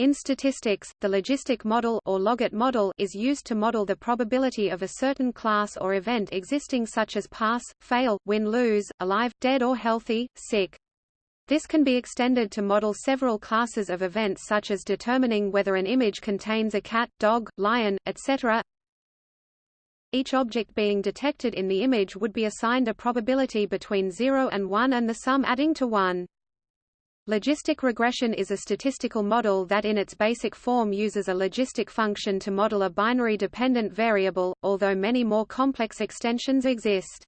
In statistics, the logistic model or logit model is used to model the probability of a certain class or event existing such as pass, fail, win-lose, alive, dead or healthy, sick. This can be extended to model several classes of events such as determining whether an image contains a cat, dog, lion, etc. Each object being detected in the image would be assigned a probability between 0 and 1 and the sum adding to 1. Logistic regression is a statistical model that in its basic form uses a logistic function to model a binary dependent variable, although many more complex extensions exist.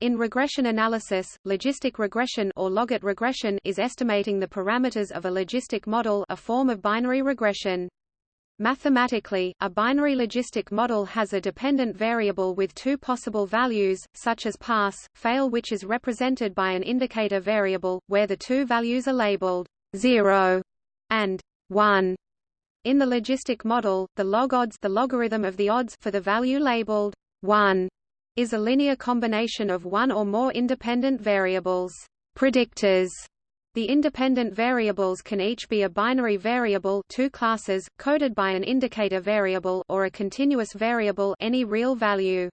In regression analysis, logistic regression or logit regression is estimating the parameters of a logistic model a form of binary regression. Mathematically, a binary logistic model has a dependent variable with two possible values, such as pass, fail which is represented by an indicator variable, where the two values are labeled 0 and 1. In the logistic model, the log odds the logarithm of the odds for the value labeled 1 is a linear combination of one or more independent variables. Predictors the independent variables can each be a binary variable two classes, coded by an indicator variable or a continuous variable any real value.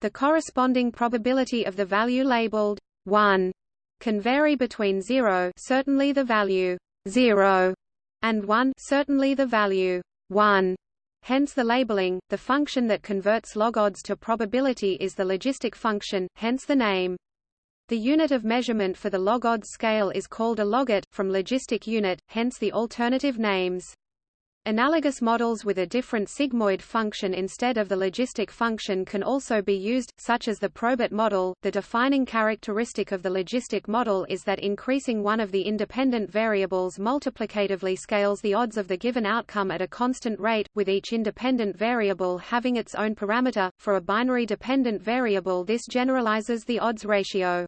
The corresponding probability of the value labeled 1 can vary between 0 certainly the value 0 and 1 certainly the value 1. Hence the labeling, the function that converts log odds to probability is the logistic function, hence the name. The unit of measurement for the log odds scale is called a logit, from logistic unit, hence the alternative names. Analogous models with a different sigmoid function instead of the logistic function can also be used, such as the probit model. The defining characteristic of the logistic model is that increasing one of the independent variables multiplicatively scales the odds of the given outcome at a constant rate, with each independent variable having its own parameter. For a binary dependent variable, this generalizes the odds ratio.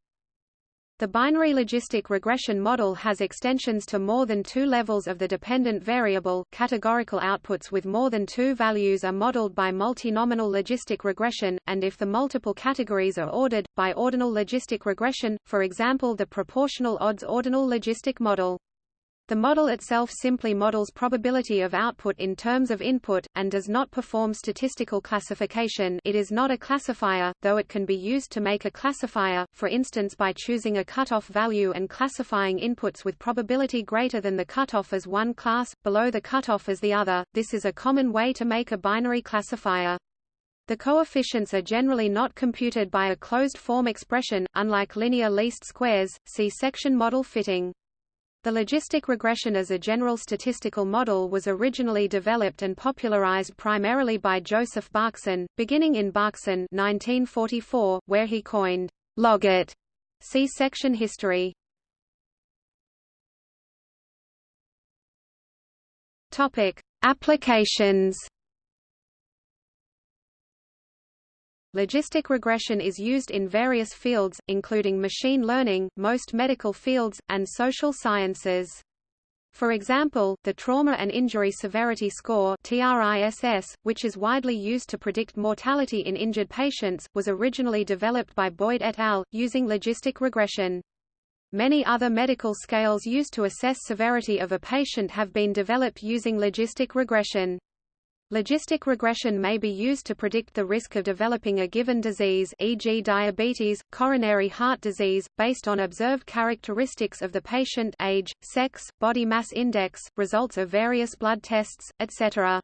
The binary logistic regression model has extensions to more than two levels of the dependent variable. Categorical outputs with more than two values are modeled by multinomial logistic regression, and if the multiple categories are ordered, by ordinal logistic regression, for example the proportional odds ordinal logistic model. The model itself simply models probability of output in terms of input, and does not perform statistical classification it is not a classifier, though it can be used to make a classifier, for instance by choosing a cutoff value and classifying inputs with probability greater than the cutoff as one class, below the cutoff as the other, this is a common way to make a binary classifier. The coefficients are generally not computed by a closed-form expression, unlike linear least squares, see section model fitting. The logistic regression as a general statistical model was originally developed and popularized primarily by Joseph Berkson, beginning in Berkson 1944, where he coined logit. See section history. Topic: Applications Logistic regression is used in various fields, including machine learning, most medical fields, and social sciences. For example, the Trauma and Injury Severity Score TRISS, which is widely used to predict mortality in injured patients, was originally developed by Boyd et al., using logistic regression. Many other medical scales used to assess severity of a patient have been developed using logistic regression. Logistic regression may be used to predict the risk of developing a given disease e.g. diabetes, coronary heart disease, based on observed characteristics of the patient age, sex, body mass index, results of various blood tests, etc.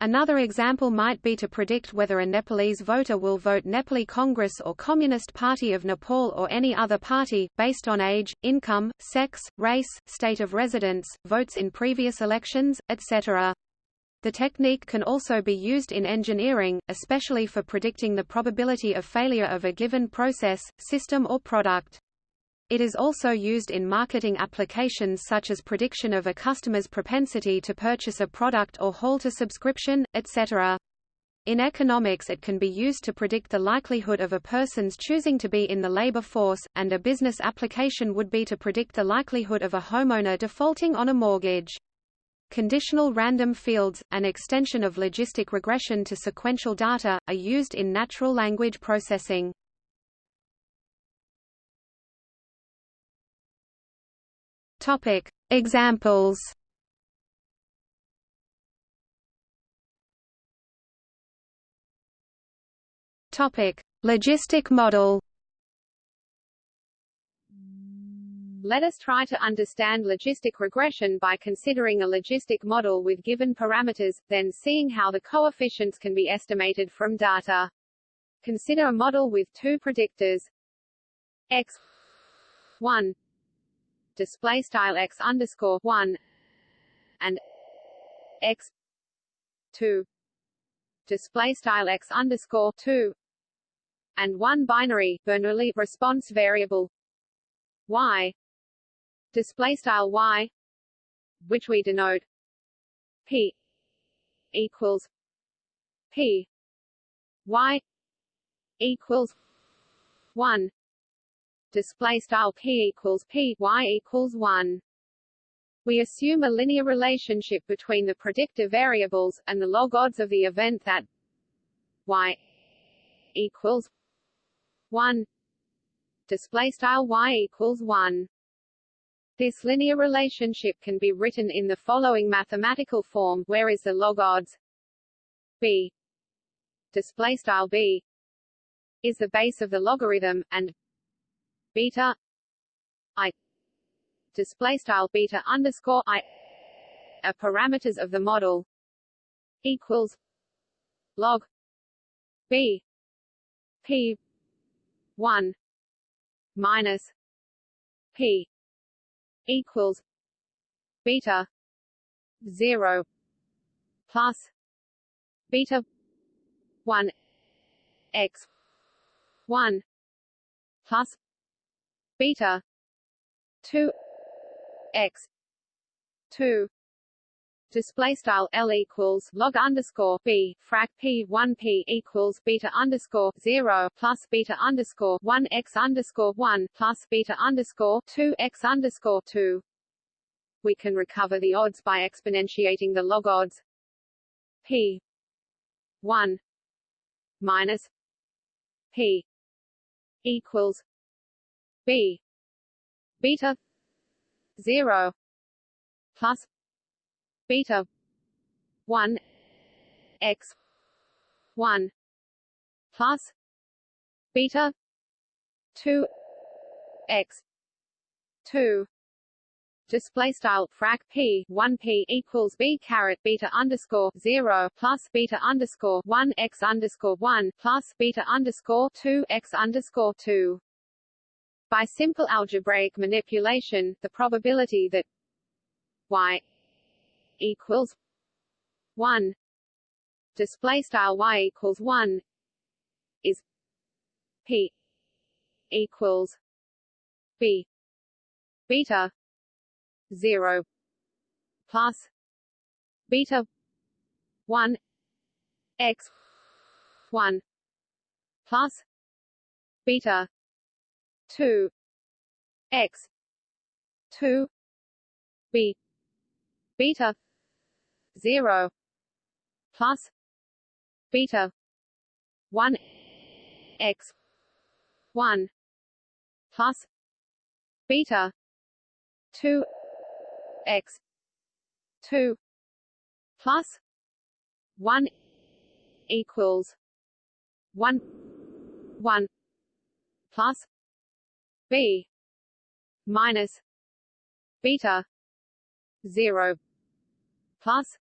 Another example might be to predict whether a Nepalese voter will vote Nepali Congress or Communist Party of Nepal or any other party, based on age, income, sex, race, state of residence, votes in previous elections, etc. The technique can also be used in engineering, especially for predicting the probability of failure of a given process, system or product. It is also used in marketing applications such as prediction of a customer's propensity to purchase a product or halt a subscription, etc. In economics it can be used to predict the likelihood of a person's choosing to be in the labor force, and a business application would be to predict the likelihood of a homeowner defaulting on a mortgage. Conditional random fields, an extension of logistic regression to sequential data, are used in natural language processing. Topic: Examples. Topic: Logistic model. Let us try to understand logistic regression by considering a logistic model with given parameters, then seeing how the coefficients can be estimated from data. Consider a model with two predictors. X 1 display style x underscore 1 and x 2 display style x underscore 2 and one binary Bernoulli response variable y display style y which we denote p equals p y equals 1 display style p equals p y equals 1 we assume a linear relationship between the predictor variables and the log odds of the event that y equals 1 display style y equals 1 this linear relationship can be written in the following mathematical form where is the log odds? B. Display style b. Is the base of the logarithm and beta i. Display style beta underscore i. Are parameters of the model equals log b p 1 minus p equals beta 0 plus beta 1 x 1 plus beta 2 x 2 display style L equals log underscore B frac P one P equals beta underscore zero plus beta underscore one X underscore one plus beta underscore two X underscore two. We can recover the odds by exponentiating the log odds P one minus P equals B beta zero plus beta. 1 x. 1 plus. Beta. 2 x. 2 display style frac p. 1 p equals b caret beta underscore 0 plus beta underscore 1 x underscore 1 plus beta underscore 2 x underscore 2 by simple algebraic manipulation the probability that y equals one. Display style y equals one is p equals b. Beta zero plus beta one x one plus beta two x two b. Beta 0 plus beta 1 x 1 plus beta 2 x 2 plus 1 equals 1 1 plus b minus beta 0 plus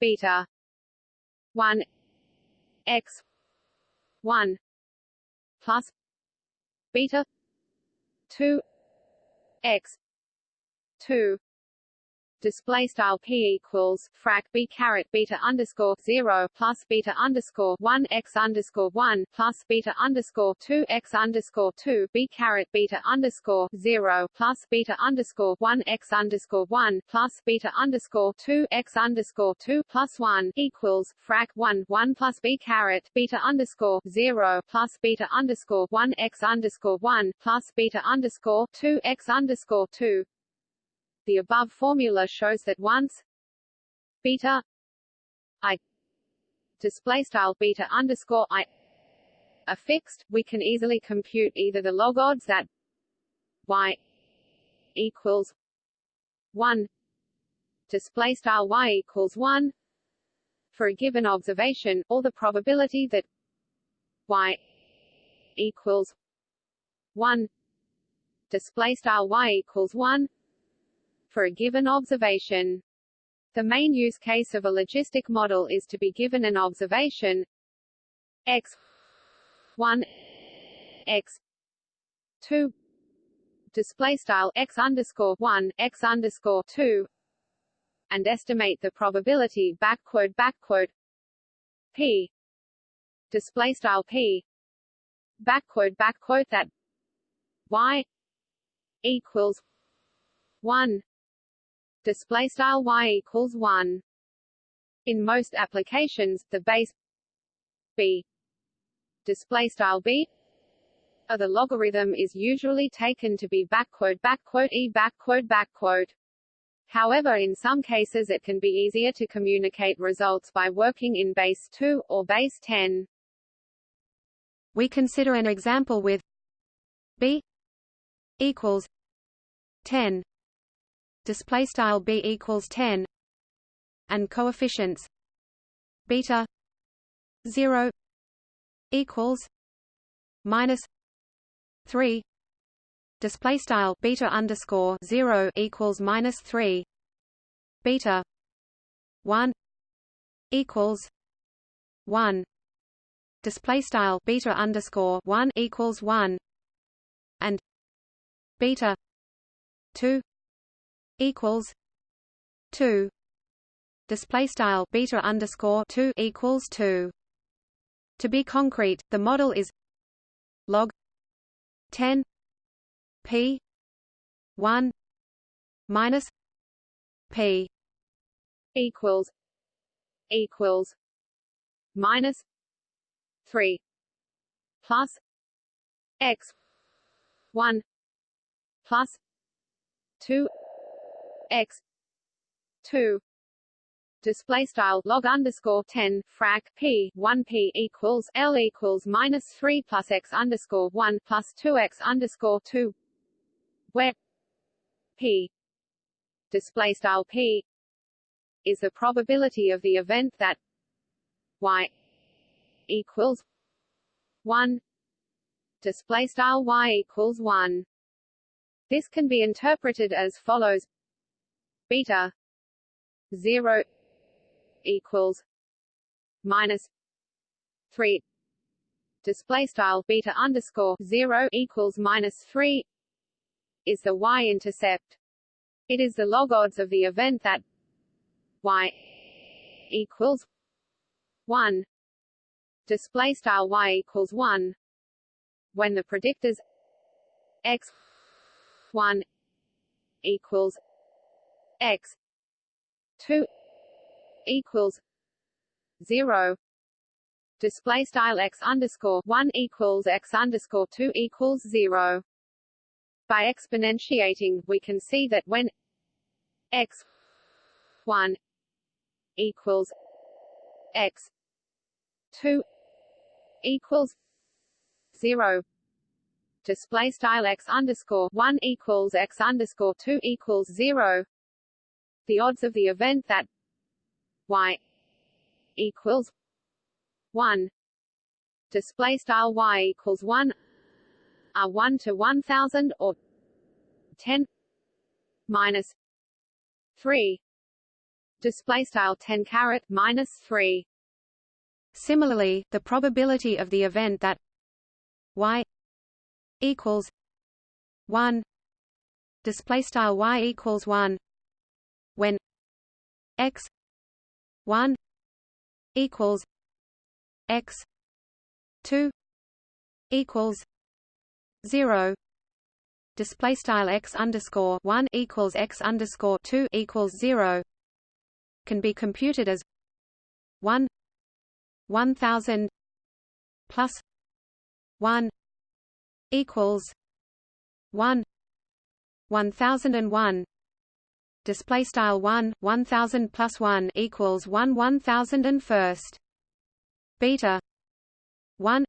beta 1 x. 1 plus. Beta 2 x. 2 display style p equals frac b caret beta underscore zero plus beta underscore one x underscore one plus beta underscore two x underscore two b caret beta underscore zero plus beta underscore one x underscore one plus beta underscore two x underscore two plus one equals frac one one plus b caret beta underscore zero plus beta underscore one x underscore one plus beta underscore two x underscore two the above formula shows that once beta i display style beta underscore i are fixed, we can easily compute either the log odds that y equals one display style y equals one for a given observation, or the probability that y equals one display style y equals one for a given observation. The main use case of a logistic model is to be given an observation. X. 1 x. 2 display style x underscore 1 x underscore 2 and estimate the probability backward backward p. Display style p. Backward backward that y equals 1 display style y equals 1 in most applications the base b display style b of the logarithm is usually taken to be backward backward e backward backward However in some cases it can be easier to communicate results by working in base 2, or base 10. We consider an example with b equals 10 display style b equals 10 and coefficients beta 0 equals minus 3 display style beta underscore 0 equals minus 3 beta 1 equals 1 display style beta underscore 1 equals 1 and beta 2 equals 2 display style beta underscore 2 equals 2 to be concrete the model is log 10 p 1 minus p equals equals minus 3 plus x 1 plus 2 x 2 display style log underscore 10 frac p 1 p equals l equals minus 3 plus x underscore 1 plus 2 x underscore 2 where p display style p is the probability of the event that y equals 1 display style y equals 1 this can be interpreted as follows beta 0 equals minus 3 display style beta underscore 0 equals minus 3 is the y-intercept. It is the log odds of the event that y equals 1 display style y equals 1 when the predictors x 1 equals x 2 equals 0 display style x underscore 1 equals x underscore 2 equals 0 by exponentiating we can see that when x 1 equals x 2 equals 0 display style x underscore 1 equals x underscore 2 equals 0 the odds of the event that y equals 1 display style y equals 1 are 1 to 1000 or 10 minus 3 display style 10 caret minus 3 similarly the probability of the event that y equals 1 display style y equals 1 when x 1 equals x 2 equals 0 display style x underscore 1 equals x underscore 2 equals 0 can be computed as 1 1000 plus 1 equals 1 1001 display style 1 1000 plus 1 equals 1 1000 and first. Beta 1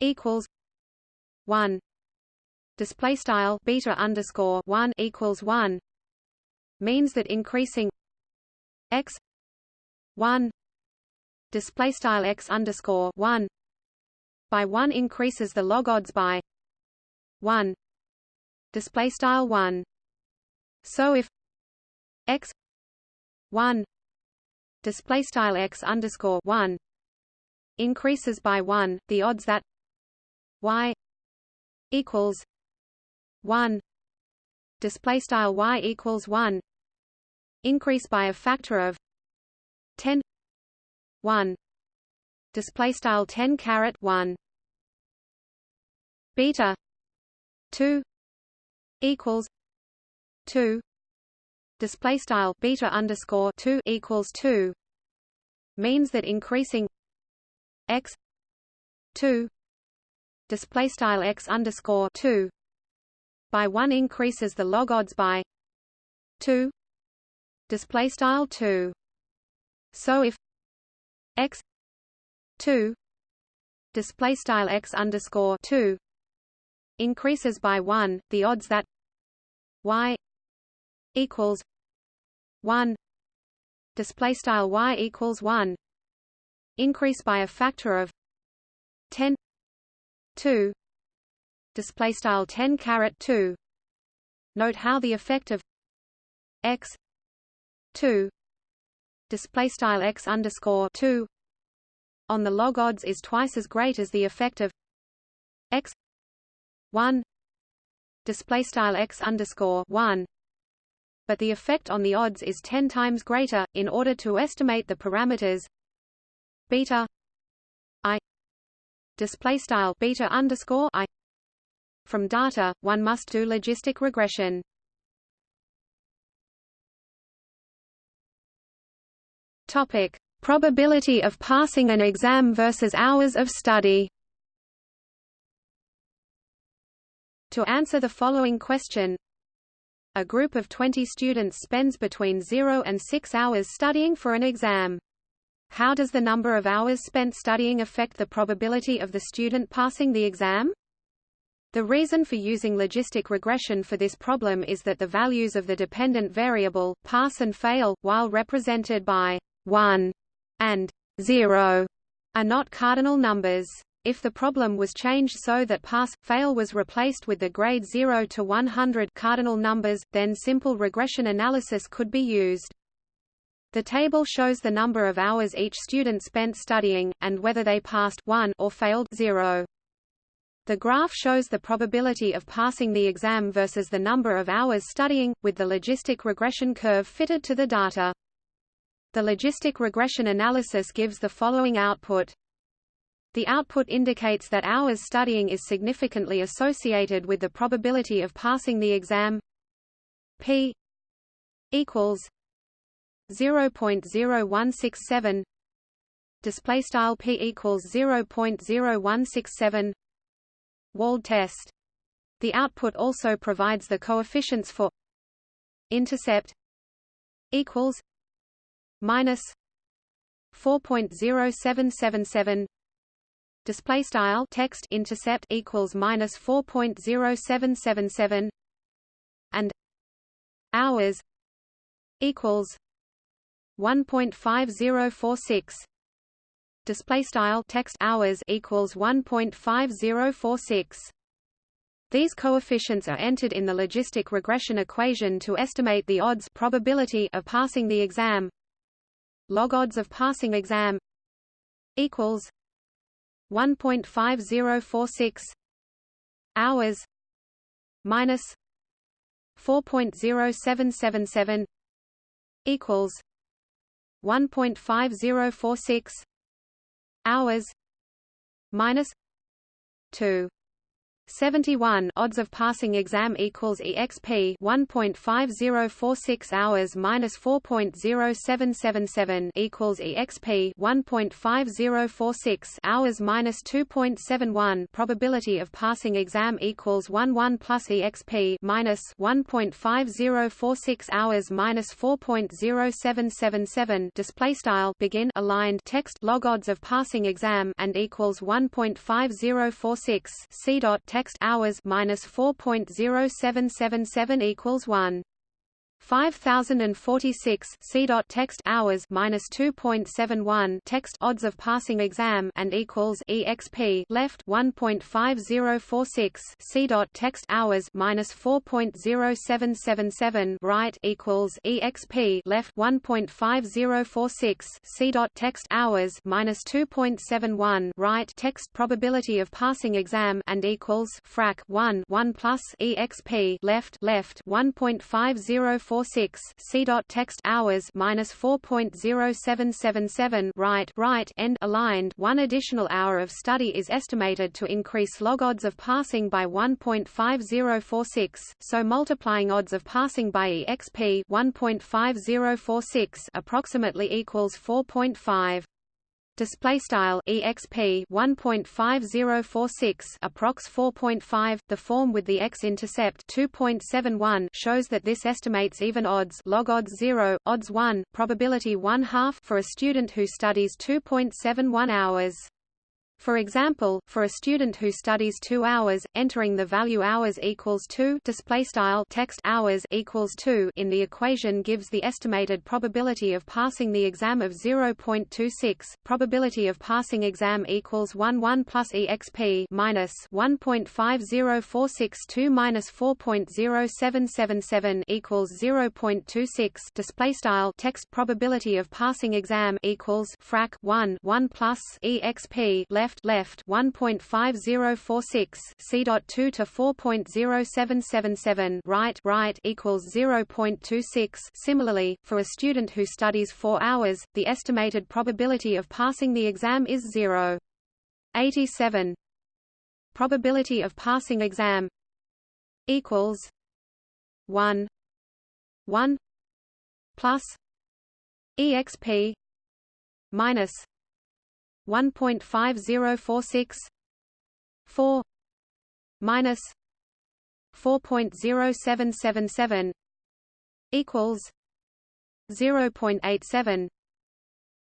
equals 1 display style beta underscore 1 equals 1 means that increasing x 1 display style x underscore 1 by 1 increases the log odds by 1 display style 1 so if x 1 display style x underscore 1 increases by 1 the odds that y equals 1 display style y equals 1 increase by a factor of 10 1 display style 10 caret 1 beta 2 equals 2 display style beta underscore 2 equals 2 means that increasing x 2 display style x underscore 2 by 1 increases the log odds by 2 display style 2 so if x 2 display style x underscore 2 increases by 1 the odds that y equals 1 display style y equals 1 increase by a factor of 10 2 display style 10 caret 2 note how the effect of x 2 display style x underscore 2 on the log odds is twice as great as the effect of x 1 display style x underscore 1 but the effect on the odds is 10 times greater in order to estimate the parameters beta i display style beta underscore i. From data one must do logistic regression. Topic. Probability of passing an exam versus hours of study. To answer the following question a group of 20 students spends between 0 and 6 hours studying for an exam how does the number of hours spent studying affect the probability of the student passing the exam? The reason for using logistic regression for this problem is that the values of the dependent variable, pass and fail, while represented by 1 and 0, are not cardinal numbers. If the problem was changed so that pass-fail was replaced with the grade 0 to 100 cardinal numbers, then simple regression analysis could be used. The table shows the number of hours each student spent studying, and whether they passed 1 or failed 0. The graph shows the probability of passing the exam versus the number of hours studying, with the logistic regression curve fitted to the data. The logistic regression analysis gives the following output. The output indicates that hours studying is significantly associated with the probability of passing the exam. P equals 0.0167 display style p equals 0.0167 wald test. The output also provides the coefficients for intercept equals minus 4.0777 display style text intercept equals minus 4.0777 and hours equals 1.5046 display style text hours equals 1.5046 these coefficients are entered in the logistic regression equation to estimate the odds probability of passing the exam. Log odds of passing exam equals 1.5046 hours. Minus 4.0777 equals 1.5046 hours. Minus 2 71 odds of passing exam equals exp 1.5046 hours minus 4.0777 equals exp 1.5046 hours minus 2.71 probability of passing exam equals 1 1 plus exp minus 1.5046 hours minus 4.0777 display style begin aligned text log odds of passing exam and equals 1.5046 c dot text hours minus 4.0777 equals 1. 5046 C. text hours minus 2.71 text odds of passing exam and equals exp left 1.5046 C. text hours minus 4.0777 right equals exp left 1.5046 C. text hours minus 2.71 right text probability of passing exam and equals frac 1 1 plus exp left left 1.5046 46 C. Text hours minus 4.0777 right right end aligned. One additional hour of study is estimated to increase log odds of passing by 1.5046. So multiplying odds of passing by exp 1.5046 approximately equals 4.5 display style exp 1.5046 approx 4.5 the form with the x-intercept 2.71 shows that this estimates even odds log odds 0 odds 1 probability 1 half for a student who studies 2.71 hours for example, for a student who studies 2 hours, entering the value hours equals 2 display style text hours equals 2 in the equation gives the estimated probability of passing the exam of 0.26. Probability of passing exam equals 1 1 plus exp minus 1.50462 minus 4.0777 equals 0.26 display style text probability of passing exam equals frac 1 1 plus exp left left left 1.5046 C.2 to 4.0777 right right equals 0.26 similarly for a student who studies 4 hours the estimated probability of passing the exam is 0 87 probability of passing exam equals 1 1 plus exp minus 1.5046 4 minus 4.0777 equals 0.87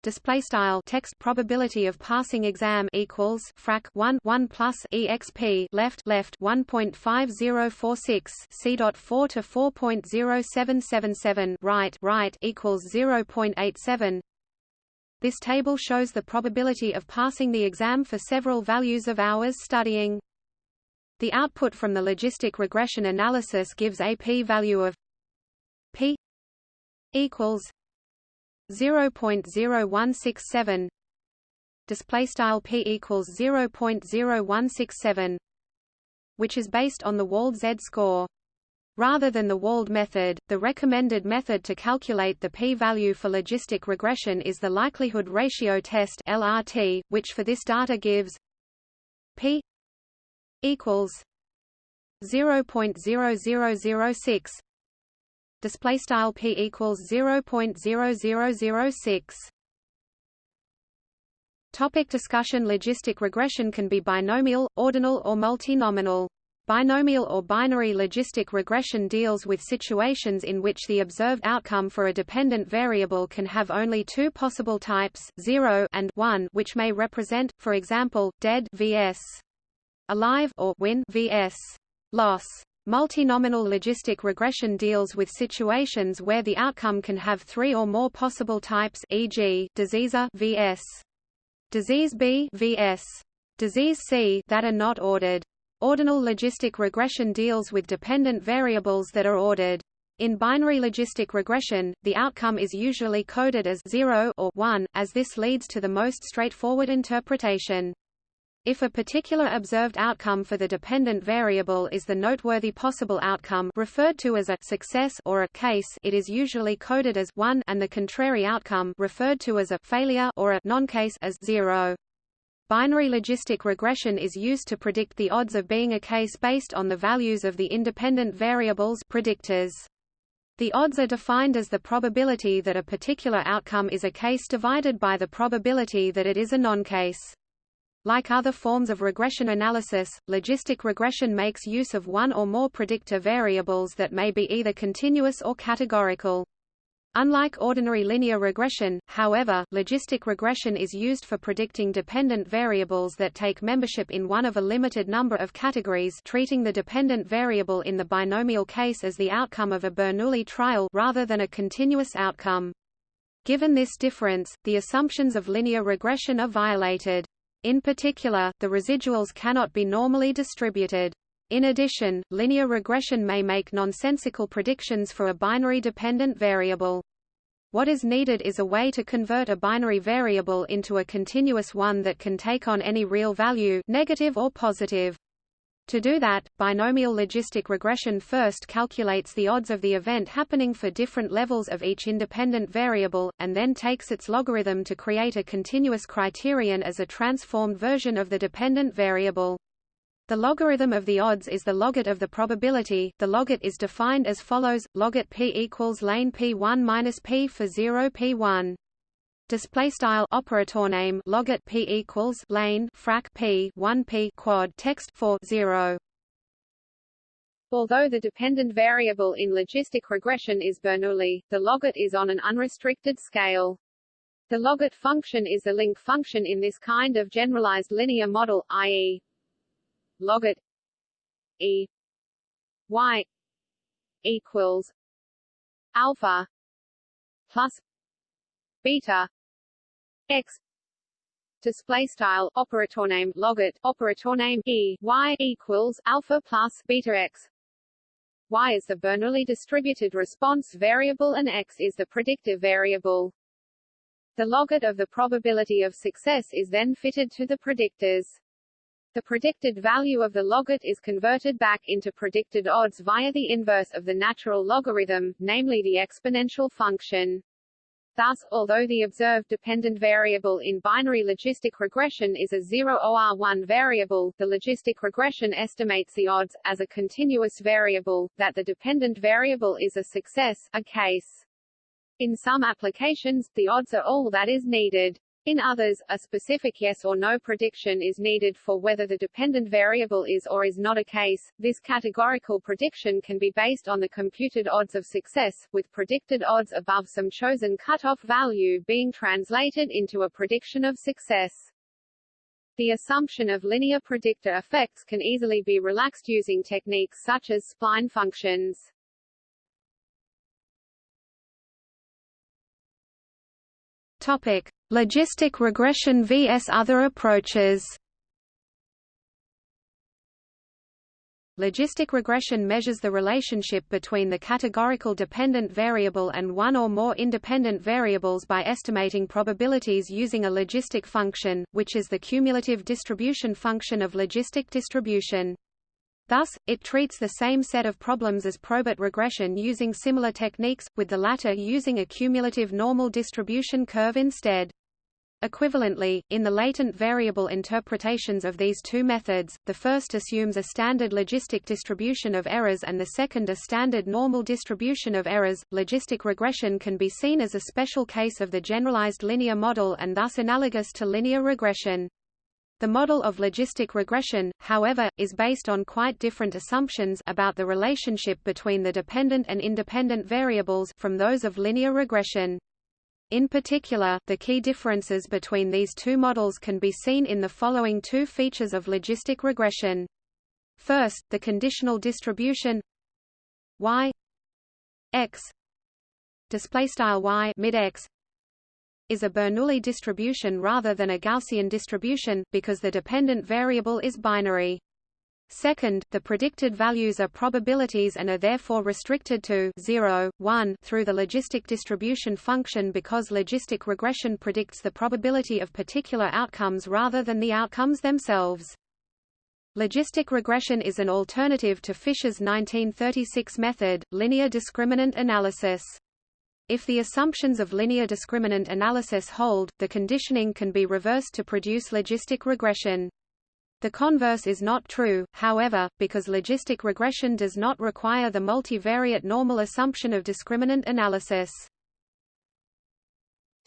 display style text probability of passing exam equals frac 1 1 plus exp left left 1.5046 c dot 4 to 4.0777 right right equals 0.87 this table shows the probability of passing the exam for several values of hours studying. The output from the logistic regression analysis gives a p-value of p equals 0.0167 display style p equals 0.0167 which is based on the Wald z-score Rather than the Wald method, the recommended method to calculate the p-value for logistic regression is the likelihood ratio test (LRT), which for this data gives p equals 0.0006 display style p equals 0.0006 Topic discussion Logistic regression can be binomial, ordinal or multinomial. Binomial or binary logistic regression deals with situations in which the observed outcome for a dependent variable can have only two possible types, 0 and 1, which may represent, for example, dead vs. alive or win vs. loss. Multinomial logistic regression deals with situations where the outcome can have three or more possible types e.g., disease A vs. disease B vs. disease C that are not ordered. Ordinal logistic regression deals with dependent variables that are ordered. In binary logistic regression, the outcome is usually coded as 0 or 1, as this leads to the most straightforward interpretation. If a particular observed outcome for the dependent variable is the noteworthy possible outcome referred to as a success or a case, it is usually coded as 1 and the contrary outcome referred to as a failure or a non-case as 0. Binary logistic regression is used to predict the odds of being a case based on the values of the independent variables predictors. The odds are defined as the probability that a particular outcome is a case divided by the probability that it is a non-case. Like other forms of regression analysis, logistic regression makes use of one or more predictor variables that may be either continuous or categorical. Unlike ordinary linear regression, however, logistic regression is used for predicting dependent variables that take membership in one of a limited number of categories treating the dependent variable in the binomial case as the outcome of a Bernoulli trial rather than a continuous outcome. Given this difference, the assumptions of linear regression are violated. In particular, the residuals cannot be normally distributed. In addition, linear regression may make nonsensical predictions for a binary dependent variable. What is needed is a way to convert a binary variable into a continuous one that can take on any real value negative or positive. To do that, binomial logistic regression first calculates the odds of the event happening for different levels of each independent variable, and then takes its logarithm to create a continuous criterion as a transformed version of the dependent variable. The logarithm of the odds is the logit of the probability. The logit is defined as follows: logit p equals lane p1 minus p for 0 p1. Display style operator name logit p equals lane frac p 1 p quad text for 0. Although the dependent variable in logistic regression is Bernoulli, the logit is on an unrestricted scale. The logit function is a link function in this kind of generalized linear model, i.e logit e. Y. equals alpha plus beta x. Display style operator name logit operator name e. Y equals alpha plus beta x. Y is the Bernoulli distributed response variable and x is the predictive variable. The logit of the probability of success is then fitted to the predictors. The predicted value of the logit is converted back into predicted odds via the inverse of the natural logarithm, namely the exponential function. Thus, although the observed dependent variable in binary logistic regression is a 0 OR1 variable, the logistic regression estimates the odds, as a continuous variable, that the dependent variable is a success, a case. In some applications, the odds are all that is needed. In others, a specific yes or no prediction is needed for whether the dependent variable is or is not a case. This categorical prediction can be based on the computed odds of success, with predicted odds above some chosen cutoff value being translated into a prediction of success. The assumption of linear predictor effects can easily be relaxed using techniques such as spline functions. Topic: Logistic regression vs other approaches. Logistic regression measures the relationship between the categorical dependent variable and one or more independent variables by estimating probabilities using a logistic function, which is the cumulative distribution function of logistic distribution. Thus, it treats the same set of problems as probit regression using similar techniques, with the latter using a cumulative normal distribution curve instead. Equivalently, in the latent variable interpretations of these two methods, the first assumes a standard logistic distribution of errors and the second a standard normal distribution of errors. Logistic regression can be seen as a special case of the generalized linear model and thus analogous to linear regression. The model of logistic regression, however, is based on quite different assumptions about the relationship between the dependent and independent variables from those of linear regression. In particular, the key differences between these two models can be seen in the following two features of logistic regression. First, the conditional distribution y x display style y mid x is a Bernoulli distribution rather than a Gaussian distribution, because the dependent variable is binary. Second, the predicted values are probabilities and are therefore restricted to 0, 1 through the logistic distribution function because logistic regression predicts the probability of particular outcomes rather than the outcomes themselves. Logistic regression is an alternative to Fisher's 1936 method, linear discriminant analysis. If the assumptions of linear discriminant analysis hold, the conditioning can be reversed to produce logistic regression. The converse is not true, however, because logistic regression does not require the multivariate normal assumption of discriminant analysis.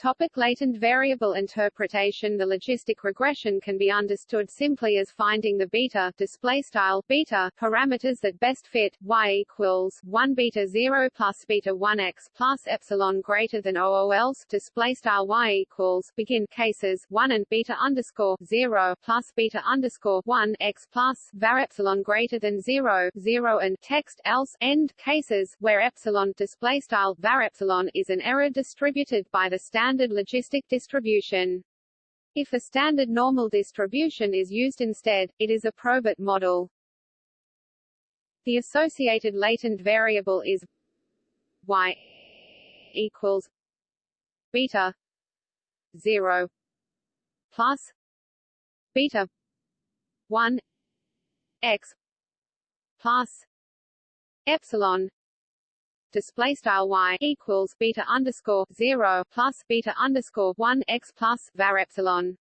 Topic latent variable interpretation. The logistic regression can be understood simply as finding the beta display style beta parameters that best fit y equals 1 beta 0 plus beta 1 x plus epsilon greater than OOLs display style y equals begin cases 1 and beta underscore 0 plus beta underscore 1 x plus var epsilon greater than 0 0 and text else end cases where epsilon display style var epsilon is an error distributed by the standard standard logistic distribution. If a standard normal distribution is used instead, it is a probit model. The associated latent variable is y equals beta 0 plus beta 1 x plus epsilon display style y equals beta underscore zero plus beta underscore one x plus var epsilon.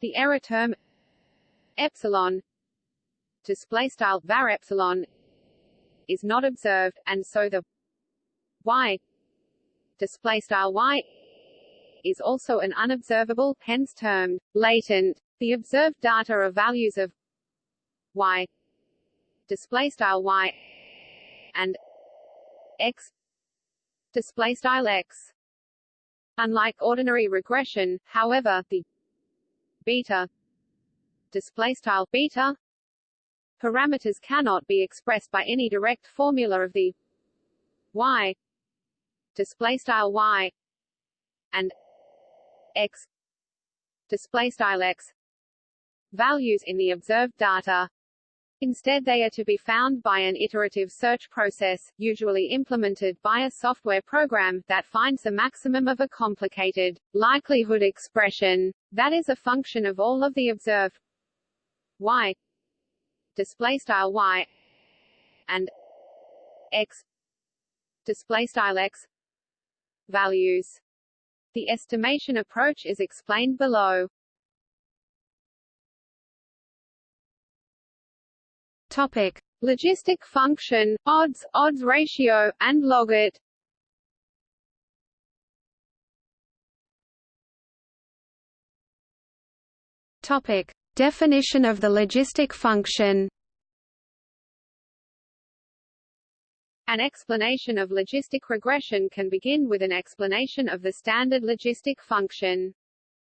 The error term epsilon display style var epsilon is not observed, and so the y display style y is also an unobservable, hence termed latent. The observed data are values of y display style y and x. Display style x. Unlike ordinary regression however the beta display style beta parameters cannot be expressed by any direct formula of the y display style y and x display style x values in the observed data Instead they are to be found by an iterative search process, usually implemented by a software program, that finds the maximum of a complicated likelihood expression, that is a function of all of the observed y display style y and x display style x values. The estimation approach is explained below. Topic: Logistic function, odds, odds ratio, and logit. Topic: Definition of the logistic function. An explanation of logistic regression can begin with an explanation of the standard logistic function.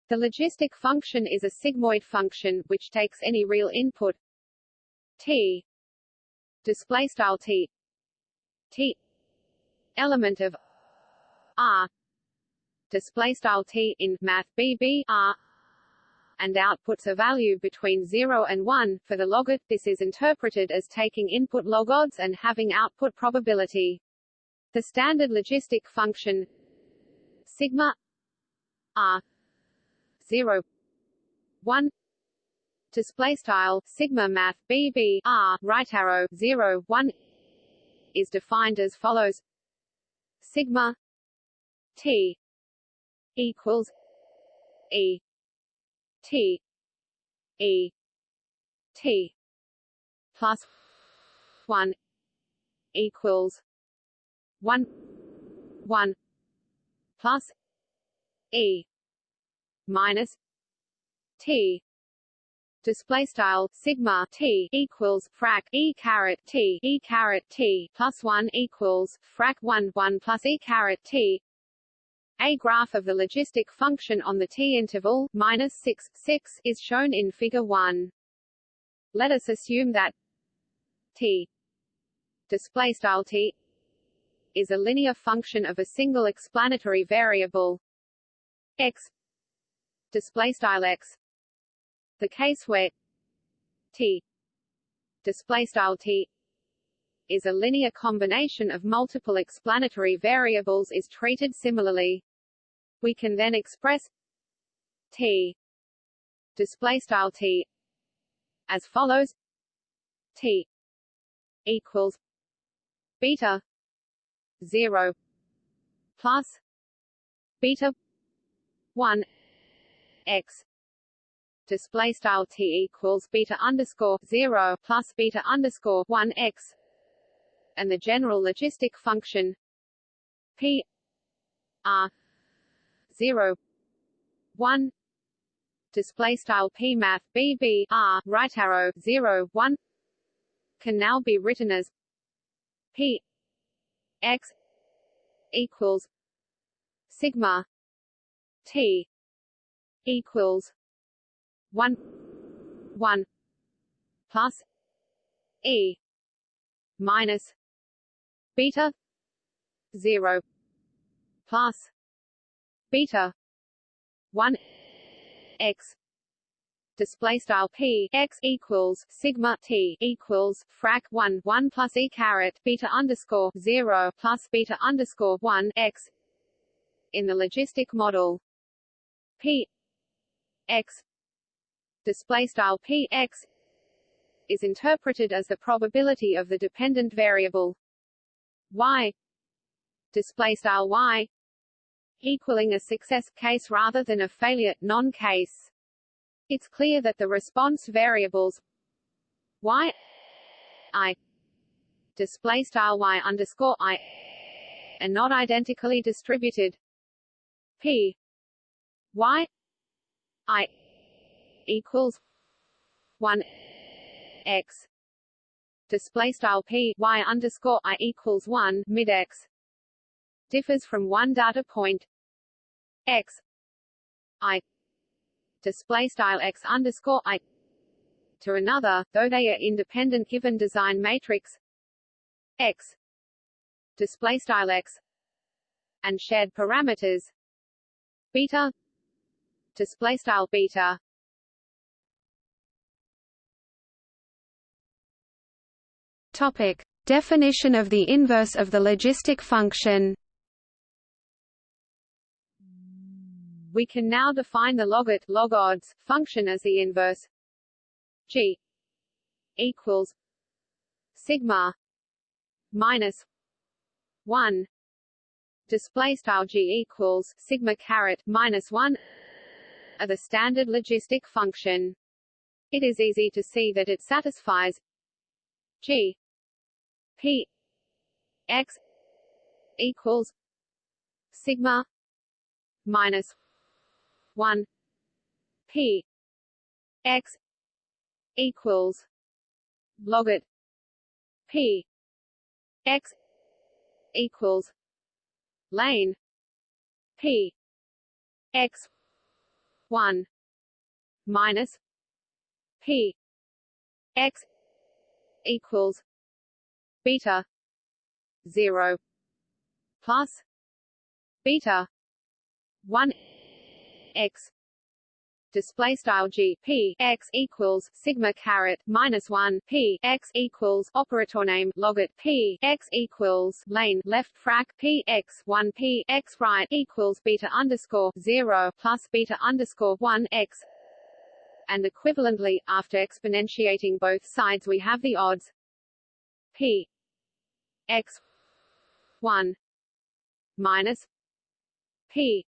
The logistic function is a sigmoid function, which takes any real input t. Display style t. T. Element of r. Display style t in math r. And outputs a value between 0 and 1 for the logit this is interpreted as taking input log odds and having output probability. The standard logistic function sigma r 0 1 display style sigma math bb r right arrow 0 1 is defined as follows. Sigma t equals e t e t plus 1 equals 1 1 plus e minus t display style sigma t equals frac e caret t e caret t plus one equals frac one one plus e caret t. A graph of the logistic function on the t interval minus six six is shown in Figure one. Let us assume that t display style t is a linear function of a single explanatory variable x display style x the case where t display style t is a linear combination of multiple explanatory variables is treated similarly. We can then express t display style t as follows t equals beta 0 plus beta 1 x display style t equals beta underscore zero plus beta underscore one x, and the general logistic function p r 0 1 display style p math b b r right arrow 0 1 can now be written as p x equals sigma t equals 1 1 plus. E. Minus. Beta. 0 plus. Beta. 1 x. Display style p. X equals sigma t equals frac 1 1 plus e caret beta underscore 0 plus beta underscore 1 x. In the logistic model. P. X display style p x is interpreted as the probability of the dependent variable y display style y equaling a success case rather than a failure non case it's clear that the response variables y i display style y underscore i are not identically distributed. P y i equals one x. Display style p y underscore i equals one mid x. Differs from one data point x. I display style x underscore i to another, though they are independent given design matrix x. Display style x and shared parameters beta. Display style beta Topic: Definition of the inverse of the logistic function. We can now define the logit log odds function as the inverse g equals sigma minus 1 display style g equals sigma caret minus 1 of the standard logistic function it is easy to see that it satisfies g P X equals sigma minus one P X equals logit P X equals lane P X one minus P X equals beta. 0 plus. Beta. 1 x. Display style g. P. X equals sigma caret minus 1 p. X equals operator name logit p. X equals lane left frac. P. X 1 p. X right equals beta underscore 0 plus beta underscore 1 x. And equivalently after exponentiating both sides we have the odds. P x 1 minus p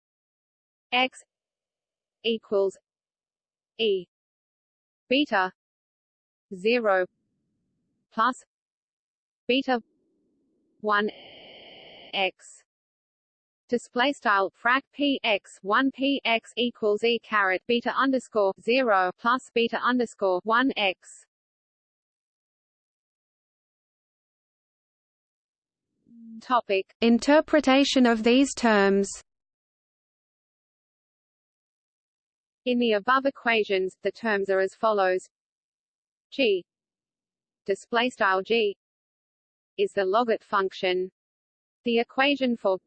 x equals e beta 0 plus beta 1 x. Display style frac p x 1 p x equals e caret beta underscore 0 plus beta underscore 1 x Topic. Interpretation of these terms. In the above equations, the terms are as follows: g. Display style g is the logit function. The equation for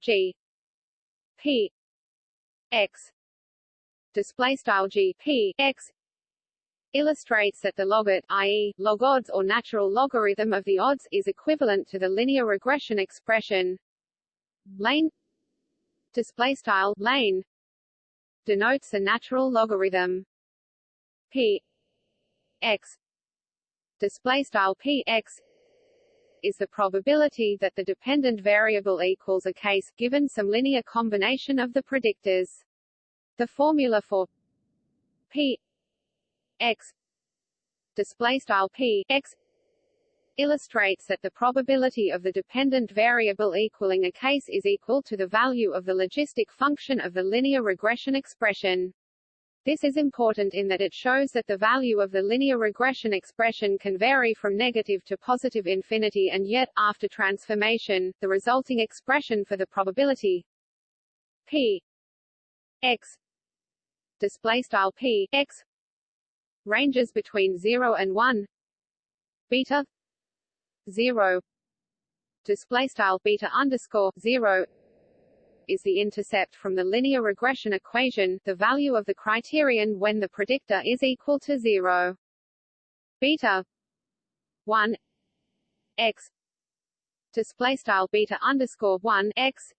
g. P. X. Display style g p x illustrates that the logit i.e., log odds or natural logarithm of the odds is equivalent to the linear regression expression. Lane display style lane denotes a natural logarithm. P x display style p x is the probability that the dependent variable equals a case given some linear combination of the predictors. The formula for p x. Display style p. X. Illustrates that the probability of the dependent variable equaling a case is equal to the value of the logistic function of the linear regression expression. This is important in that it shows that the value of the linear regression expression can vary from negative to positive infinity and yet, after transformation, the resulting expression for the probability p x. Display style p x ranges between 0 and 1 beta 0 display style beta underscore 0 is the intercept from the linear regression equation, the value of the criterion when the predictor is equal to 0. Beta 1 x. Display style beta underscore 1 x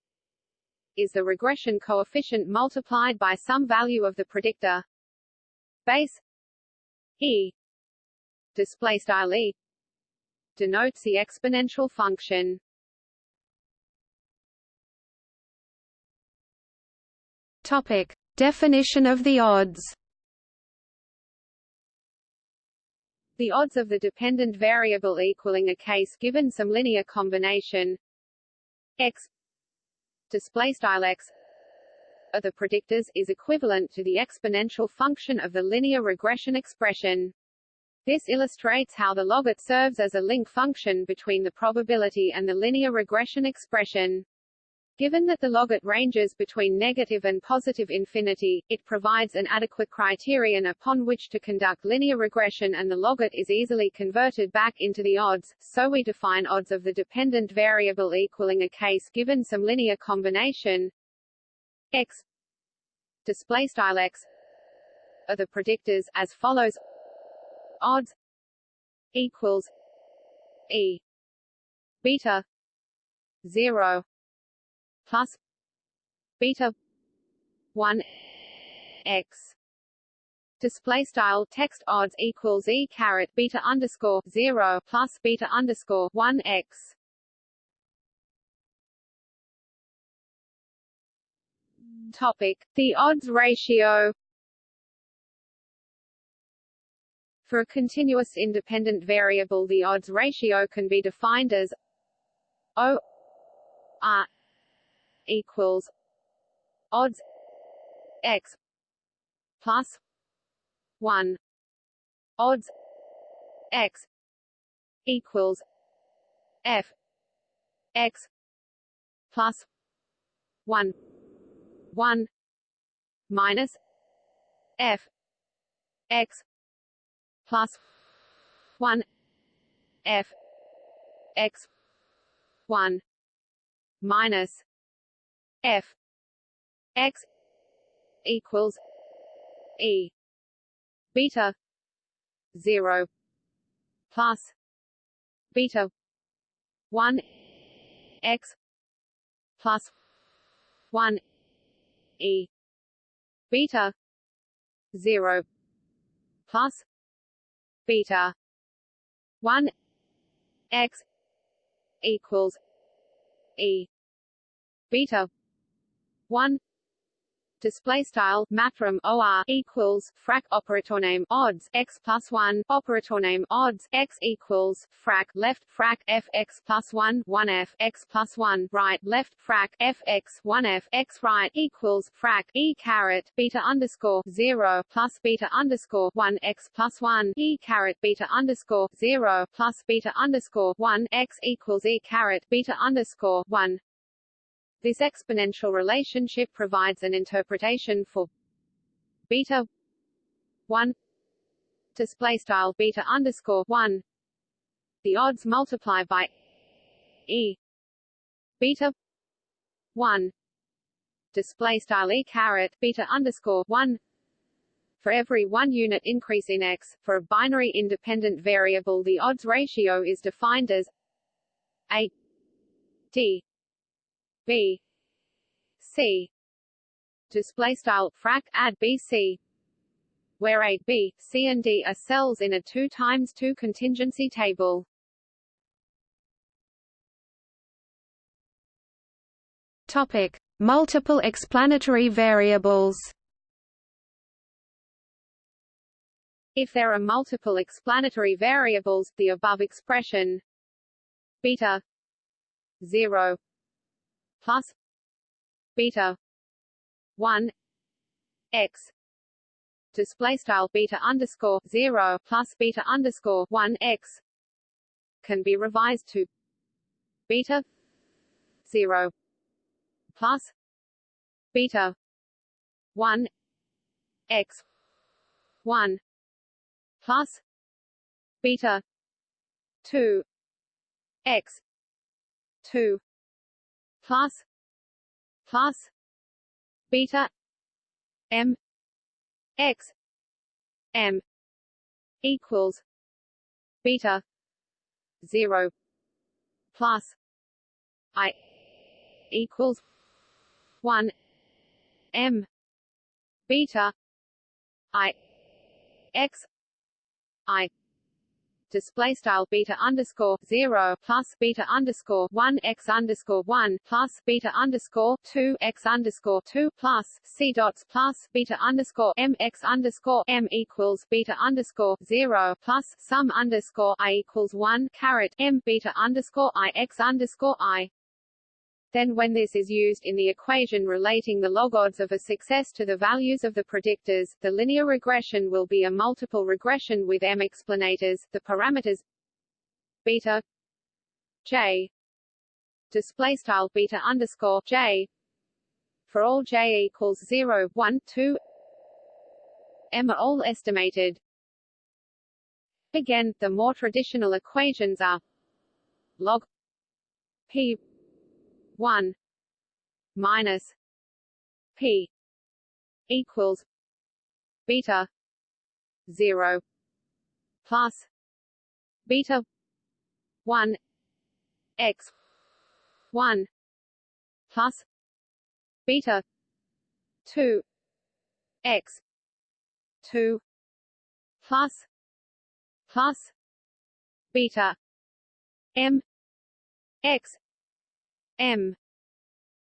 is the regression coefficient multiplied by some value of the predictor. Base e display style e denotes the exponential function. Topic: Definition of the odds. The odds of the dependent variable equaling a case given some linear combination x display style x of the predictors is equivalent to the exponential function of the linear regression expression. This illustrates how the logit serves as a link function between the probability and the linear regression expression. Given that the logit ranges between negative and positive infinity, it provides an adequate criterion upon which to conduct linear regression and the logit is easily converted back into the odds, so we define odds of the dependent variable equaling a case given some linear combination x display style x are the predictors as follows odds equals E beta zero plus beta one x display style text odds equals e caret beta underscore zero plus beta underscore one x. Topic: The odds ratio. For a continuous independent variable the odds ratio can be defined as O R equals odds x plus 1 odds x equals f x plus 1 1 minus f x plus 1 f x 1 minus f x equals e beta 0 plus beta 1 x plus 1 e. Beta. 0 plus. Beta. 1 x. Equals. E. Beta. 1 display style mathrm or equals frac operator name odds x plus 1 operator name odds x equals frac left frac f x plus 1 1 f x plus 1 right left frac f x 1 f x right equals frac e caret beta underscore 0 plus beta underscore 1 x plus 1 e caret beta underscore 0 plus beta underscore 1 x equals e caret beta underscore 1 this exponential relationship provides an interpretation for beta 1 display style beta underscore 1 the odds multiply by e beta 1 display style e caret beta underscore 1 for every one unit increase in x, for a binary independent variable the odds ratio is defined as a d B C display style frac add BC where A, B, C and D are cells in a 2 times 2 contingency table. Topic: Multiple explanatory variables. If there are multiple explanatory variables, the above expression beta 0 plus beta. 1 x. Display style beta underscore 0 plus beta underscore 1 x. Can be revised to beta 0 plus beta 1 x. 1 plus beta 2 x. 2 plus plus beta. M. X. M. Equals. Beta. 0 plus. I. Equals. 1 m. Beta. I. X. I display style beta underscore zero plus beta underscore one x underscore one plus beta underscore two x underscore two plus c dots plus beta underscore m x underscore m equals beta underscore zero plus sum underscore i equals one caret m beta underscore i x underscore i then when this is used in the equation relating the log odds of a success to the values of the predictors, the linear regression will be a multiple regression with m explanators, the parameters beta j display style beta underscore j for all j equals 0, 1, 2 m are all estimated. Again, the more traditional equations are log p 1 minus p equals beta 0 plus beta 1 x 1 plus beta 2 x 2 plus plus beta m x m.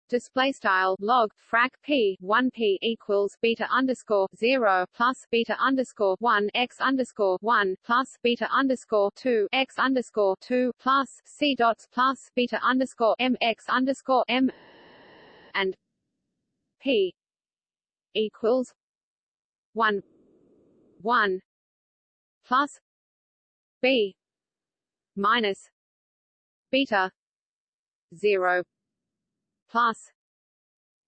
Display style log frac p 1 p equals beta underscore 0 plus beta underscore 1 x underscore 1 plus beta underscore 2 x underscore 2 plus c dots plus beta underscore m x underscore m and p equals 1 1 plus b minus beta 0 plus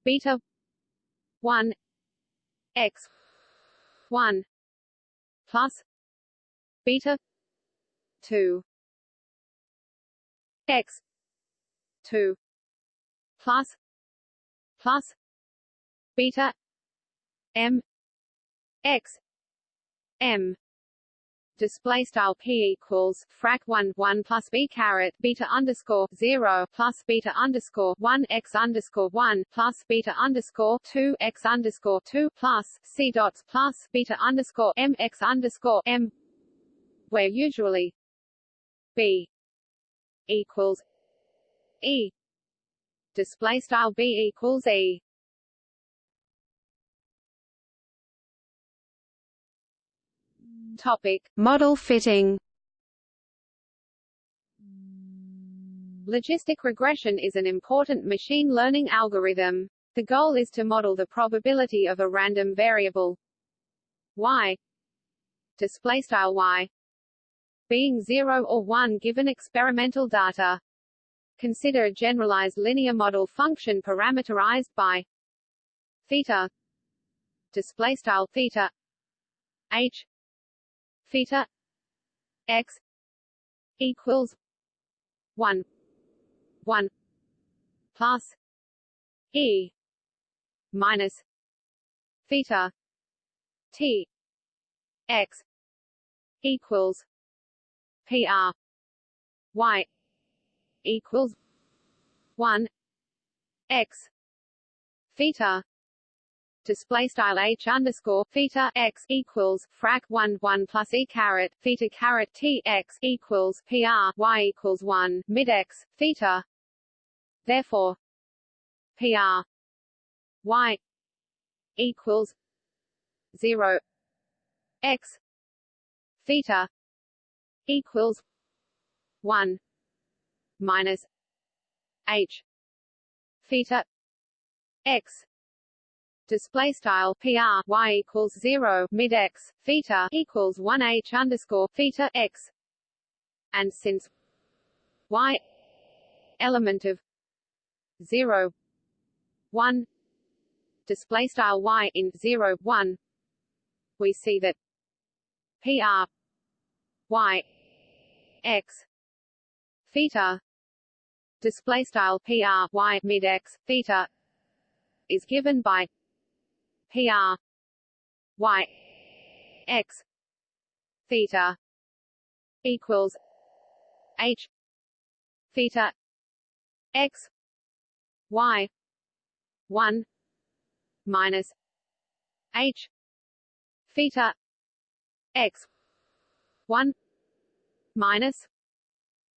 beta 1 x 1 plus beta 2 x 2 plus plus beta m x m display style p equals frac 1 1 plus b caret beta underscore 0 plus beta underscore 1 x underscore 1 plus beta underscore 2 x underscore 2 plus c dots plus beta underscore m x underscore m where usually b equals e. Display style b equals e Topic: Model fitting. Logistic regression is an important machine learning algorithm. The goal is to model the probability of a random variable y display style y being 0 or 1 given experimental data. Consider a generalized linear model function parameterized by theta display style theta h theta x equals 1 1 plus e minus theta t x equals pr y equals 1 x theta display style h underscore theta x equals frac 1 1 plus e caret theta caret t x equals pr y equals 1 mid x theta. Therefore, pr y equals 0 x theta equals one minus h theta x display style PR y equals zero mid x theta equals one H underscore theta x. And since y element of zero one display style y in zero one we see that PR y x theta display style PR y mid x theta is given by PR Y X theta equals H theta X Y one minus H theta X one minus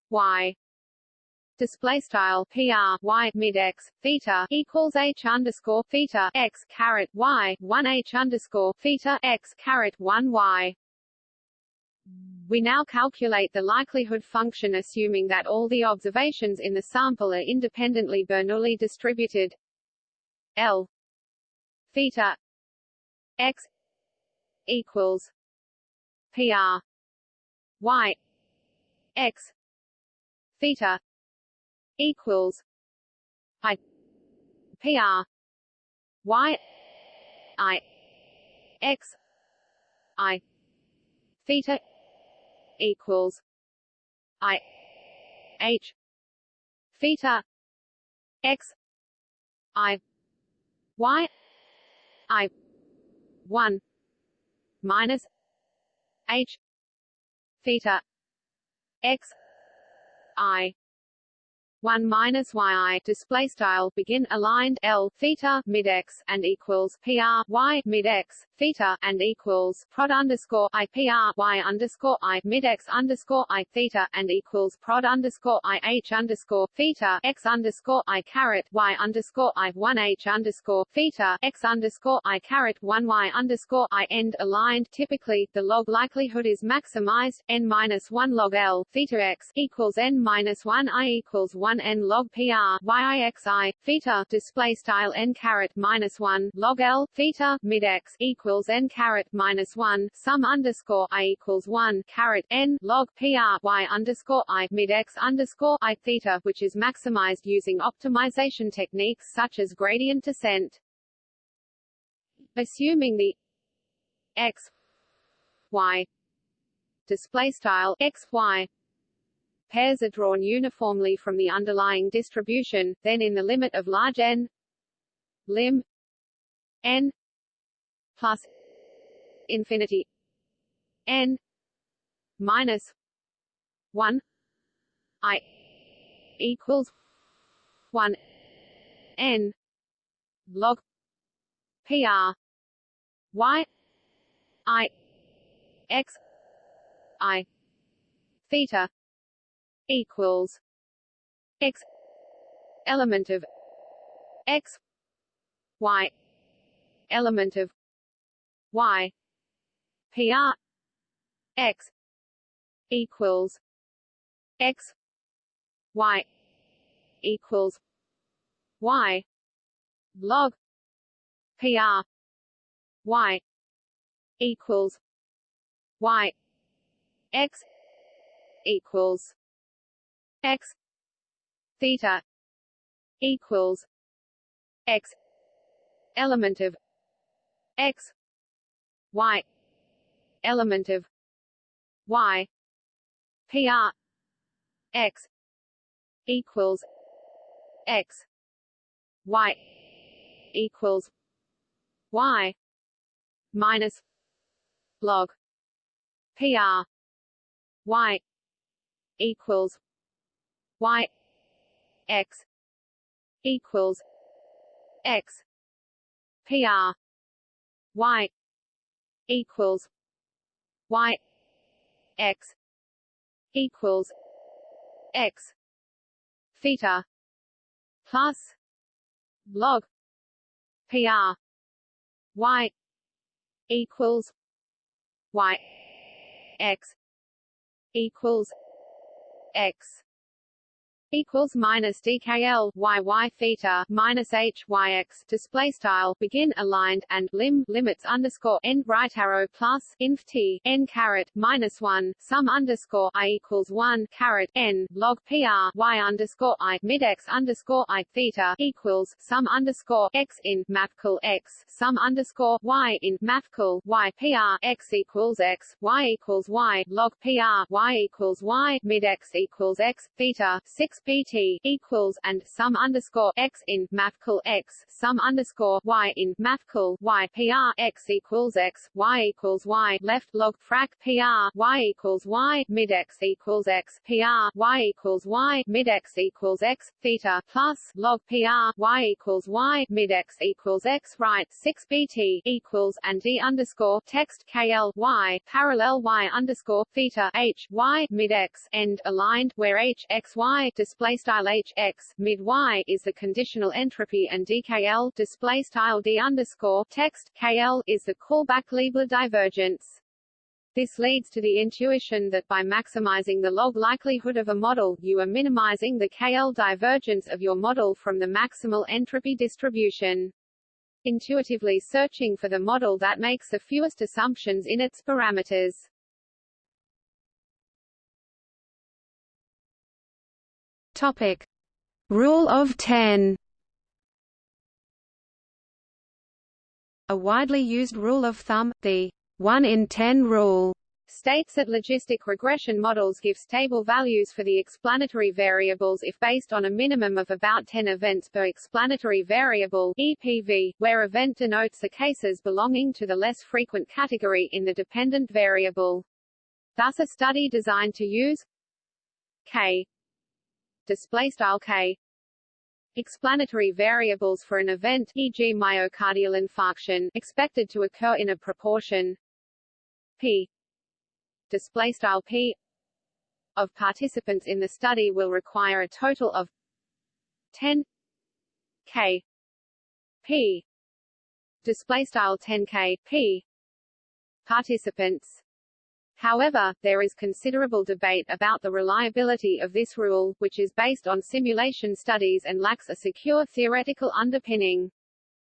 Y display style PR Y mid X theta equals H underscore theta X caret Y one H underscore theta X caret one Y. We now calculate the likelihood function assuming that all the observations in the sample are independently Bernoulli distributed L theta X equals PR Y X theta equals I PR Y I X I theta equals I H theta X I Y I one minus H theta X I 1 minus yi display style begin aligned L theta mid x and equals PR y mid x theta and equals prod underscore I PR y underscore I mid x underscore I theta and equals prod underscore I H underscore theta x underscore I caret y underscore I 1 H underscore theta x underscore I caret 1 y underscore I end aligned. Typically the log likelihood is maximized n minus 1 log L theta x equals n minus 1 I equals 1 1 n log pr yixi theta display style n caret minus 1 log l theta mid x equals n caret minus 1 sum underscore i equals 1 caret n log pr y underscore i mid x underscore i theta which is maximized using optimization techniques such as gradient descent. Assuming the x y display style x y pairs are drawn uniformly from the underlying distribution, then in the limit of large n lim n plus infinity n minus 1 i equals 1 n log pr y i x i theta equals x element of x y element of y pr x equals x y equals y log pr y equals y x equals x theta equals x element of x y element of y pr x equals x y equals y minus log pr y equals y x equals x. Pr y equals y x equals x. Theta plus log pr y equals y x equals x equals minus DKL y y theta minus H y x display style begin aligned and lim limits underscore n right arrow plus inf t n caret minus one sum underscore i equals one caret n log pr y underscore i mid x underscore i theta equals sum underscore x in mathcal x sum underscore y in mathcal y pr x equals x y equals y log pr y equals y mid x equals x theta six bt equals and sum underscore x in mathcal x sum underscore y in mathcal y pr x equals x y equals y left log frac pr y equals y mid x equals x pr y equals y mid x equals x theta plus log pr y equals y mid x equals x right 6 bt equals and d underscore text kl y parallel y underscore theta h y mid x end aligned where h x y display style h x mid y is the conditional entropy and dkl display style d underscore text kl is the Kullback Leibler divergence. This leads to the intuition that by maximizing the log likelihood of a model, you are minimizing the KL divergence of your model from the maximal entropy distribution. Intuitively searching for the model that makes the fewest assumptions in its parameters. Topic. Rule of ten A widely used rule of thumb, the 1 in 10 rule, states that logistic regression models give stable values for the explanatory variables if based on a minimum of about 10 events per explanatory variable EPV, where event denotes the cases belonging to the less frequent category in the dependent variable. Thus a study designed to use k display style k. Explanatory variables for an event e.g. myocardial infarction expected to occur in a proportion. P. Display style p. Of participants in the study will require a total of 10 k. P. Display style 10 k. P. Participants However, there is considerable debate about the reliability of this rule, which is based on simulation studies and lacks a secure theoretical underpinning.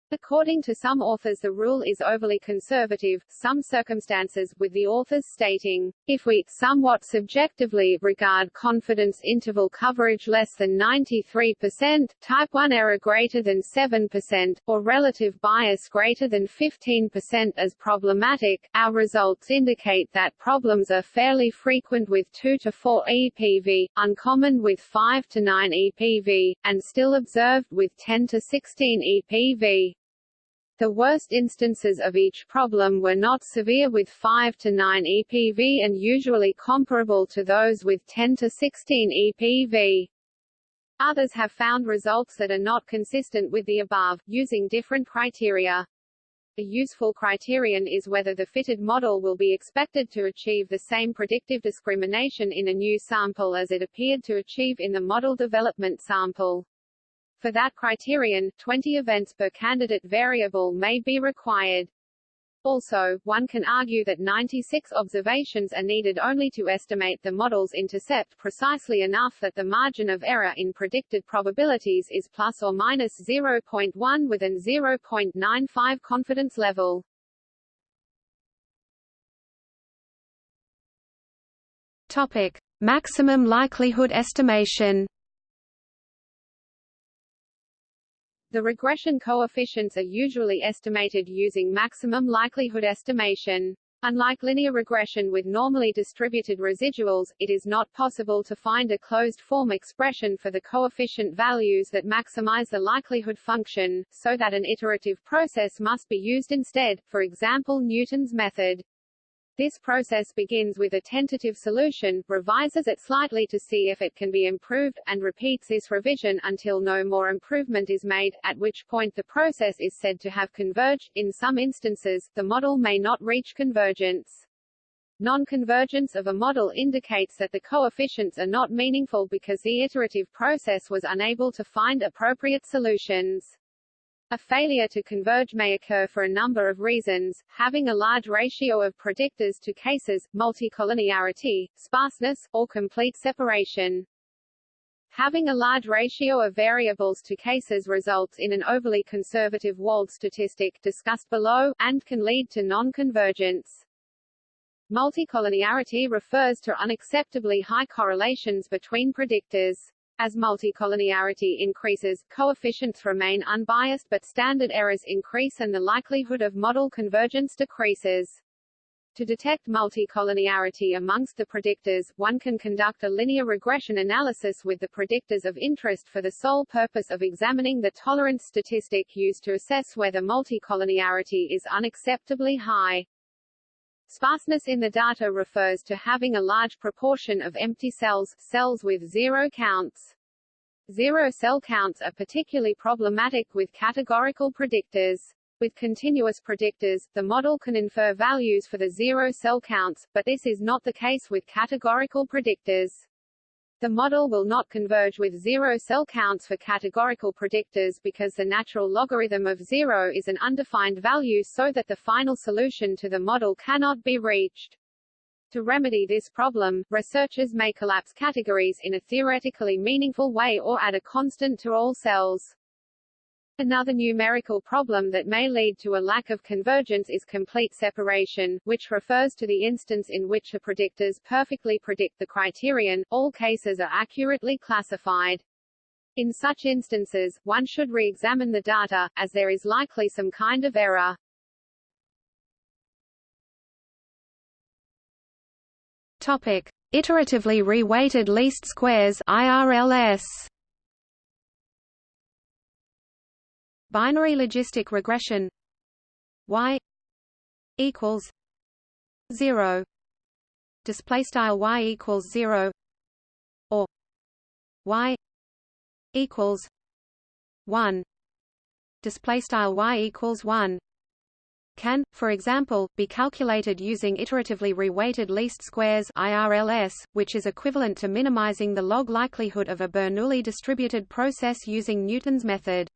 According to some authors the rule is overly conservative, some circumstances, with the authors stating, if we, somewhat subjectively, regard confidence interval coverage less than 93%, type 1 error greater than 7%, or relative bias greater than 15% as problematic, our results indicate that problems are fairly frequent with 2 to 4 EPV, uncommon with 5 to 9 EPV, and still observed with 10 to 16 EPV. The worst instances of each problem were not severe with 5 to 9 EPV and usually comparable to those with 10 to 16 EPV. Others have found results that are not consistent with the above, using different criteria. A useful criterion is whether the fitted model will be expected to achieve the same predictive discrimination in a new sample as it appeared to achieve in the model development sample. For that criterion, 20 events per candidate variable may be required. Also, one can argue that 96 observations are needed only to estimate the model's intercept precisely enough that the margin of error in predicted probabilities is plus or minus 0.1 with an 0.95 confidence level. Topic: Maximum likelihood estimation. The regression coefficients are usually estimated using maximum likelihood estimation. Unlike linear regression with normally distributed residuals, it is not possible to find a closed-form expression for the coefficient values that maximize the likelihood function, so that an iterative process must be used instead, for example Newton's method. This process begins with a tentative solution, revises it slightly to see if it can be improved, and repeats this revision until no more improvement is made, at which point the process is said to have converged. In some instances, the model may not reach convergence. Non-convergence of a model indicates that the coefficients are not meaningful because the iterative process was unable to find appropriate solutions. A failure to converge may occur for a number of reasons, having a large ratio of predictors to cases, multicollinearity, sparseness, or complete separation. Having a large ratio of variables to cases results in an overly conservative Wald statistic discussed below, and can lead to non-convergence. Multicollinearity refers to unacceptably high correlations between predictors. As multicollinearity increases, coefficients remain unbiased but standard errors increase and the likelihood of model convergence decreases. To detect multicollinearity amongst the predictors, one can conduct a linear regression analysis with the predictors of interest for the sole purpose of examining the tolerance statistic used to assess whether multicollinearity is unacceptably high. Sparseness in the data refers to having a large proportion of empty cells, cells with zero counts. Zero cell counts are particularly problematic with categorical predictors. With continuous predictors, the model can infer values for the zero cell counts, but this is not the case with categorical predictors. The model will not converge with zero cell counts for categorical predictors because the natural logarithm of zero is an undefined value so that the final solution to the model cannot be reached. To remedy this problem, researchers may collapse categories in a theoretically meaningful way or add a constant to all cells. Another numerical problem that may lead to a lack of convergence is complete separation, which refers to the instance in which the predictors perfectly predict the criterion, all cases are accurately classified. In such instances, one should re-examine the data, as there is likely some kind of error. Topic. Iteratively reweighted least squares IRLS binary logistic regression y equals 0 display style y equals 0 or y equals 1 display style y equals 1 can, for example, be calculated using iteratively reweighted least squares IRLS, which is equivalent to minimizing the log likelihood of a Bernoulli distributed process using Newton's method.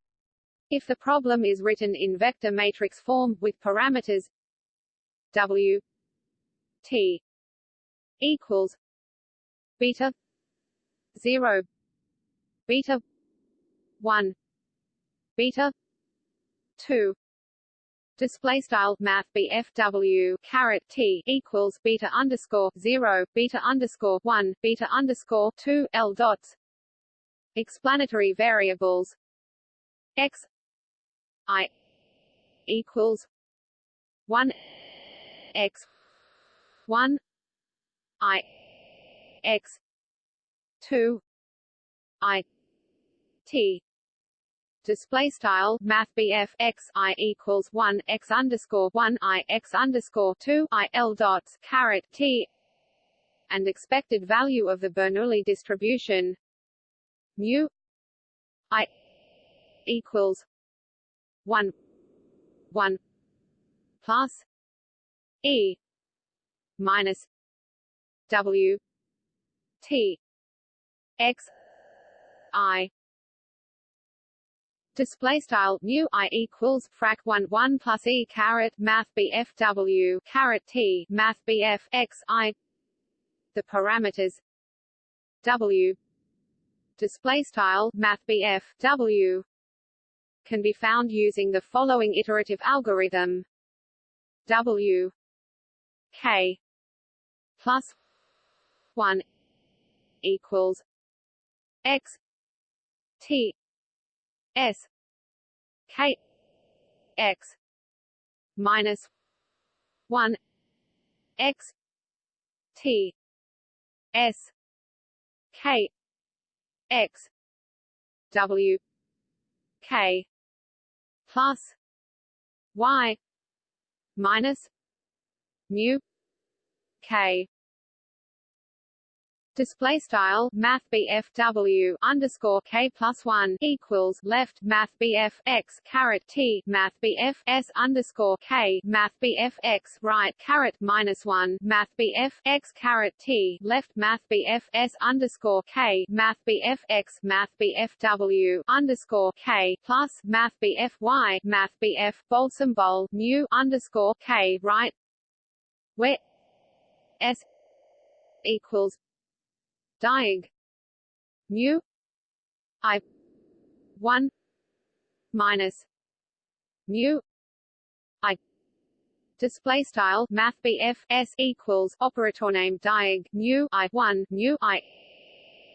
If the problem is written in vector matrix form, with parameters W T equals beta 0 beta 1 beta 2 display style math BFW caret T equals beta underscore 0 beta underscore 1 beta underscore 2 L dots. Explanatory variables. X I equals one X one I X two I T. Display style math x i equals 1 x underscore 1 i x underscore 2 i l dots caret t and expected value of the Bernoulli distribution mu i equals 1 1 plus e. Minus. W. T. X. I. Display style mu i equals frac 1 1 plus e caret math bfw caret t math bf x i. The parameters. W. Display style math bf w can be found using the following iterative algorithm. W K plus one equals X T S K X minus one X T S K X W K plus y minus mu k Display style Math W underscore K plus one equals left Math X caret T Math S underscore K Math X right caret minus one Math X caret T left Math S underscore K Math X Math W underscore K plus Math Y Math BF bold symbol mu underscore K right where S equals diag mu i 1 minus mu i display style math s equals operator name diag mu i 1 mu i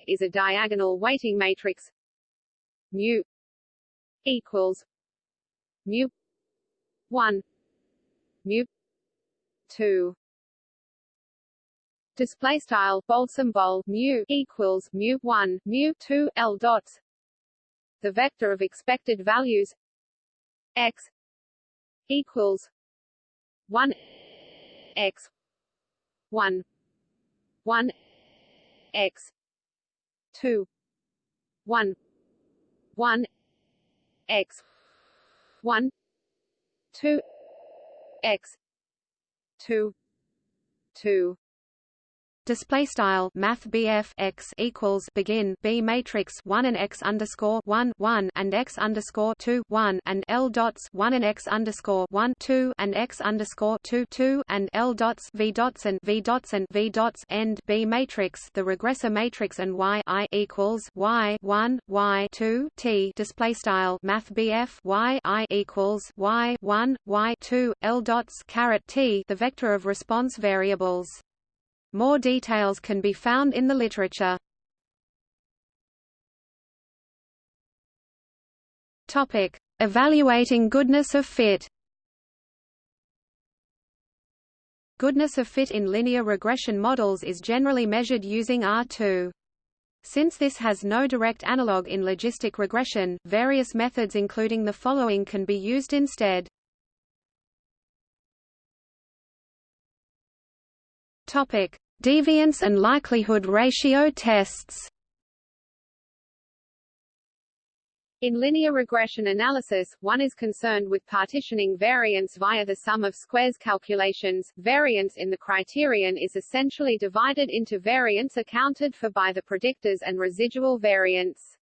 is a diagonal weighting matrix. Mu equals mu 1 mu 2 display style bold symbol mu equals mu 1 mu 2 l dots. The vector of expected values x equals 1 x 1 1 x 2 1 1 x 1 2 x 2 2 display style math BF x equals begin B matrix 1 and x underscore 1 1 and x underscore 2 1 and L dots 1 and x underscore 1 2 and x underscore 2 2 and L dots V dots and V dots and V dots end B matrix. The regressor matrix and Y I equals Y 1 Y 2 T. Display style math BF Y I equals Y 1 Y 2 L dots caret T. The vector of response variables more details can be found in the literature. Topic: Evaluating goodness of fit. Goodness of fit in linear regression models is generally measured using R2. Since this has no direct analog in logistic regression, various methods including the following can be used instead. Topic: Deviance and likelihood ratio tests. In linear regression analysis, one is concerned with partitioning variance via the sum of squares calculations. Variance in the criterion is essentially divided into variance accounted for by the predictors and residual variance.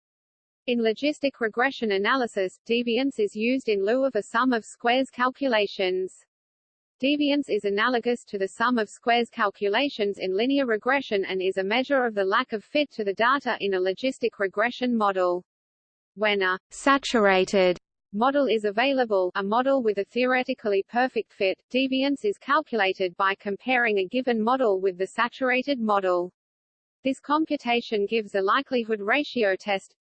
In logistic regression analysis, deviance is used in lieu of a sum of squares calculations. Deviance is analogous to the sum of squares calculations in linear regression and is a measure of the lack of fit to the data in a logistic regression model. When a saturated model is available a model with a theoretically perfect fit, deviance is calculated by comparing a given model with the saturated model. This computation gives a likelihood ratio test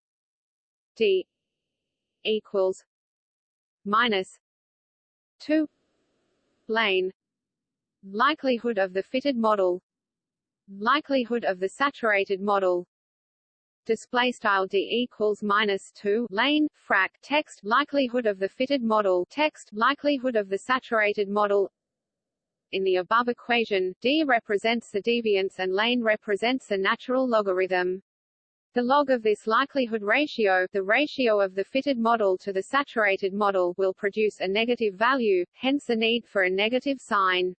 d equals minus 2 lane likelihood of the fitted model. Likelihood of the saturated model. Display style d equals minus 2 lane frac text likelihood of the fitted model text likelihood of the saturated model. In the above equation d represents the deviance and lane represents the natural logarithm the log of this likelihood ratio the ratio of the fitted model to the saturated model will produce a negative value, hence the need for a negative sign.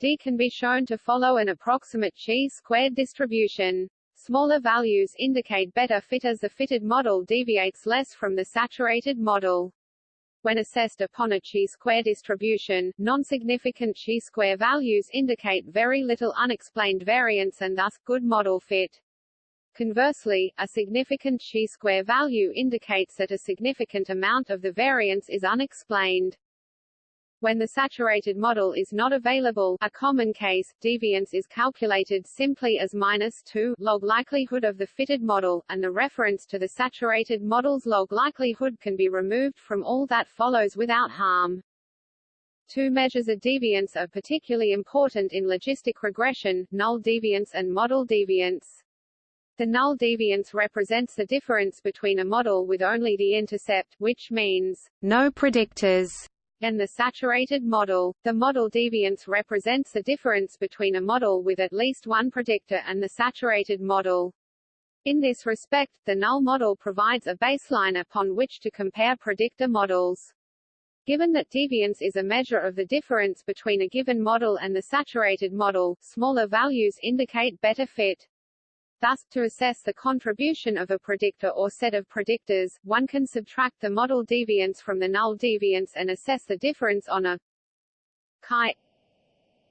D can be shown to follow an approximate chi-squared distribution. Smaller values indicate better fit as the fitted model deviates less from the saturated model. When assessed upon a chi-square distribution, non-significant chi-square values indicate very little unexplained variance and thus, good model fit. Conversely, a significant chi-square value indicates that a significant amount of the variance is unexplained. When the saturated model is not available a common case, deviance is calculated simply as minus 2 log likelihood of the fitted model, and the reference to the saturated model's log likelihood can be removed from all that follows without harm. Two measures of deviance are particularly important in logistic regression, null deviance and model deviance. The null deviance represents the difference between a model with only the intercept, which means no predictors, and the saturated model. The model deviance represents the difference between a model with at least one predictor and the saturated model. In this respect, the null model provides a baseline upon which to compare predictor models. Given that deviance is a measure of the difference between a given model and the saturated model, smaller values indicate better fit. Thus, to assess the contribution of a predictor or set of predictors, one can subtract the model deviance from the null deviance and assess the difference on a chi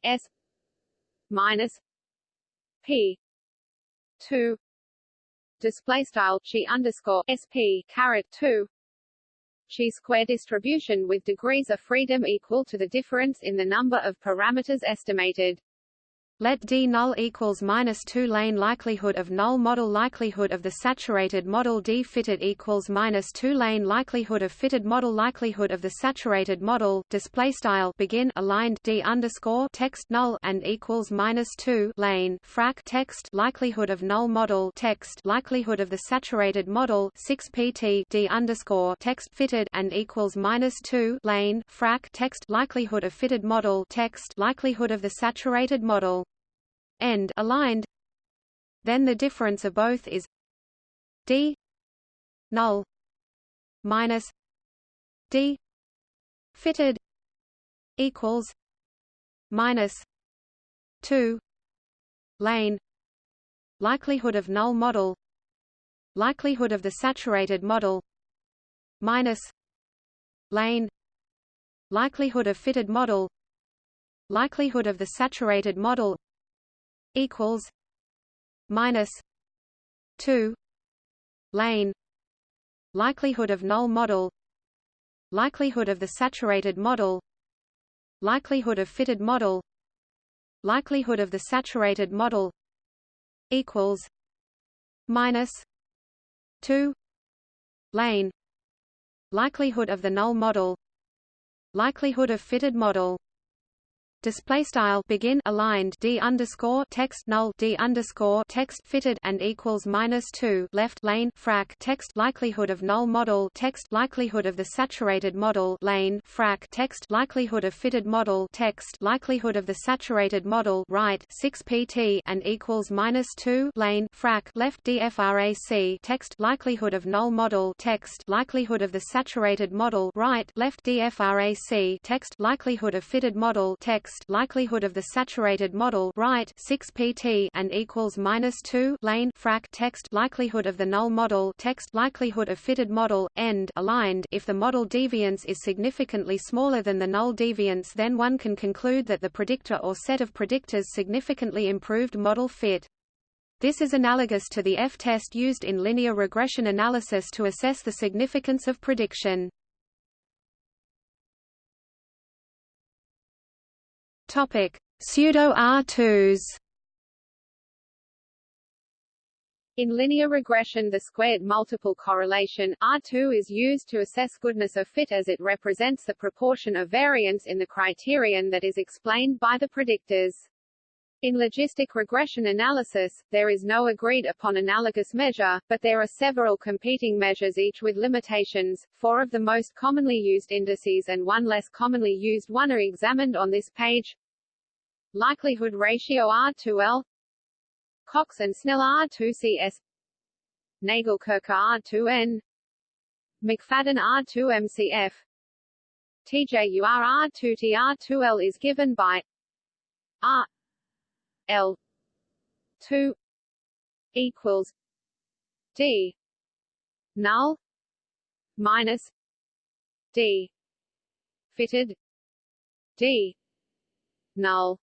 s minus p 2 display style chi underscore sp caret 2 chi square distribution with degrees of freedom equal to the difference in the number of parameters estimated. Let D null equals minus 2 lane likelihood of null model likelihood of the saturated model D fitted equals minus 2 lane likelihood of fitted model likelihood of the saturated model display style begin aligned D underscore text null and equals minus 2 lane frac text likelihood of null model text likelihood of the saturated model 6 pt D underscore text fitted and equals minus 2 lane frac text likelihood of fitted model text likelihood of the saturated model end aligned then the difference of both is d null minus d fitted equals minus 2 lane likelihood of null model likelihood of the saturated model minus lane likelihood of fitted model likelihood of the saturated model equals minus 2 lane likelihood of null model likelihood of the saturated model likelihood of fitted model likelihood of the saturated model equals minus 2 lane likelihood of the null model likelihood of fitted model display style begin aligned d underscore text null d underscore text fitted and equals minus two left lane frac text likelihood of null model text likelihood of the saturated model lane frac text likelihood of fitted model text likelihood of the saturated model right 6 pt and equals minus two lane frac left dfrac text likelihood of null model text likelihood of the saturated model right left dfrac text likelihood of fitted model text text likelihood of the saturated model right 6 pt and equals minus 2 lane frac text likelihood of the null model text likelihood of fitted model end aligned if the model deviance is significantly smaller than the null deviance then one can conclude that the predictor or set of predictors significantly improved model fit this is analogous to the F-test used in linear regression analysis to assess the significance of prediction. Topic: Pseudo R2s. In linear regression the squared multiple correlation, R2 is used to assess goodness of fit as it represents the proportion of variance in the criterion that is explained by the predictors. In logistic regression analysis, there is no agreed upon analogous measure, but there are several competing measures each with limitations. Four of the most commonly used indices and one less commonly used one are examined on this page likelihood ratio R2L Cox and Snell R2CS Nagelkerke R2N McFadden R2MCF TJUR R2T R2L is given by R L 2 equals D null minus D fitted D null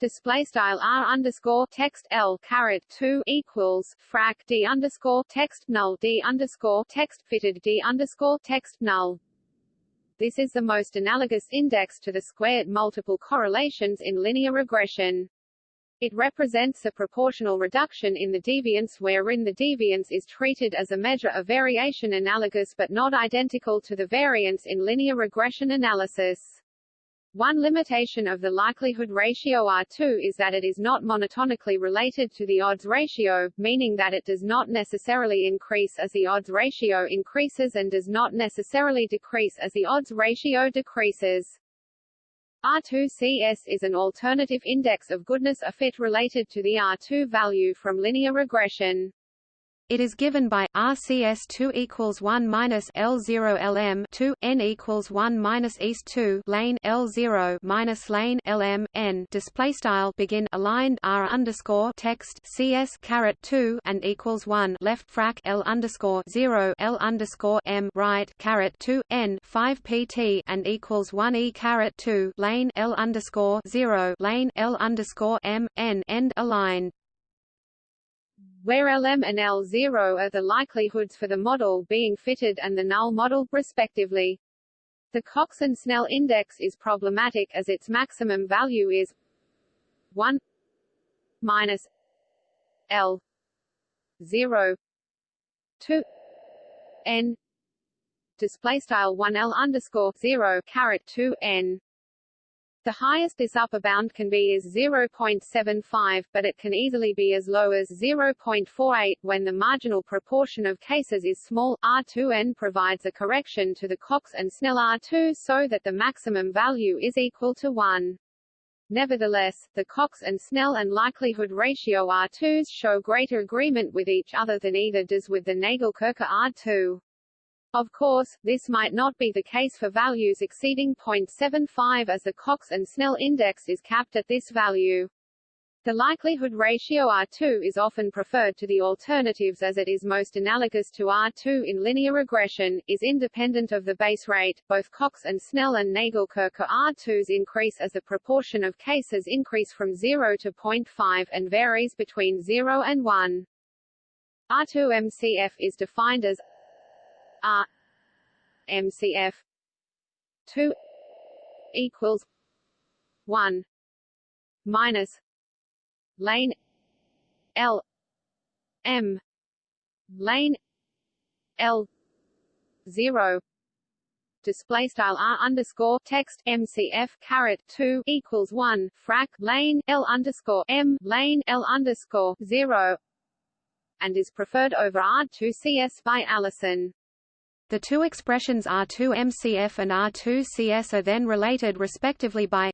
display style r underscore text l caret 2 equals frac d underscore text null d underscore text fitted d underscore text null. This is the most analogous index to the squared multiple correlations in linear regression. It represents a proportional reduction in the deviance wherein the deviance is treated as a measure of variation analogous but not identical to the variance in linear regression analysis. One limitation of the likelihood ratio R2 is that it is not monotonically related to the odds ratio, meaning that it does not necessarily increase as the odds ratio increases and does not necessarily decrease as the odds ratio decreases. R2CS is an alternative index of goodness a fit related to the R2 value from linear regression. It is given by RCS 2 equals 1 minus L0 LM 2 N equals 1 minus East 2 lane L0 minus lane LM N. Display style begin aligned R underscore text CS caret 2 and equals 1 left frac L underscore 0 L underscore M right caret 2 N 5 PT and equals 1 E caret 2 lane L underscore 0 lane L underscore M N end aligned where Lm and L0 are the likelihoods for the model being fitted and the null model, respectively. The Cox and Snell index is problematic as its maximum value is 1 minus L 0 2 N display style 1 L underscore 0 caret 2 N the highest this upper bound can be is 0.75, but it can easily be as low as 0.48. When the marginal proportion of cases is small, R2n provides a correction to the Cox and Snell R2 so that the maximum value is equal to 1. Nevertheless, the Cox and Snell and likelihood ratio R2s show greater agreement with each other than either does with the Nagelkerke R2. Of course, this might not be the case for values exceeding 0.75 as the Cox and Snell index is capped at this value. The likelihood ratio R2 is often preferred to the alternatives as it is most analogous to R2 in linear regression, is independent of the base rate. Both Cox and Snell and Nagelkerke R2s increase as the proportion of cases increase from 0 to 0.5 and varies between 0 and 1. R2MCF is defined as R MCF two equals one minus lane L M lane L zero display style r underscore text mcf caret 2 equals 1 frac lane l underscore m lane l underscore 0 and is preferred over r2cs by Allison the two expressions R2MCF and R2CS are then related respectively by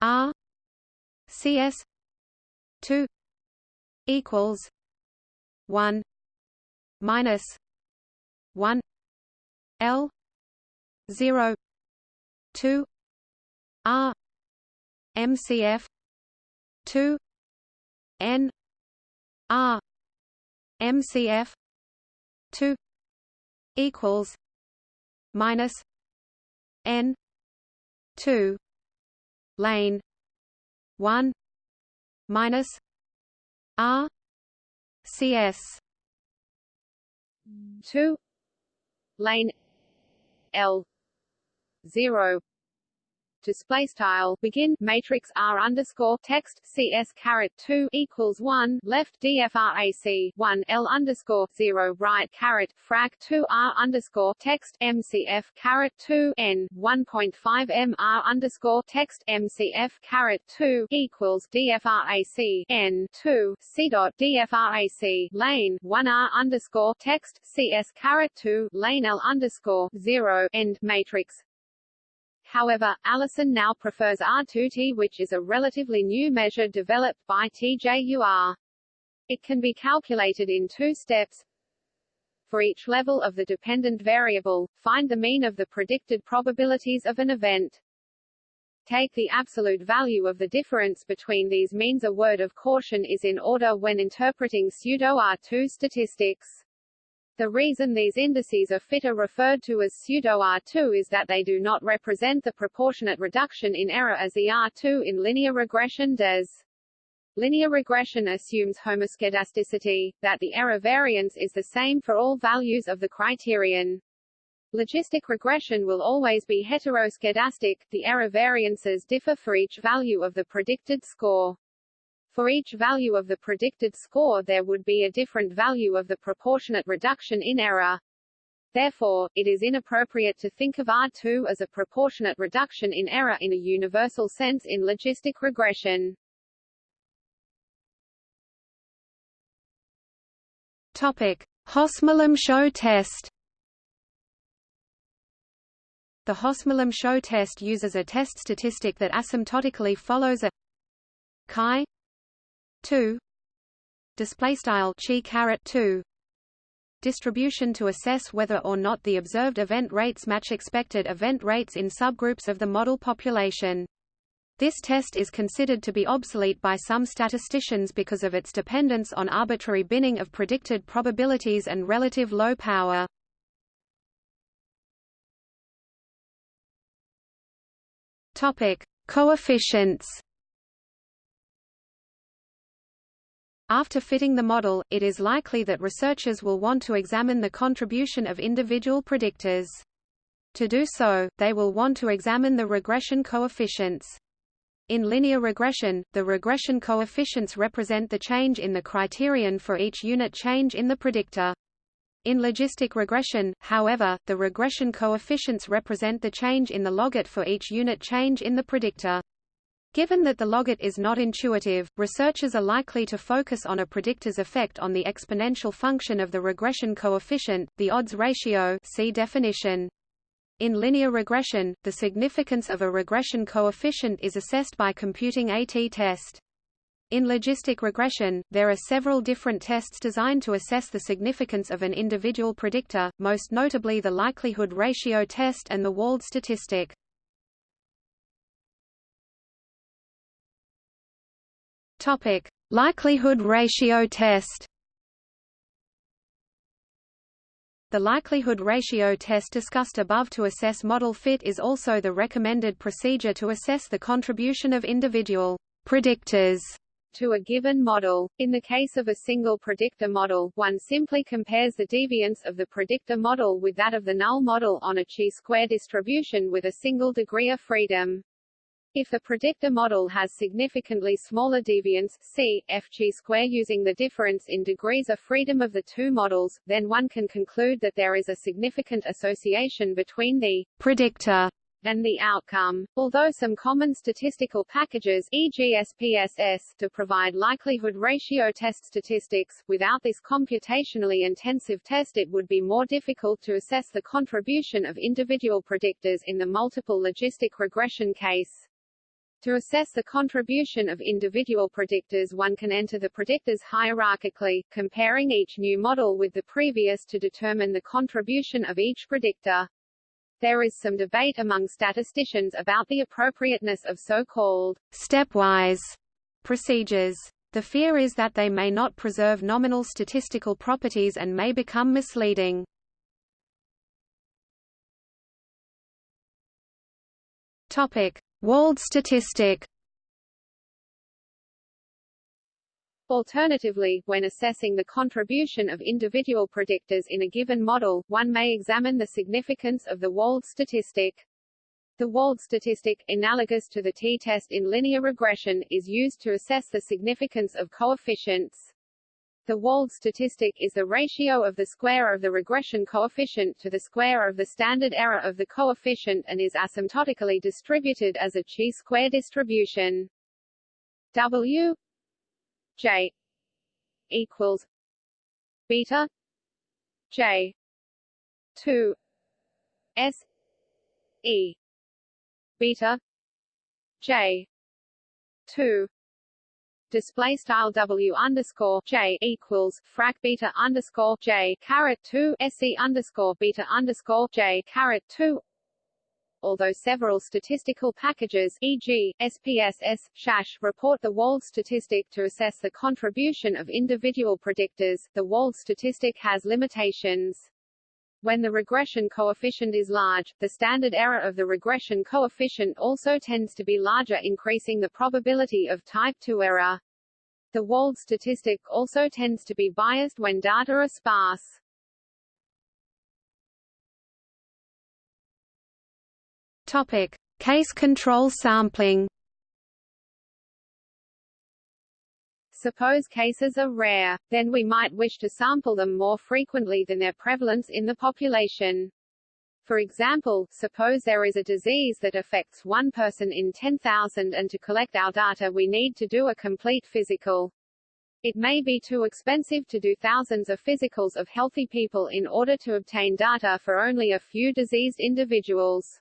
R CS 2 equals 1 minus 1 L 0 2 R MCF 2 N R MCF 2 equals minus n 2 lane 1 minus r cs 2 lane l 0 display style begin matrix r underscore text cs caret 2 equals 1 left dfrac 1 l underscore 0 right caret frac 2 r underscore text mcf caret 2 n 1.5 m r underscore text mcf caret 2 equals dfrac n 2 c dot dfrac lane 1 r underscore text cs caret 2 lane l underscore 0 end matrix However, Allison now prefers R2T which is a relatively new measure developed by TJUR. It can be calculated in two steps. For each level of the dependent variable, find the mean of the predicted probabilities of an event. Take the absolute value of the difference between these means a word of caution is in order when interpreting pseudo-R2 statistics. The reason these indices are fit are referred to as pseudo-R2 is that they do not represent the proportionate reduction in error as the R2 in linear regression does. Linear regression assumes homoscedasticity, that the error variance is the same for all values of the criterion. Logistic regression will always be heteroscedastic, the error variances differ for each value of the predicted score. For each value of the predicted score there would be a different value of the proportionate reduction in error. Therefore, it is inappropriate to think of R2 as a proportionate reduction in error in a universal sense in logistic regression. Topic: Hosmer-Lemeshow test. The Hosmer-Lemeshow test uses a test statistic that asymptotically follows a chi 2 display style chi caret 2 distribution to assess whether or not the observed event rates match expected event rates in subgroups of the model population. This test is considered to be obsolete by some statisticians because of its dependence on arbitrary binning of predicted probabilities and relative low power. Topic: Coefficients After fitting the model, it is likely that researchers will want to examine the contribution of individual predictors. To do so, they will want to examine the regression coefficients. In linear regression, the regression coefficients represent the change in the criterion for each unit change in the predictor. In logistic regression, however, the regression coefficients represent the change in the logit for each unit change in the predictor. Given that the logit is not intuitive, researchers are likely to focus on a predictor's effect on the exponential function of the regression coefficient, the odds ratio see definition. In linear regression, the significance of a regression coefficient is assessed by computing a t-test. In logistic regression, there are several different tests designed to assess the significance of an individual predictor, most notably the likelihood ratio test and the Wald statistic. Topic: Likelihood ratio test. The likelihood ratio test discussed above to assess model fit is also the recommended procedure to assess the contribution of individual predictors to a given model. In the case of a single predictor model, one simply compares the deviance of the predictor model with that of the null model on a chi-square distribution with a single degree of freedom. If the predictor model has significantly smaller deviance c, f chi square using the difference in degrees of freedom of the two models, then one can conclude that there is a significant association between the predictor and the outcome. Although some common statistical packages e.g. SPSS to provide likelihood ratio test statistics, without this computationally intensive test it would be more difficult to assess the contribution of individual predictors in the multiple logistic regression case. To assess the contribution of individual predictors one can enter the predictors hierarchically, comparing each new model with the previous to determine the contribution of each predictor. There is some debate among statisticians about the appropriateness of so-called stepwise procedures. The fear is that they may not preserve nominal statistical properties and may become misleading. Topic: Wald statistic Alternatively, when assessing the contribution of individual predictors in a given model, one may examine the significance of the Wald statistic. The Wald statistic, analogous to the t-test in linear regression, is used to assess the significance of coefficients. The Wald statistic is the ratio of the square of the regression coefficient to the square of the standard error of the coefficient and is asymptotically distributed as a chi-square distribution. W J equals beta J 2 S E beta J 2 display style W underscore J equals frac beta underscore J caret two SE underscore beta underscore J caret two Although several statistical packages e.g., SPSS, SAS report the Wald statistic to assess the contribution of individual predictors, the Wald statistic has limitations. When the regression coefficient is large, the standard error of the regression coefficient also tends to be larger increasing the probability of type 2 error. The Wald statistic also tends to be biased when data are sparse. Topic: Case control sampling Suppose cases are rare, then we might wish to sample them more frequently than their prevalence in the population. For example, suppose there is a disease that affects one person in 10,000 and to collect our data we need to do a complete physical. It may be too expensive to do thousands of physicals of healthy people in order to obtain data for only a few diseased individuals.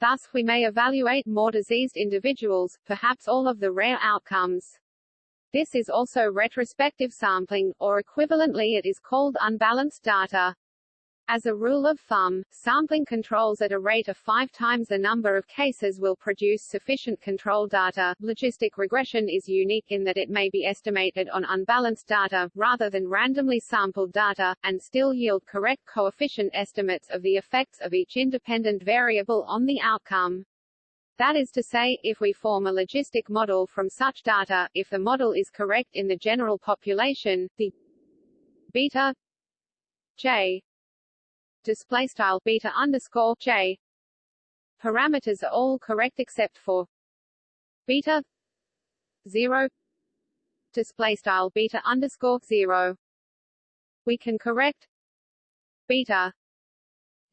Thus, we may evaluate more diseased individuals, perhaps all of the rare outcomes. This is also retrospective sampling, or equivalently it is called unbalanced data. As a rule of thumb, sampling controls at a rate of five times the number of cases will produce sufficient control data. Logistic regression is unique in that it may be estimated on unbalanced data, rather than randomly sampled data, and still yield correct coefficient estimates of the effects of each independent variable on the outcome. That is to say, if we form a logistic model from such data, if the model is correct in the general population, the beta j display style beta underscore j parameters are all correct except for beta zero display style beta underscore zero. We can correct beta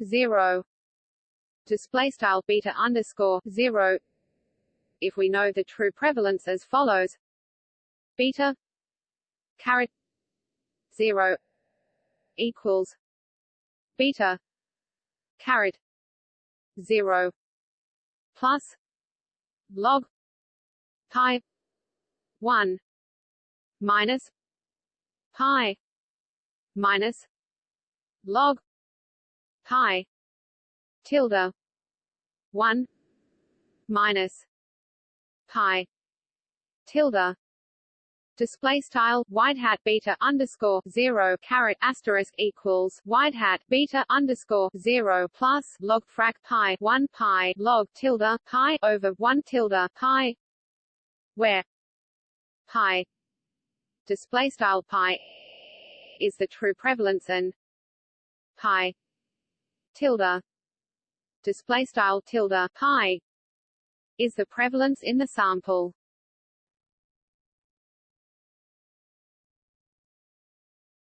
zero display style beta underscore zero if we know the true prevalence as follows. Beta caret zero equals beta caret 0 plus log pi 1 minus pi minus log pi tilde 1 minus. Pi. Tilde. Display style white hat beta underscore zero caret asterisk equals white hat beta underscore zero plus log frac pi one pi log tilde pi over one tilde pi. Where? Pi. Display style pi is the true prevalence and pi. Tilde display style tilde pi is the prevalence in the sample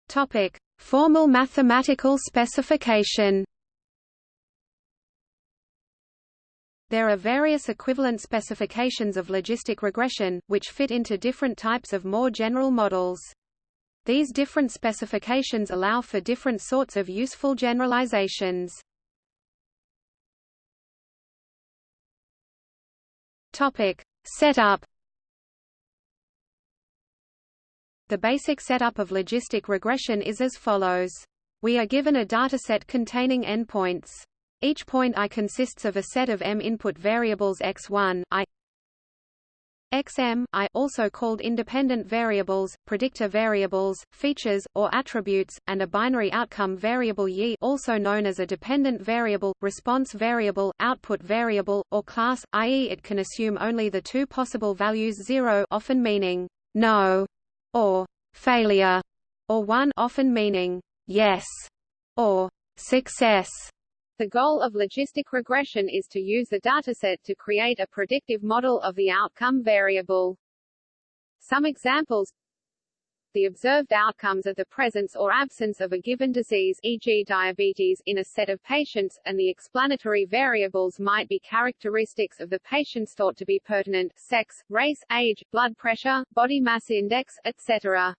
Topic: Formal mathematical specification. There are various equivalent specifications of logistic regression, which fit into different types of more general models. These different specifications allow for different sorts of useful generalizations. Topic: Setup The basic setup of logistic regression is as follows. We are given a dataset containing n points. Each point i consists of a set of m input variables x1 i xm i also called independent variables, predictor variables, features, or attributes, and a binary outcome variable y also known as a dependent variable, response variable, output variable, or class, i.e. it can assume only the two possible values 0 often meaning no or failure, or one often meaning yes or success. The goal of logistic regression is to use the dataset to create a predictive model of the outcome variable. Some examples the observed outcomes of the presence or absence of a given disease e.g. diabetes in a set of patients, and the explanatory variables might be characteristics of the patients thought to be pertinent sex, race, age, blood pressure, body mass index, etc.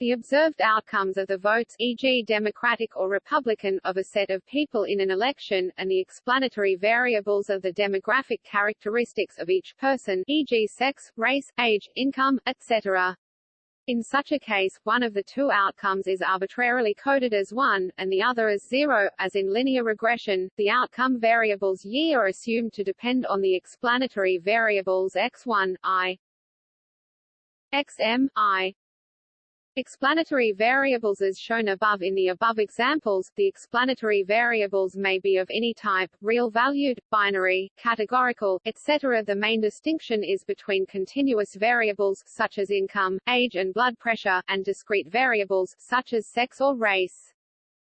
The observed outcomes of the votes e.g. Democratic or Republican of a set of people in an election, and the explanatory variables of the demographic characteristics of each person e.g. sex, race, age, income, etc. In such a case, one of the two outcomes is arbitrarily coded as 1, and the other as 0. As in linear regression, the outcome variables y are assumed to depend on the explanatory variables x1, i, xm, i, Explanatory variables as shown above in the above examples, the explanatory variables may be of any type, real-valued, binary, categorical, etc. The main distinction is between continuous variables, such as income, age and blood pressure, and discrete variables, such as sex or race.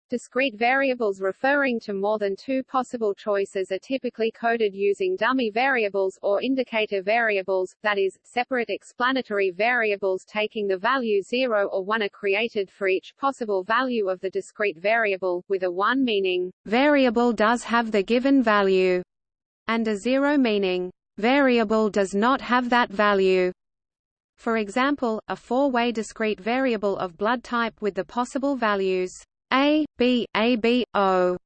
Discrete variables referring to more than two possible choices are typically coded using dummy variables or indicator variables, that is, separate explanatory variables taking the value 0 or 1 are created for each possible value of the discrete variable, with a 1 meaning, variable does have the given value, and a 0 meaning, variable does not have that value. For example, a four-way discrete variable of blood type with the possible values a, B, A, B, O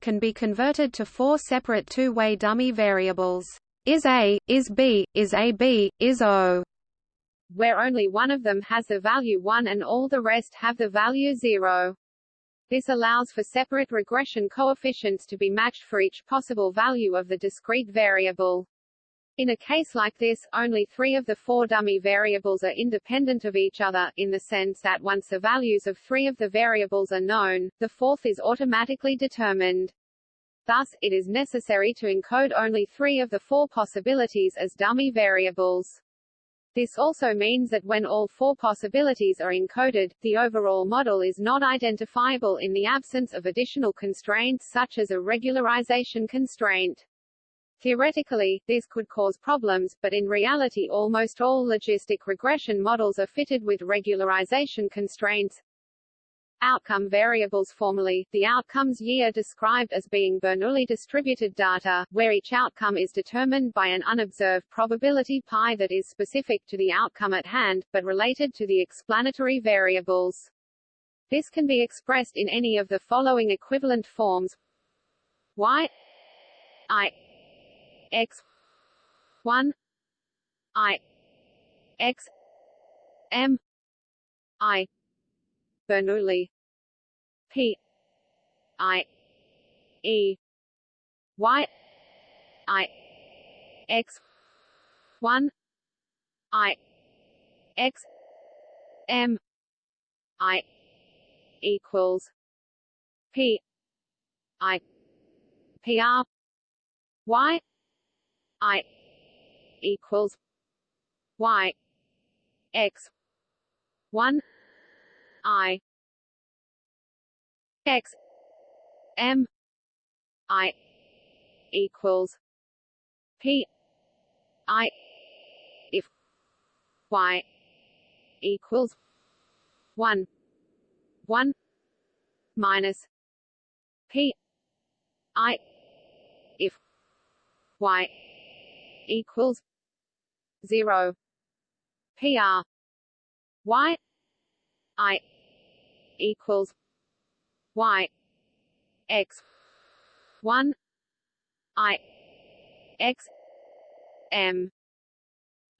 can be converted to four separate two-way dummy variables. Is A, is B, is A B, is O, where only one of them has the value 1 and all the rest have the value 0. This allows for separate regression coefficients to be matched for each possible value of the discrete variable. In a case like this, only three of the four dummy variables are independent of each other, in the sense that once the values of three of the variables are known, the fourth is automatically determined. Thus, it is necessary to encode only three of the four possibilities as dummy variables. This also means that when all four possibilities are encoded, the overall model is not identifiable in the absence of additional constraints such as a regularization constraint. Theoretically, this could cause problems, but in reality almost all logistic regression models are fitted with regularization constraints. Outcome variables Formally, the outcomes Y are described as being Bernoulli distributed data, where each outcome is determined by an unobserved probability pi that is specific to the outcome at hand, but related to the explanatory variables. This can be expressed in any of the following equivalent forms y i x 1 i x m i Bernoulli p i e y i x 1 i x m i equals p i p r y I equals Y X one I X M I equals P I if Y equals one one minus P I if Y equals zero. PR Y I equals Y X one I X M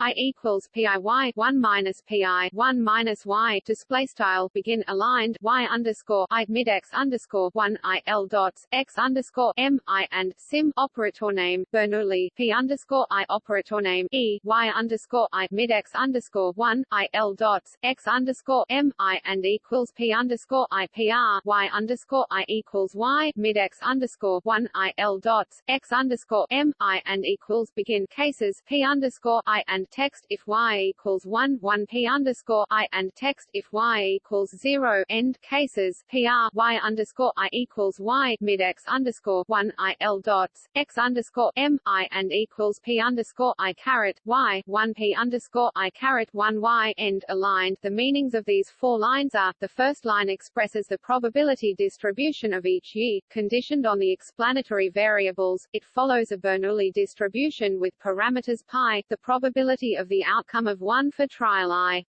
I equals PIY one minus PI one minus Y display style begin aligned Y underscore I mid X underscore one I L dots X underscore M I and sim operator name Bernoulli P underscore I operator name E Y underscore I mid X underscore one I L dots X underscore M I and equals P underscore I PR Y underscore I equals Y mid X underscore one I L dots X underscore M I and equals begin cases P underscore I and text if y equals 1 1 p underscore i and text if y equals 0 end cases pr y underscore i equals y mid x underscore 1 i l dots x underscore m i and equals p underscore i caret y 1 p underscore i caret 1 y end aligned. The meanings of these four lines are: the first line expresses the probability distribution of each y, conditioned on the explanatory variables. It follows a Bernoulli distribution with parameters pi. The probability probability of the outcome of one for trial I.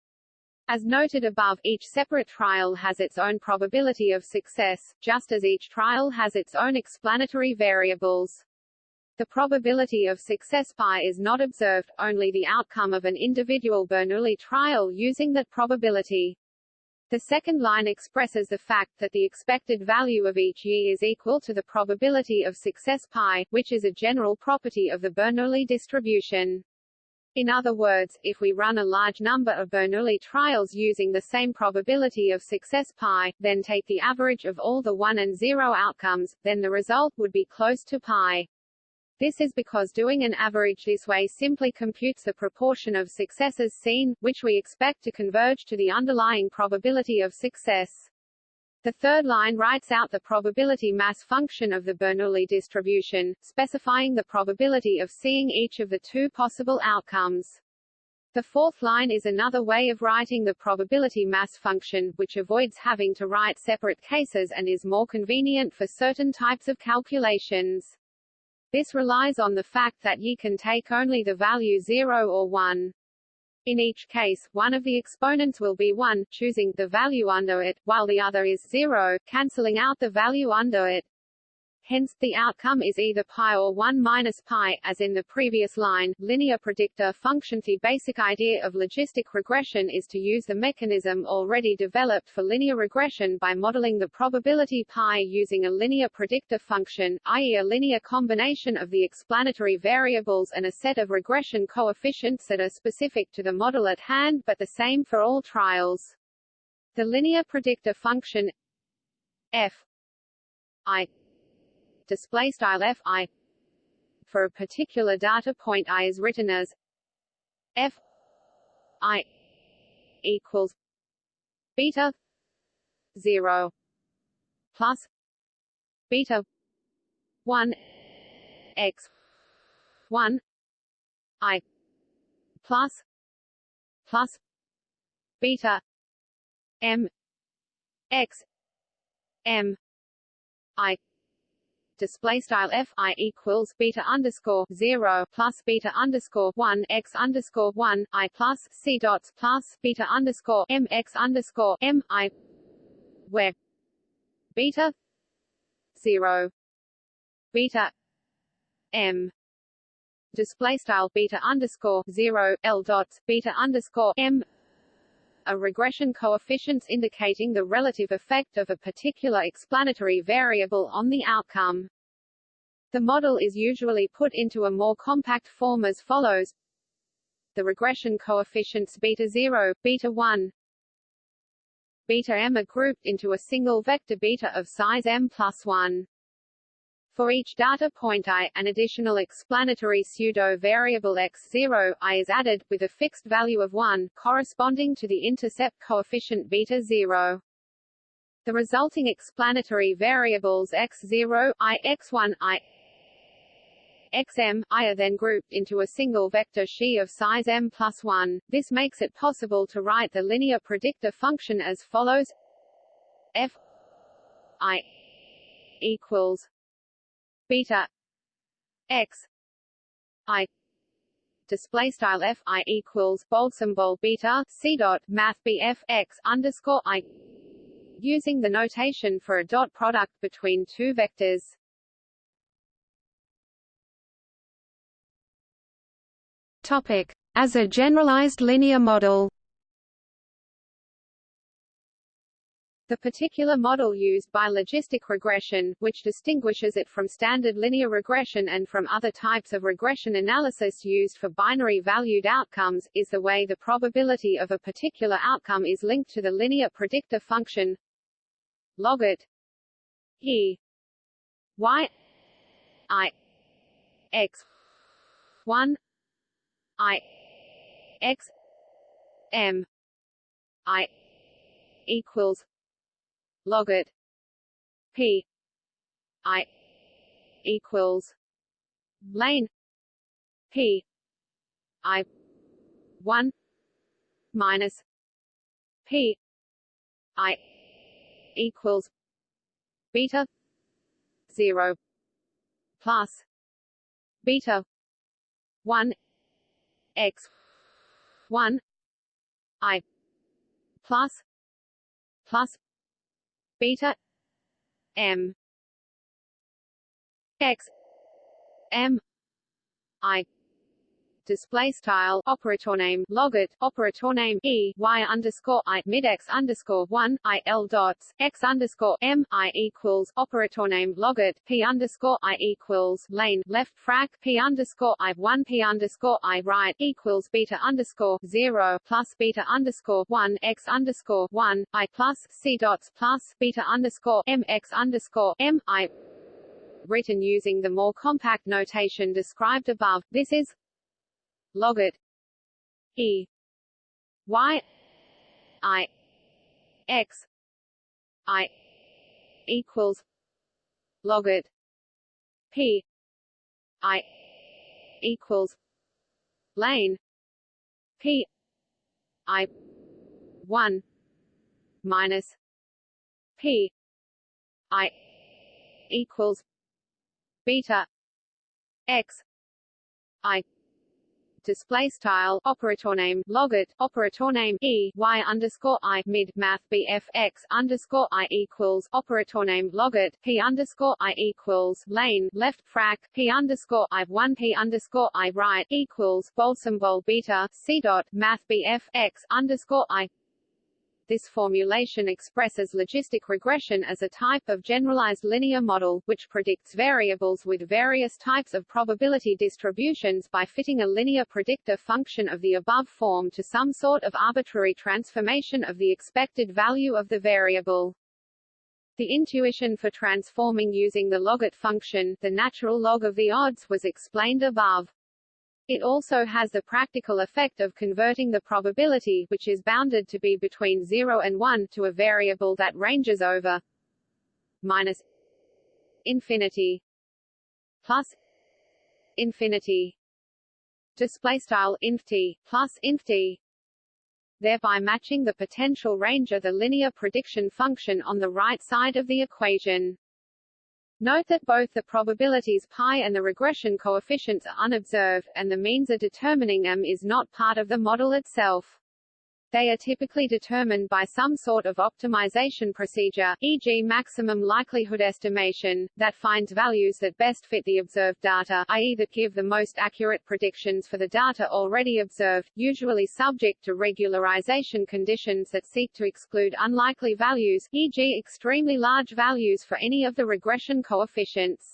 As noted above, each separate trial has its own probability of success, just as each trial has its own explanatory variables. The probability of success pi is not observed, only the outcome of an individual Bernoulli trial using that probability. The second line expresses the fact that the expected value of each y is equal to the probability of success pi, which is a general property of the Bernoulli distribution. In other words, if we run a large number of Bernoulli trials using the same probability of success pi, then take the average of all the 1 and 0 outcomes, then the result would be close to pi. This is because doing an average this way simply computes the proportion of successes seen, which we expect to converge to the underlying probability of success. The third line writes out the probability mass function of the Bernoulli distribution, specifying the probability of seeing each of the two possible outcomes. The fourth line is another way of writing the probability mass function, which avoids having to write separate cases and is more convenient for certain types of calculations. This relies on the fact that ye can take only the value 0 or 1. In each case, one of the exponents will be 1, choosing the value under it, while the other is 0, cancelling out the value under it. Hence, the outcome is either pi or 1 minus pi, as in the previous line. Linear predictor function The basic idea of logistic regression is to use the mechanism already developed for linear regression by modeling the probability pi using a linear predictor function, i.e. a linear combination of the explanatory variables and a set of regression coefficients that are specific to the model at hand but the same for all trials. The linear predictor function f i display style f i. For a particular data point i is written as f i equals beta 0 plus beta 1 x 1 i plus plus beta m x m i display style f i equals beta underscore zero plus beta underscore one x underscore one i plus c dots plus beta underscore m x underscore m i where beta zero beta m display style beta underscore zero l dots beta underscore m are regression coefficients indicating the relative effect of a particular explanatory variable on the outcome. The model is usually put into a more compact form as follows. The regression coefficients beta 0, beta 1, beta m are grouped into a single vector beta of size m plus 1. For each data point i, an additional explanatory pseudo-variable x0 i is added, with a fixed value of 1, corresponding to the intercept coefficient beta 0. The resulting explanatory variables x0, i, x1, i, xm, i are then grouped into a single vector xi of size m plus 1. This makes it possible to write the linear predictor function as follows f i equals beta x i display style f i equals bold symbol beta c dot math x underscore i using the notation for a dot product between two vectors. As a generalized linear model. The particular model used by logistic regression, which distinguishes it from standard linear regression and from other types of regression analysis used for binary-valued outcomes, is the way the probability of a particular outcome is linked to the linear predictor function logit e y i x 1 i x m i equals logit p i equals lane p i 1 minus p i equals beta 0 plus beta 1 x. 1 i. Plus. Plus. Beta. M. X. M. I display style operator name logit operator name e y underscore i mid x underscore one i l dots x underscore m i equals operator name logit p underscore i equals lane left frac p underscore i one p underscore i right equals beta underscore zero plus beta underscore one x underscore one i plus c dots plus beta underscore m x underscore m i written using the more compact notation described above. This is logit e. Y. I. X. I. Equals. Logit p. I. Equals. Lane. P. I. 1 minus. P. I. Equals. Beta. X. I display style operator name logit operator name e y underscore i mid math bf x underscore i equals operator name logit p underscore i equals lane left frac p underscore i one p underscore i right equals bold symbol beta c dot math bf x underscore i this formulation expresses logistic regression as a type of generalized linear model, which predicts variables with various types of probability distributions by fitting a linear predictor function of the above form to some sort of arbitrary transformation of the expected value of the variable. The intuition for transforming using the logit function, the natural log of the odds, was explained above. It also has the practical effect of converting the probability which is bounded to be between 0 and 1 to a variable that ranges over minus infinity plus infinity display style plus thereby matching the potential range of the linear prediction function on the right side of the equation. Note that both the probabilities pi and the regression coefficients are unobserved, and the means are determining them is not part of the model itself. They are typically determined by some sort of optimization procedure, e.g. maximum likelihood estimation, that finds values that best fit the observed data i.e. that give the most accurate predictions for the data already observed, usually subject to regularization conditions that seek to exclude unlikely values, e.g. extremely large values for any of the regression coefficients.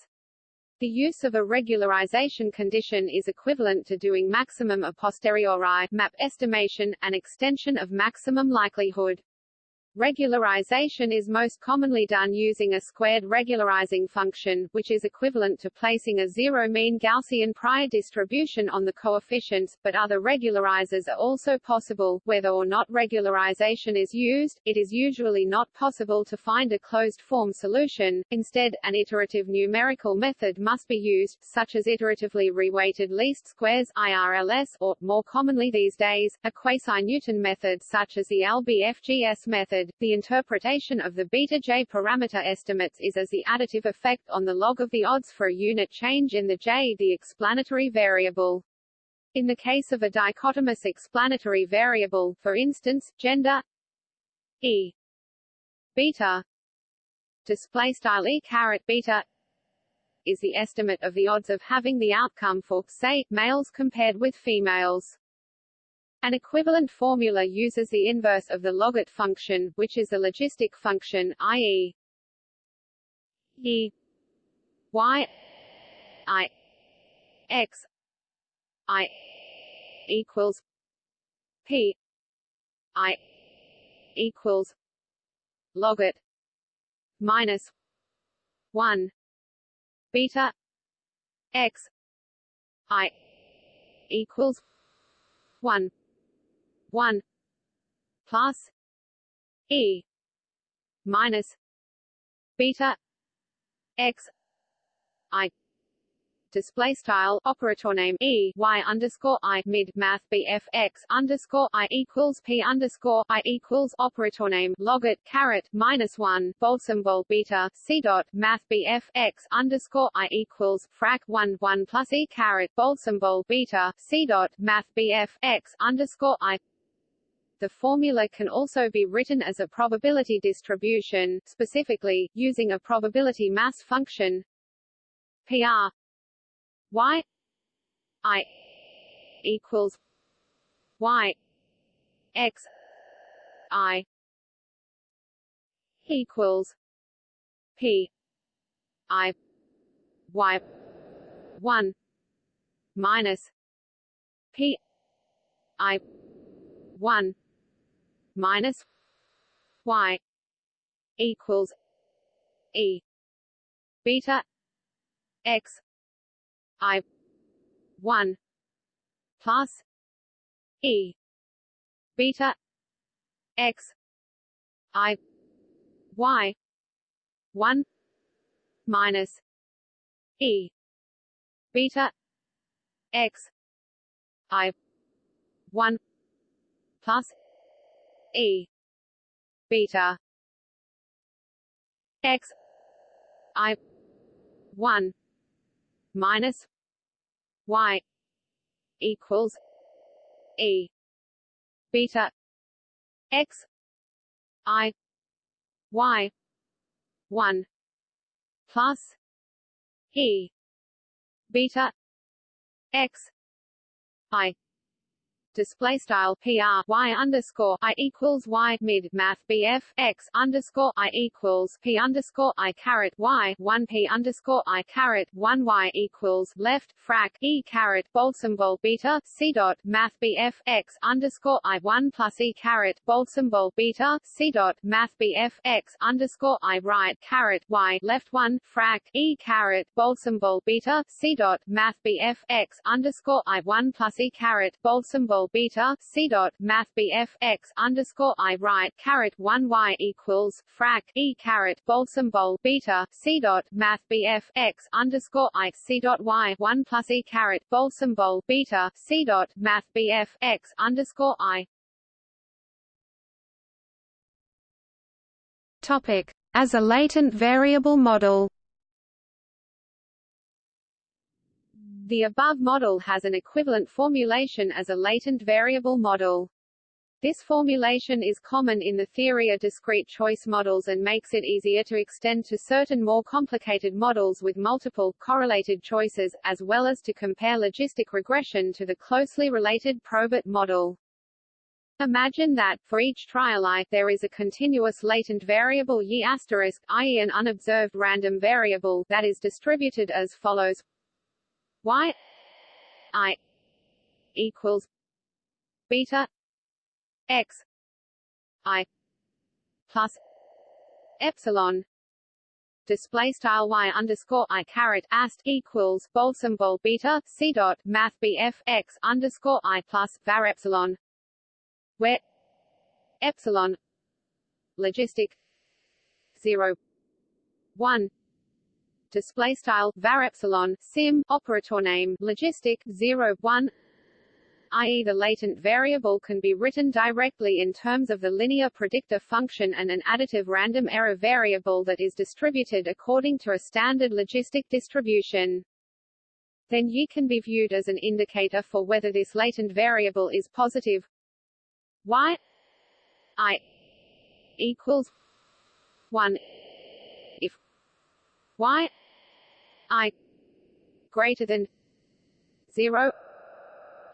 The use of a regularization condition is equivalent to doing maximum a posteriori map estimation, an extension of maximum likelihood. Regularization is most commonly done using a squared regularizing function, which is equivalent to placing a zero-mean Gaussian prior distribution on the coefficients, but other regularizers are also possible. Whether or not regularization is used, it is usually not possible to find a closed-form solution. Instead, an iterative numerical method must be used, such as iteratively reweighted least squares IRLS, or, more commonly these days, a quasi-Newton method such as the LBFGS method method, the interpretation of the beta-J parameter estimates is as the additive effect on the log of the odds for a unit change in the J the explanatory variable. In the case of a dichotomous explanatory variable, for instance, gender e beta display style e caret beta is the estimate of the odds of having the outcome for, say, males compared with females. An equivalent formula uses the inverse of the logit function, which is the logistic function, i.e. e y i x i equals p i equals logit minus 1 beta x i equals 1 1 plus e minus beta x i. Display style operator name e y underscore i mid math bf x underscore i equals p underscore i equals operator name logit caret minus one bold symbol beta c dot math bf x underscore i equals frac one one plus e caret bold symbol beta c dot math bf x underscore i the formula can also be written as a probability distribution, specifically, using a probability mass function PR y i equals y x i equals p i y 1 minus p i 1 minus y equals e beta x i 1 plus e beta x i y 1 minus e beta x i 1 plus e. Beta. X. I. 1 minus y equals e. Beta. X. I. Y 1 plus e. Beta. X. I display style PR Y underscore I equals Y mid math BF X underscore I equals P underscore I caret Y one P underscore I caret one Y equals left frac E caret bold symbol beta C dot math BF X underscore I one plus E caret bold symbol beta C dot math BF X underscore I right caret Y left one frac E caret bold symbol beta C dot math BF X underscore I one plus E caret bold symbol beta c dot math bf x underscore i right caret one y equals frac e caret bold symbol beta c dot math bf x underscore i c dot y one plus e caret bold symbol beta c dot math bf x underscore i. Topic as a latent variable model. The above model has an equivalent formulation as a latent variable model. This formulation is common in the theory of discrete choice models and makes it easier to extend to certain more complicated models with multiple, correlated choices, as well as to compare logistic regression to the closely related probit model. Imagine that, for each trial i, there is a continuous latent variable y i.e. an unobserved random variable, that is distributed as follows y i equals beta x i plus epsilon display style y underscore i caret ast equals bold symbol beta c dot math bf x underscore i plus var epsilon where epsilon logistic zero one display style var epsilon sim operator name logistic 0 1 i.e. the latent variable can be written directly in terms of the linear predictor function and an additive random error variable that is distributed according to a standard logistic distribution. Then y can be viewed as an indicator for whether this latent variable is positive y i equals 1 if y i greater than 0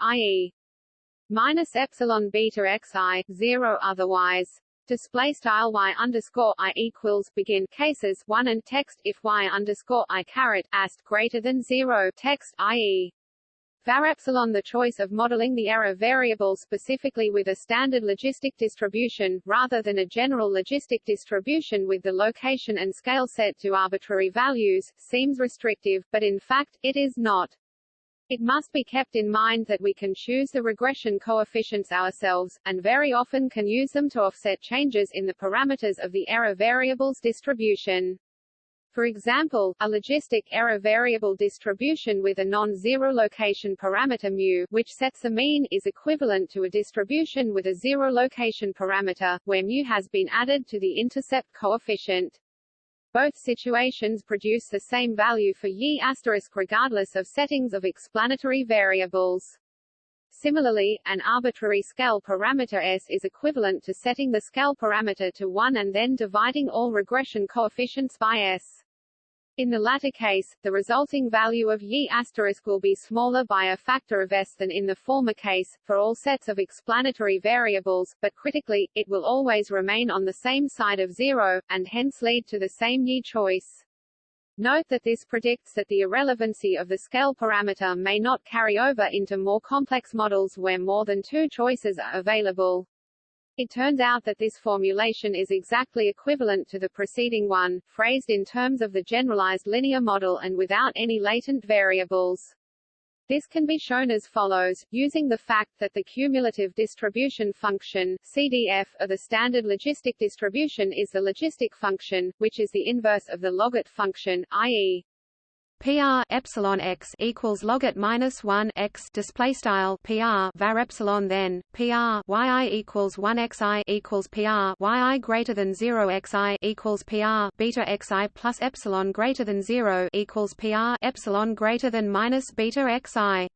i.e. minus epsilon beta xi 0 otherwise display style y underscore i equals begin cases 1 and text if y underscore i caret ast greater than 0 text i.e. Var epsilon the choice of modeling the error variable specifically with a standard logistic distribution, rather than a general logistic distribution with the location and scale set to arbitrary values, seems restrictive, but in fact, it is not. It must be kept in mind that we can choose the regression coefficients ourselves, and very often can use them to offset changes in the parameters of the error variable's distribution. For example, a logistic error variable distribution with a non-zero location parameter mu, which sets a mean, is equivalent to a distribution with a zero location parameter, where mu has been added to the intercept coefficient. Both situations produce the same value for y asterisk regardless of settings of explanatory variables. Similarly, an arbitrary scale parameter s is equivalent to setting the scale parameter to 1 and then dividing all regression coefficients by s. In the latter case, the resulting value of y asterisk will be smaller by a factor of s than in the former case, for all sets of explanatory variables, but critically, it will always remain on the same side of zero, and hence lead to the same y choice. Note that this predicts that the irrelevancy of the scale parameter may not carry over into more complex models where more than two choices are available. It turns out that this formulation is exactly equivalent to the preceding one, phrased in terms of the generalized linear model and without any latent variables. This can be shown as follows, using the fact that the cumulative distribution function, CDF, of the standard logistic distribution is the logistic function, which is the inverse of the logit function, i.e. PR epsilon x equals logit minus one x display style PR var epsilon then PR yi equals one xi equals PR yi greater than zero xi equals PR beta xi plus epsilon greater than zero equals PR epsilon greater than minus beta xi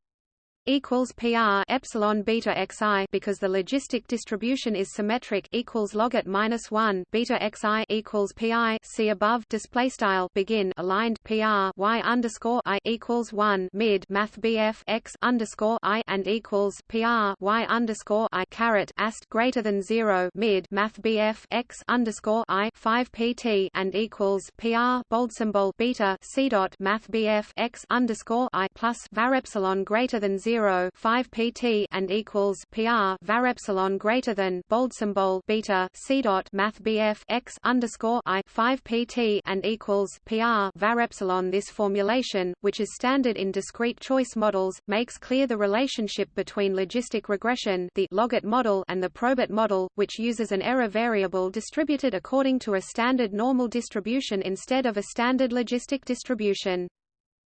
equals PR epsilon beta xi because the logistic distribution is symmetric equals logit minus one beta xi equals pi see above display style begin aligned PR y underscore i equals one mid math BF x underscore i and equals PR y underscore i caret ast greater than zero mid math BF x underscore i five PT and equals PR bold symbol beta c dot math BF x underscore i plus var epsilon greater than zero 0 5 pt and equals pr var epsilon greater than bold symbol beta c dot math bf x underscore i 5 pt and equals pr var epsilon. This formulation, which is standard in discrete choice models, makes clear the relationship between logistic regression, the logit model, and the probit model, which uses an error variable distributed according to a standard normal distribution instead of a standard logistic distribution.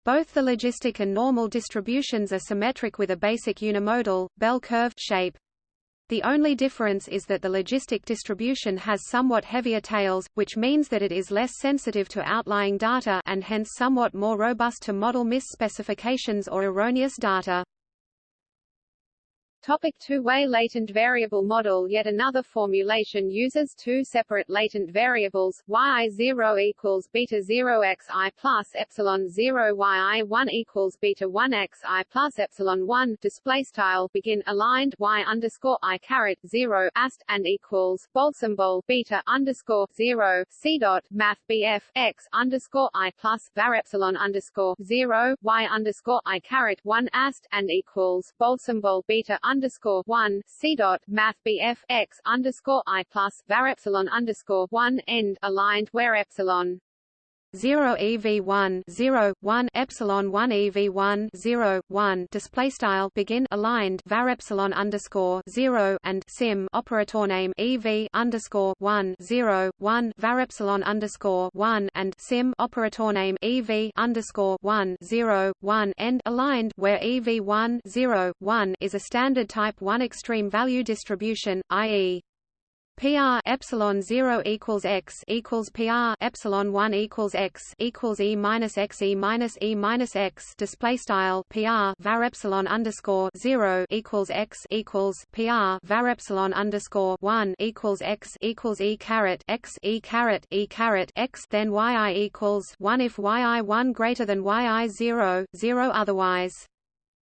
Both the logistic and normal distributions are symmetric with a basic unimodal, bell curve shape. The only difference is that the logistic distribution has somewhat heavier tails, which means that it is less sensitive to outlying data and hence somewhat more robust to model misspecifications or erroneous data. Topic two-way latent variable model. Yet another formulation uses two separate latent variables, yi0 equals beta 0 xi plus epsilon 0 yi1 equals beta 1 xi plus epsilon 1 display style begin aligned y underscore i caret 0 ast and equals bold symbol beta underscore 0 c dot math bf x underscore i plus var epsilon underscore 0 y underscore i caret 1 ast and equals bold symbol beta underscore one C dot Math BF x underscore I plus var epsilon underscore one end aligned where epsilon 0 EV1 0 1 epsilon 1 EV1 0 1 display style begin aligned var epsilon underscore 0 and sim operator name EV underscore 1 0 1 var epsilon underscore 1 and sim operator name EV underscore 1 0 1 end aligned where EV1 0 1 is a standard type 1 extreme value distribution i.e. PR epsilon zero equals x equals PR epsilon one equals x equals e minus x e minus e minus x. Display style PR var epsilon underscore zero equals x equals PR var epsilon underscore one equals x equals e caret x e caret e caret x. Then yi equals one if yi one greater than yi zero zero otherwise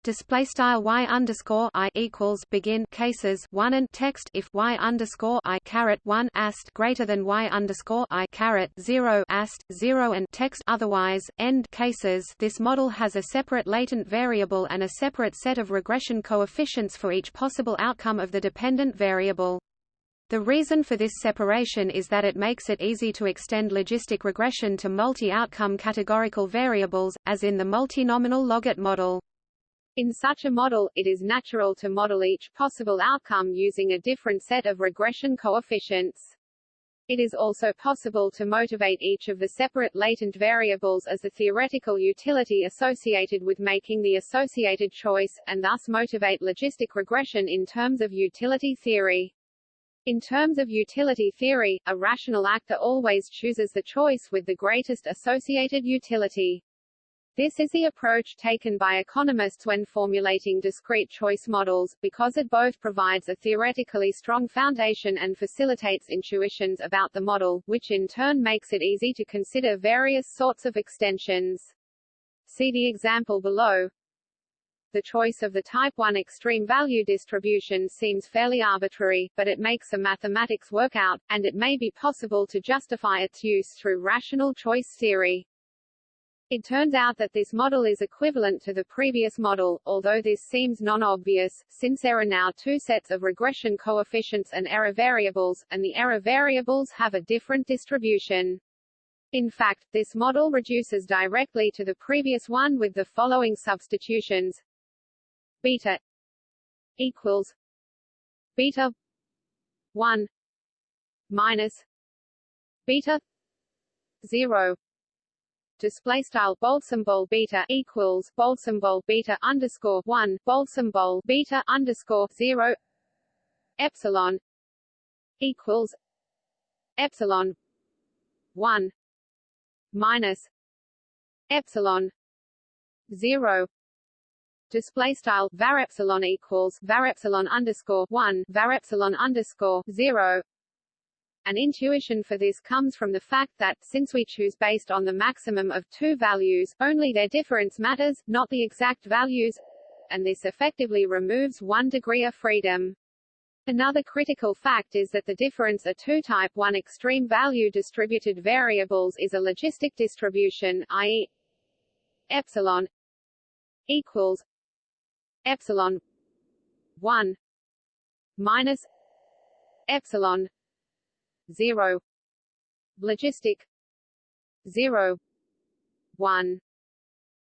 display style y underscore i equals begin cases one and text if y underscore i caret one ast greater than y underscore i caret zero ast zero and text otherwise end cases. This model has a separate latent variable and a separate set of regression coefficients for each possible outcome of the dependent variable. The reason for this separation is that it makes it easy to extend logistic regression to multi-outcome categorical variables, as in the multinomial logit model. In such a model, it is natural to model each possible outcome using a different set of regression coefficients. It is also possible to motivate each of the separate latent variables as the theoretical utility associated with making the associated choice, and thus motivate logistic regression in terms of utility theory. In terms of utility theory, a rational actor always chooses the choice with the greatest associated utility. This is the approach taken by economists when formulating discrete choice models, because it both provides a theoretically strong foundation and facilitates intuitions about the model, which in turn makes it easy to consider various sorts of extensions. See the example below. The choice of the type 1 extreme value distribution seems fairly arbitrary, but it makes a mathematics work out, and it may be possible to justify its use through rational choice theory. It turns out that this model is equivalent to the previous model, although this seems non-obvious, since there are now two sets of regression coefficients and error variables, and the error variables have a different distribution. In fact, this model reduces directly to the previous one with the following substitutions. beta equals beta 1 minus beta 0 display style bold beta equals bold beta underscore 1 bold beta underscore 0 epsilon equals epsilon 1 minus epsilon 0 display style var epsilon equals var epsilon underscore 1 var epsilon underscore 0 an intuition for this comes from the fact that, since we choose based on the maximum of two values, only their difference matters, not the exact values, and this effectively removes one degree of freedom. Another critical fact is that the difference of two type 1 extreme value distributed variables is a logistic distribution, i.e. epsilon equals epsilon 1 minus epsilon 0 logistic 0 1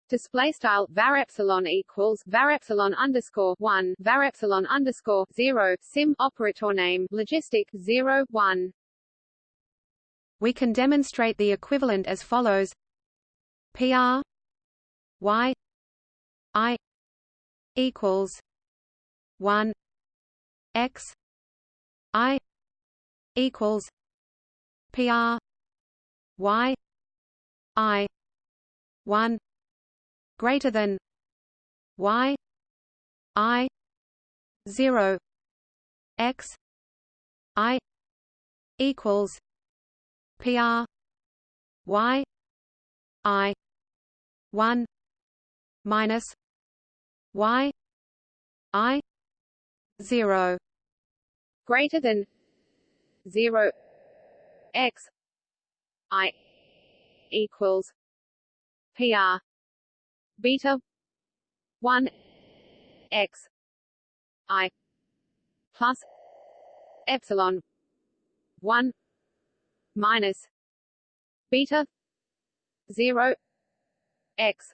display style var epsilon equals var epsilon underscore 1 var epsilon underscore 0 sim operator name logistic 0 1 we can demonstrate the equivalent as follows. Pr y i equals 1 x equals PR Y I one greater than Y I zero X I equals PR Y I one minus Y I zero greater than 0 x i equals pr beta 1 x i plus epsilon 1 minus beta 0 x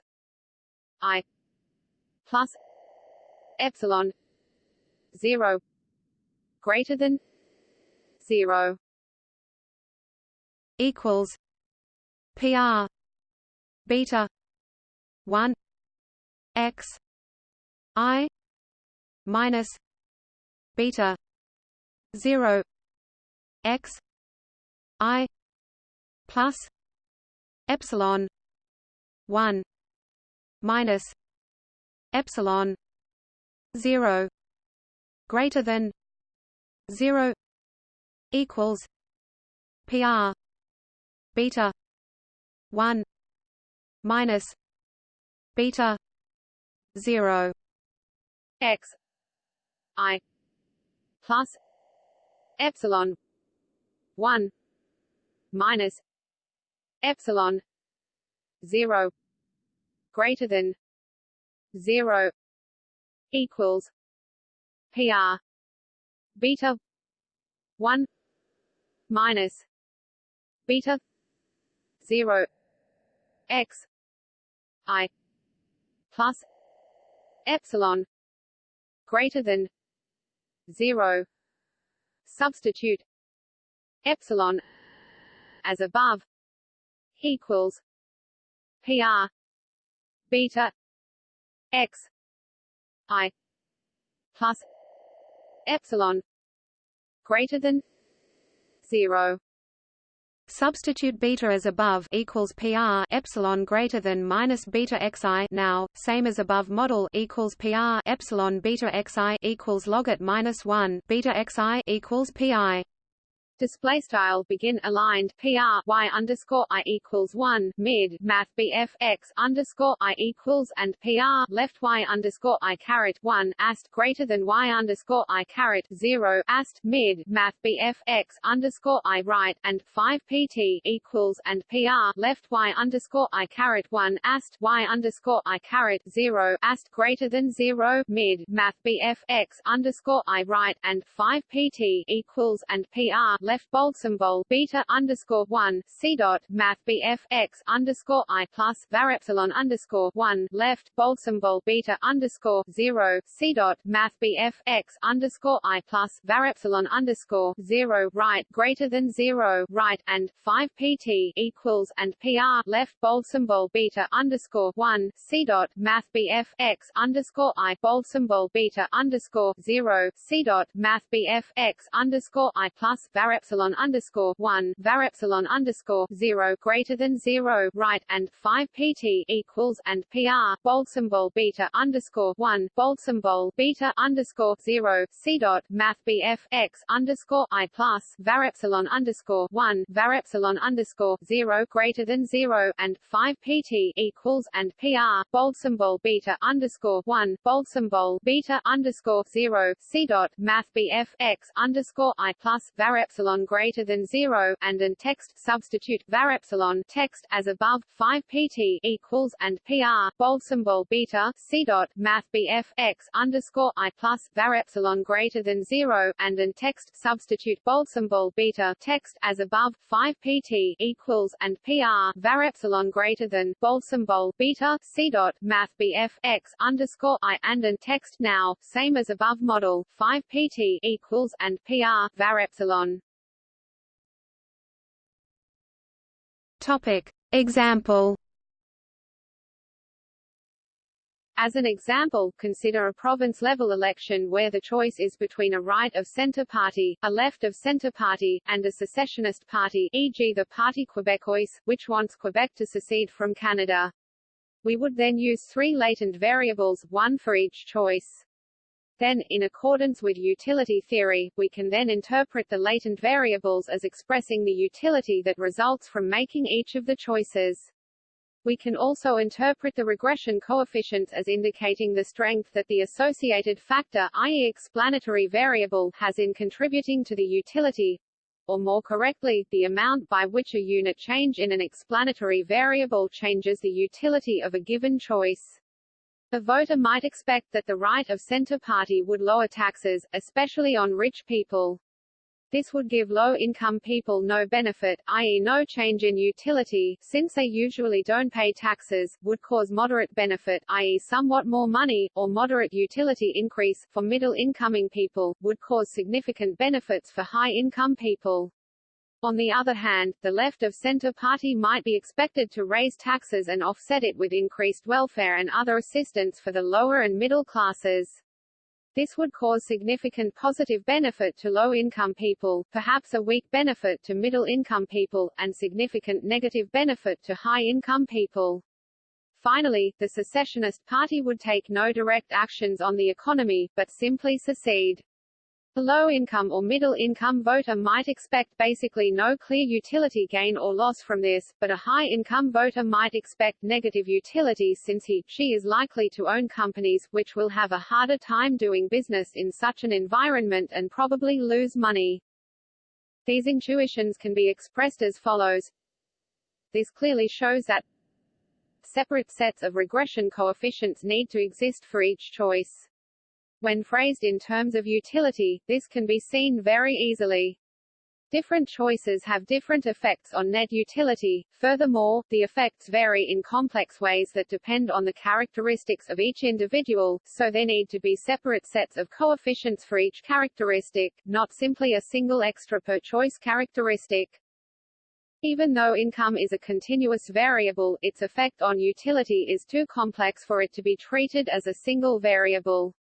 i plus epsilon 0 greater than zero equals PR beta one X I minus beta zero X I plus epsilon one minus epsilon zero greater than zero equals PR beta one minus beta zero x I plus epsilon one minus epsilon zero greater than zero equals PR beta one minus beta 0 x i plus epsilon greater than 0 substitute epsilon as above equals pr beta x i plus epsilon greater than 0 Substitute beta as above equals PR epsilon greater than minus beta xi now same as above model equals PR epsilon beta xi equals logit minus one beta xi equals pi display style begin aligned PR Y underscore I equals one mid math BF X underscore I equals and PR left Y underscore I caret one ast greater than Y underscore I caret zero ast mid math BF X underscore I right and five PT equals and PR left Y underscore I caret one ast Y underscore I caret zero ast greater than zero mid math BF X underscore I right and five PT equals and PR left left symbol beta underscore one C dot Math BF X underscore I plus var epsilon underscore one left symbol beta underscore zero C dot Math BF X underscore I plus var epsilon underscore zero right greater than zero right and five PT equals and PR left symbol beta underscore one C dot Math BF X underscore I symbol beta underscore zero C dot Math BF X underscore I plus var epsilon underscore one var epsilon underscore zero greater than zero right and five PT equals and PR bold symbol beta underscore one bold symbol beta underscore zero C dot Math BF X underscore I plus var epsilon underscore one var epsilon underscore zero greater than zero and five PT equals and PR bold symbol beta underscore one bold symbol beta underscore zero C dot Math BF X underscore I plus var epsilon greater than zero and an text substitute var epsilon text as above 5 pt equals and pr bold symbol beta c dot math bf x underscore i plus var epsilon greater than zero and an text substitute bold symbol beta text as above 5 pt equals and pr var epsilon greater than bold symbol beta c dot math bf x underscore i and an text now same as above model 5 pt equals and pr var epsilon Topic. Example As an example, consider a province-level election where the choice is between a right-of-centre party, a left-of-centre party, and a secessionist party e.g. the Parti Québécois, which wants Quebec to secede from Canada. We would then use three latent variables, one for each choice. Then, in accordance with utility theory, we can then interpret the latent variables as expressing the utility that results from making each of the choices. We can also interpret the regression coefficients as indicating the strength that the associated factor i.e. explanatory variable has in contributing to the utility, or more correctly, the amount by which a unit change in an explanatory variable changes the utility of a given choice. The voter might expect that the right-of-center party would lower taxes, especially on rich people. This would give low-income people no benefit, i.e. no change in utility, since they usually don't pay taxes, would cause moderate benefit, i.e. somewhat more money, or moderate utility increase, for middle-incoming people, would cause significant benefits for high-income people. On the other hand, the left-of-center party might be expected to raise taxes and offset it with increased welfare and other assistance for the lower and middle classes. This would cause significant positive benefit to low-income people, perhaps a weak benefit to middle-income people, and significant negative benefit to high-income people. Finally, the secessionist party would take no direct actions on the economy, but simply secede. The low-income or middle-income voter might expect basically no clear utility gain or loss from this, but a high-income voter might expect negative utility since he, she is likely to own companies, which will have a harder time doing business in such an environment and probably lose money. These intuitions can be expressed as follows. This clearly shows that separate sets of regression coefficients need to exist for each choice. When phrased in terms of utility, this can be seen very easily. Different choices have different effects on net utility. Furthermore, the effects vary in complex ways that depend on the characteristics of each individual, so there need to be separate sets of coefficients for each characteristic, not simply a single extra per choice characteristic. Even though income is a continuous variable, its effect on utility is too complex for it to be treated as a single variable.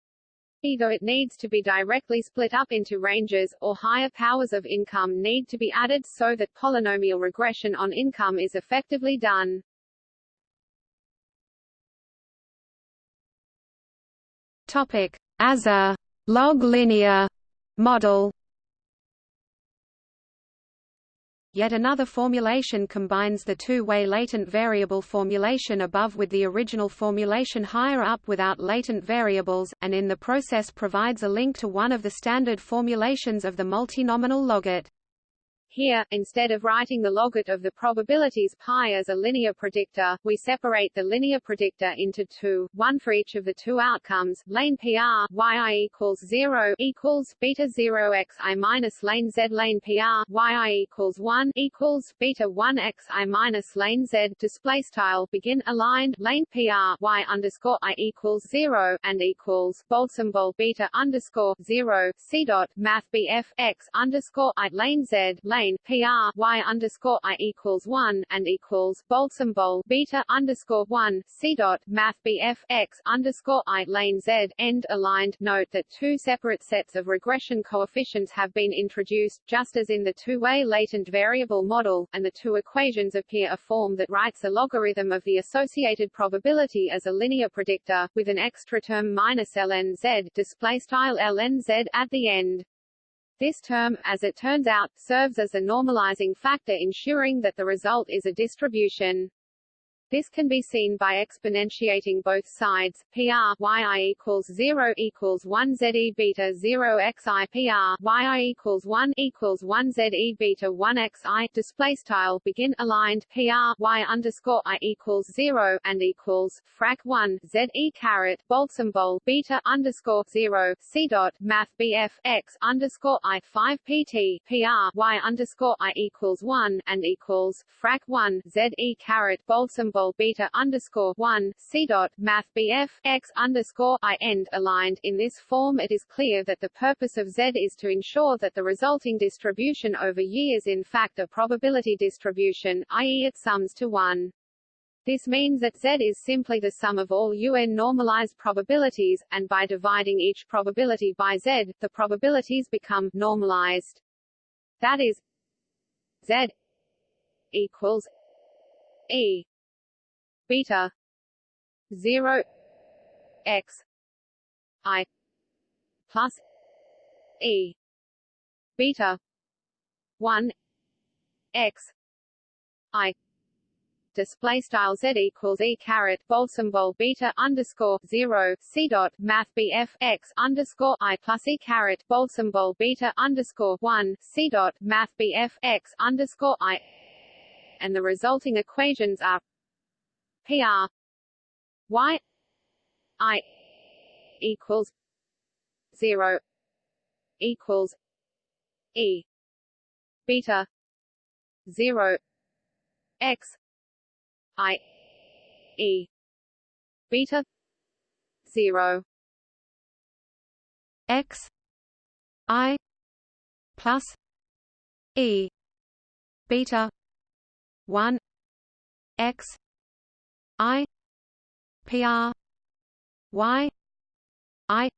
Either it needs to be directly split up into ranges, or higher powers of income need to be added so that polynomial regression on income is effectively done. Topic. As a log linear model Yet another formulation combines the two-way latent variable formulation above with the original formulation higher up without latent variables, and in the process provides a link to one of the standard formulations of the multinomial logit. Here, instead of writing the logit of the probabilities pi as a linear predictor, we separate the linear predictor into two, one for each of the two outcomes, lane PR, yi equals 0, equals, beta 0 x i minus lane z lane PR, yi equals 1, equals, beta 1 x i minus lane z, display style, begin aligned, lane PR, y underscore i equals 0, and equals, bold symbol beta underscore 0, c dot, math bf, x underscore i lane z, lane plane PR y underscore I equals one and equals symbol beta underscore one C dot Math BF X underscore I lane Z end aligned. Note that two separate sets of regression coefficients have been introduced, just as in the two-way latent variable model, and the two equations appear a form that writes a logarithm of the associated probability as a linear predictor, with an extra term minus ln z display style ln z at the end. This term, as it turns out, serves as a normalizing factor ensuring that the result is a distribution. This can be seen by exponentiating both sides. PR yi equals 0 equals 1 ze beta 0 xi PR yi equals 1 equals 1 ze beta 1 xi display style begin aligned PR y underscore i equals 0 and equals frac 1 ze caret bold symbol beta underscore 0 c dot math bf x underscore i 5 pt PR y underscore i equals 1 and equals frac 1 ze caret bold beta underscore one c dot math bf x underscore i end aligned. In this form, it is clear that the purpose of Z is to ensure that the resulting distribution over years in fact a probability distribution, i.e., it sums to one. This means that Z is simply the sum of all UN normalized probabilities, and by dividing each probability by Z, the probabilities become normalized. That is Z equals E beta 0 x. I. Plus. E. Beta. 1 x. I. Display style z equals e caret bold beta underscore zero c dot math bf x underscore i plus e caret bold beta underscore one c dot math bf x underscore i. And the resulting equations are PR Y I equals zero equals E beta zero X I E beta zero X I plus E beta one X I PR Y I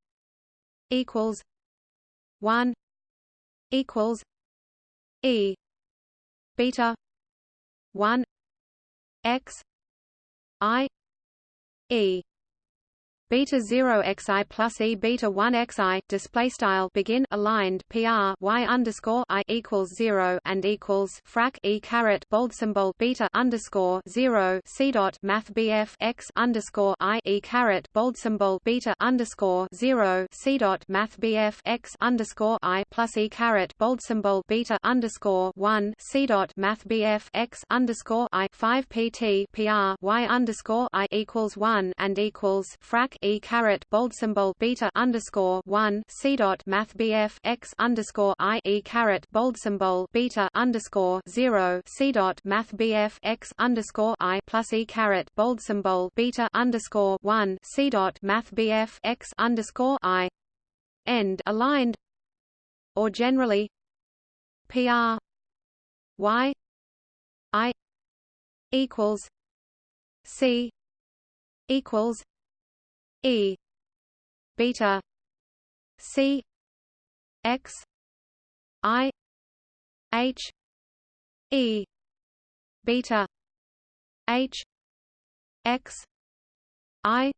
equals one equals E beta one X I E beta 0 xi plus e beta 1 xi display style begin aligned pr y underscore i equals 0 and equals frac e caret bold symbol beta underscore 0 c dot math bf x underscore i e caret bold symbol beta underscore 0 c dot math bf x underscore i plus e caret bold symbol beta underscore 1 c dot math bf x underscore i 5 pt pr y underscore i equals 1 and equals frac e caret bold symbol beta underscore one c dot math bf x underscore i e caret bold symbol beta underscore zero c dot math bf x underscore i plus e caret bold symbol beta underscore one c dot math bf x underscore i. End aligned. Or generally pr y i equals c equals E beta C X I H E beta H X I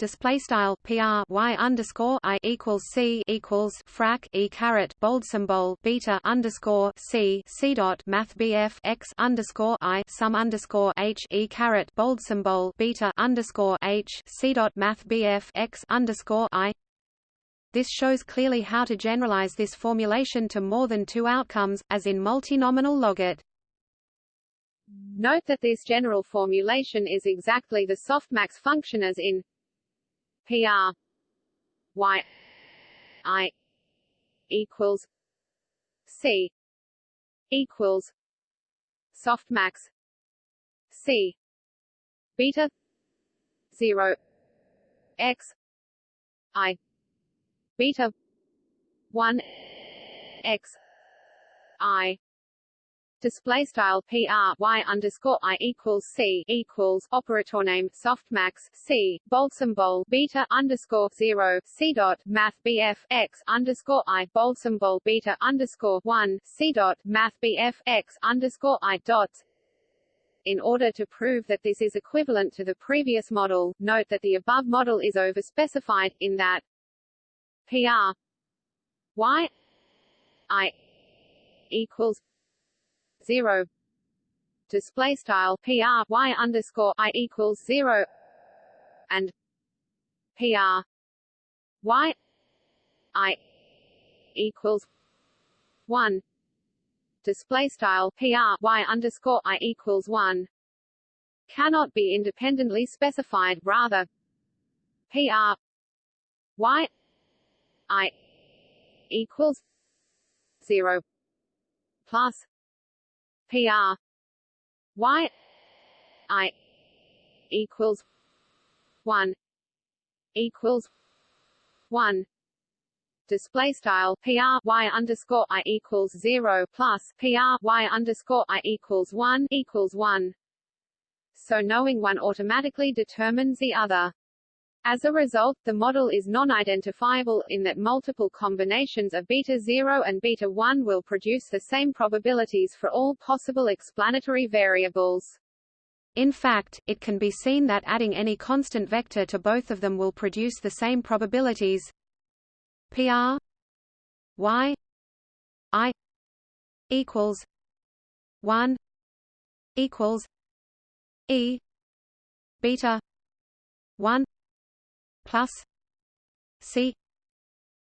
display style PR Y underscore I equals C equals frac E caret bold symbol beta underscore C C dot Math BF X underscore I sum underscore H E caret bold symbol beta underscore H C dot Math BF X underscore I This shows clearly how to generalize this formulation to more than two outcomes, as in multinomial logit. Note that this general formulation is exactly the softmax function as in PR y i equals c equals softmax c beta 0 x i beta 1 x i display style p r y underscore i equals c equals operator name softmax c bold symbol beta underscore zero c dot math bf x underscore i bold beta underscore one c dot math bf x underscore i dots in order to prove that this is equivalent to the previous model, note that the above model is overspecified, in that PR y i equals zero. Display style PR y underscore I equals zero. And PR y I equals one. Display style PR y underscore I equals one. Cannot be independently specified rather PR y I equals zero plus PR Y I equals one equals one. Display style PR Y underscore I equals zero plus PR Y underscore I equals one equals one. So knowing one automatically determines the other. As a result, the model is non-identifiable, in that multiple combinations of beta 0 and beta 1 will produce the same probabilities for all possible explanatory variables. In fact, it can be seen that adding any constant vector to both of them will produce the same probabilities PR y i equals 1 equals e beta 1 plus C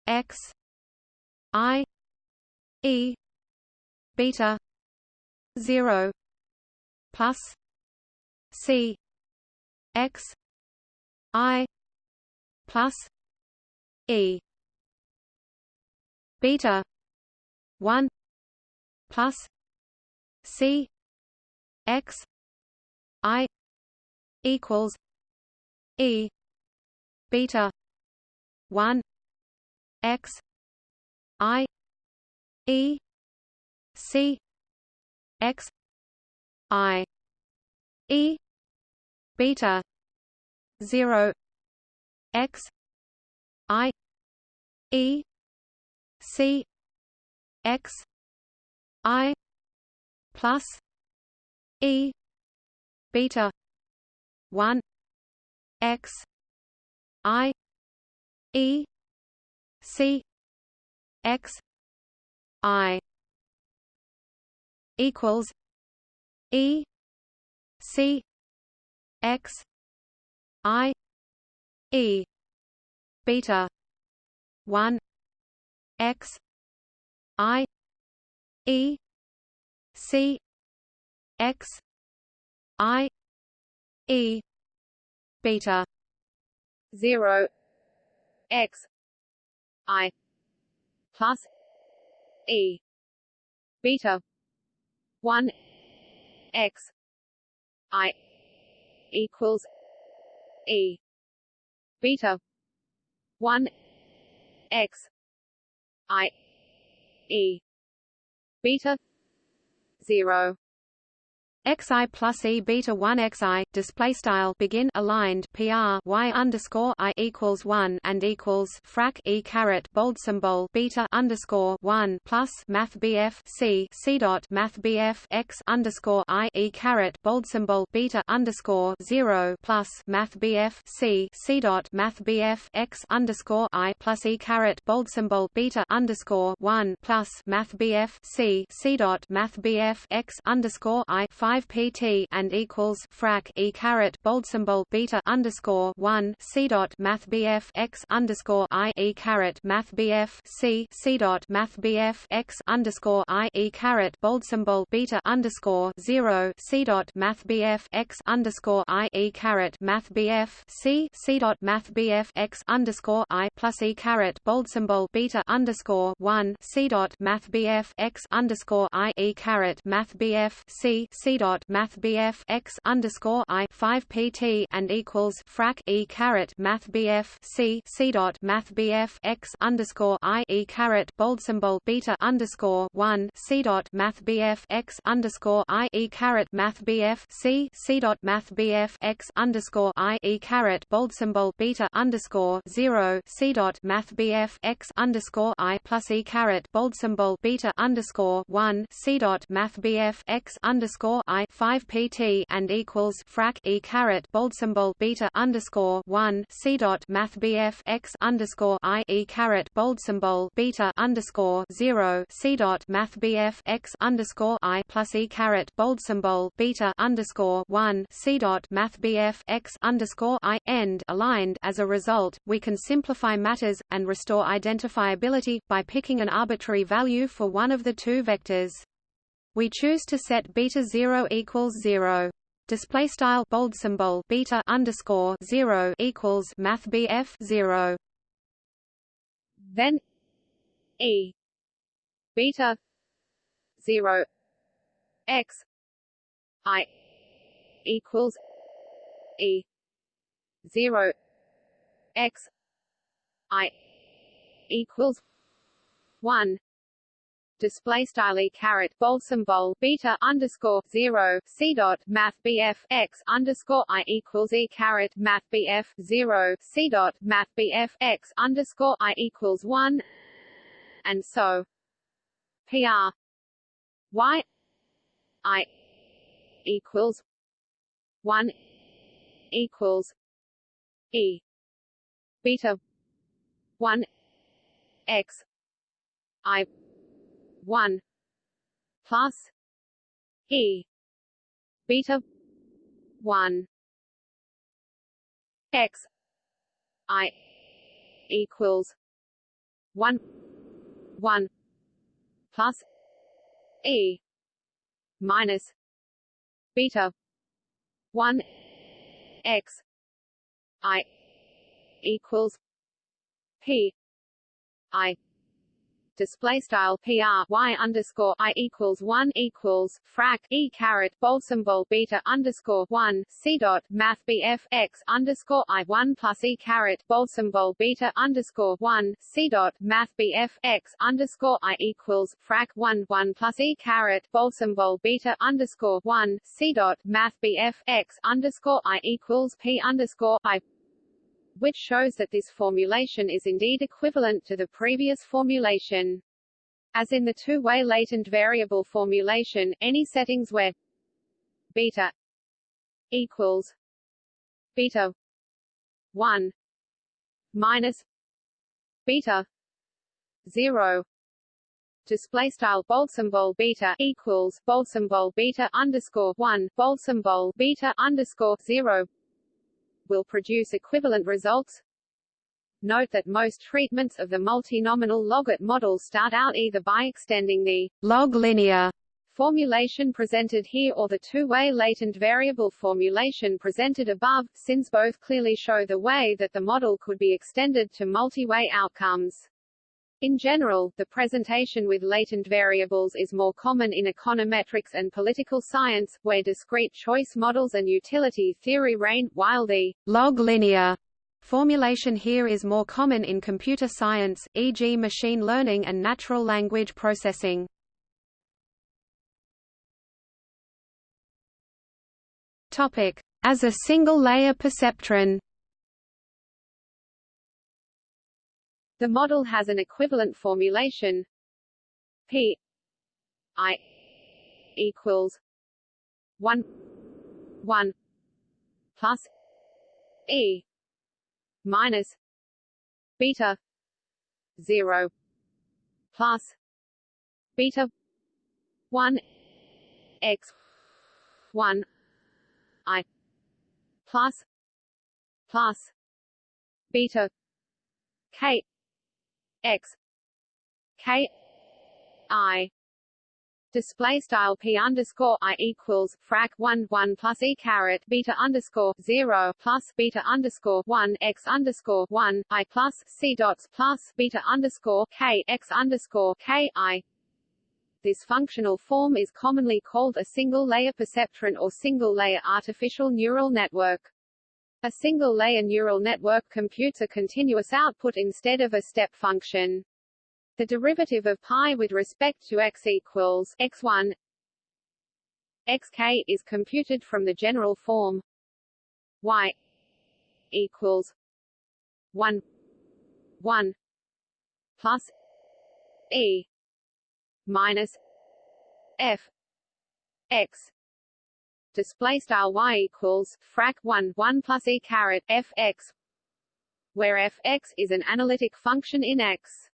X I E beta zero plus C X I plus E beta one plus C X I equals E beta 1 x i e c x i e beta 0 x i e c x i plus e beta 1 x I E C X I equals E C X I E beta one X I E C X I E beta 0 x i plus e beta 1 x i equals e beta 1 x i e beta 0 xi plus e beta 1 xi display style begin aligned pr y underscore i equals 1 and equals frac e caret bold symbol beta underscore 1 plus math bf c c dot math bf x underscore i e caret bold symbol beta underscore 0 plus math bf c c dot math bf x underscore i plus e caret bold symbol beta underscore 1 plus math bf c c dot math bf x underscore i 5 5 pt and equals frac e caret bold symbol beta underscore 1 c dot math bf x underscore i e caret math bf c c dot math bf x underscore i e caret bold symbol beta underscore 0 c dot math bf x underscore i e caret math bf c c dot math bf x underscore i plus e caret bold symbol beta underscore 1 c dot math bf x underscore i e caret math bf c c dot math bf x underscore i 5 pt and equals frac e caret math bf c c dot math bf x underscore i e caret bold symbol beta underscore 1 c dot math bf x underscore i e caret math bf c c dot math bf x underscore i e caret bold symbol beta underscore 0 c dot math bf x underscore i plus e caret bold symbol beta underscore 1 c dot math bf x underscore i 5 pt and equals frac e caret bold symbol beta underscore 1 c dot math bf x underscore i e caret bold symbol beta underscore 0 c dot math bf x underscore i plus e caret bold symbol beta underscore 1 c dot math bf x underscore i end aligned. As a result we can simplify matters and restore identifiability by picking an arbitrary value for one of the two vectors we choose to set beta 0 equals 0. Display style bold symbol beta underscore 0 equals math BF 0. Then E beta 0 x I equals E 0 x I equals 1 display style e caret bold symbol beta underscore zero c dot math bf x underscore i equals e caret math bf zero c dot math bf x underscore i equals one, and so pr y i equals one equals e beta one x i 1 plus e beta. 1 x. I. Equals. 1 1 plus e. Minus. Beta. 1 x. I. Equals. P. I display style PR Y underscore I equals one equals frac E caret bold symbol beta underscore one C dot Math BF X underscore I one plus E caret bold symbol beta underscore one C dot Math BF X underscore I equals frac one one plus E caret bold symbol beta underscore one C dot Math BF X underscore I equals P underscore I which shows that this formulation is indeed equivalent to the previous formulation. As in the two-way latent variable formulation, any settings where beta equals beta 1 minus beta 0 display style bold symbol beta equals bold symbol beta underscore 1 bold symbol beta underscore 0 will produce equivalent results. Note that most treatments of the multinomial logit model start out either by extending the log linear formulation presented here or the two-way latent variable formulation presented above, since both clearly show the way that the model could be extended to multi-way outcomes. In general, the presentation with latent variables is more common in econometrics and political science, where discrete choice models and utility theory reign, while the log linear formulation here is more common in computer science, e.g. machine learning and natural language processing. Topic: As a single-layer perceptron The model has an equivalent formulation P I equals one one plus E minus beta zero plus beta one x one I plus plus beta K X. K. I. Display style p underscore i equals frac 1 1 plus e caret beta underscore 0 plus beta underscore 1 x underscore 1 i plus c dots plus beta underscore k x underscore k i. This functional form is commonly called a single-layer perceptron or single-layer artificial neural network. A single-layer neural network computes a continuous output instead of a step function. The derivative of pi with respect to x equals x1 xk is computed from the general form y equals 1 1 plus e minus f x display style y equals frac 1 1 plus e caret f x where f x is an analytic function in x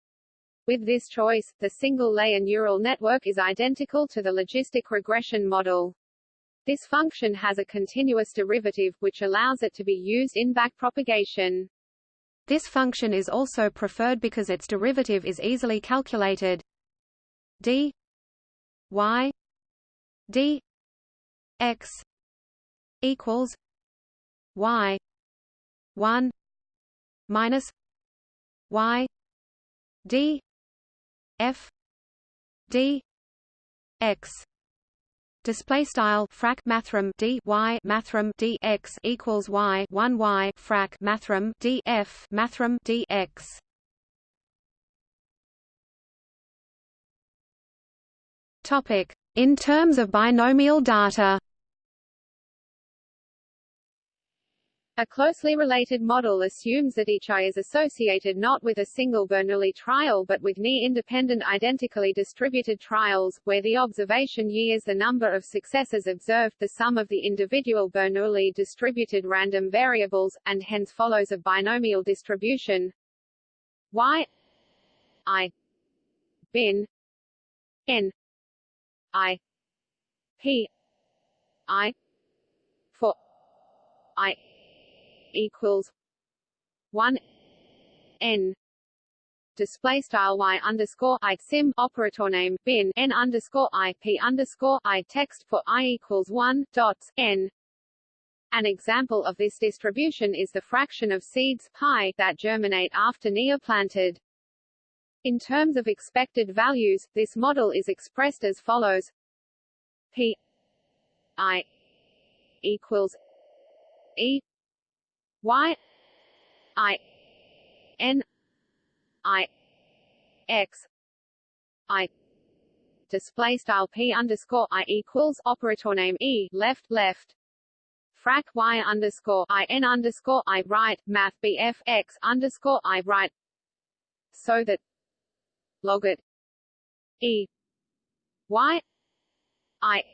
with this choice, the single-layer neural network is identical to the logistic regression model. This function has a continuous derivative, which allows it to be used in backpropagation. This function is also preferred because its derivative is easily calculated. d y d x equals y 1 minus y d f d x. Display style frac mathrm d y mathrm d x equals y 1 y frac mathrm d f mathrm d x. Topic. In terms of binomial data A closely related model assumes that each eye is associated not with a single Bernoulli trial but with near-independent identically distributed trials, where the observation years the number of successes observed the sum of the individual Bernoulli distributed random variables, and hence follows a binomial distribution. Y i bin n i p i for i equals one N display style y underscore i sim operator name bin n underscore i p underscore i text for i equals one dots n. An example of this distribution is the fraction of seeds pi that germinate after neoplanted. In terms of expected values, this model is expressed as follows: p i equals e y i n i x i display style p underscore i equals operator name e left left. Frac y underscore i n underscore i right math bf x underscore i right. So that log it. E y i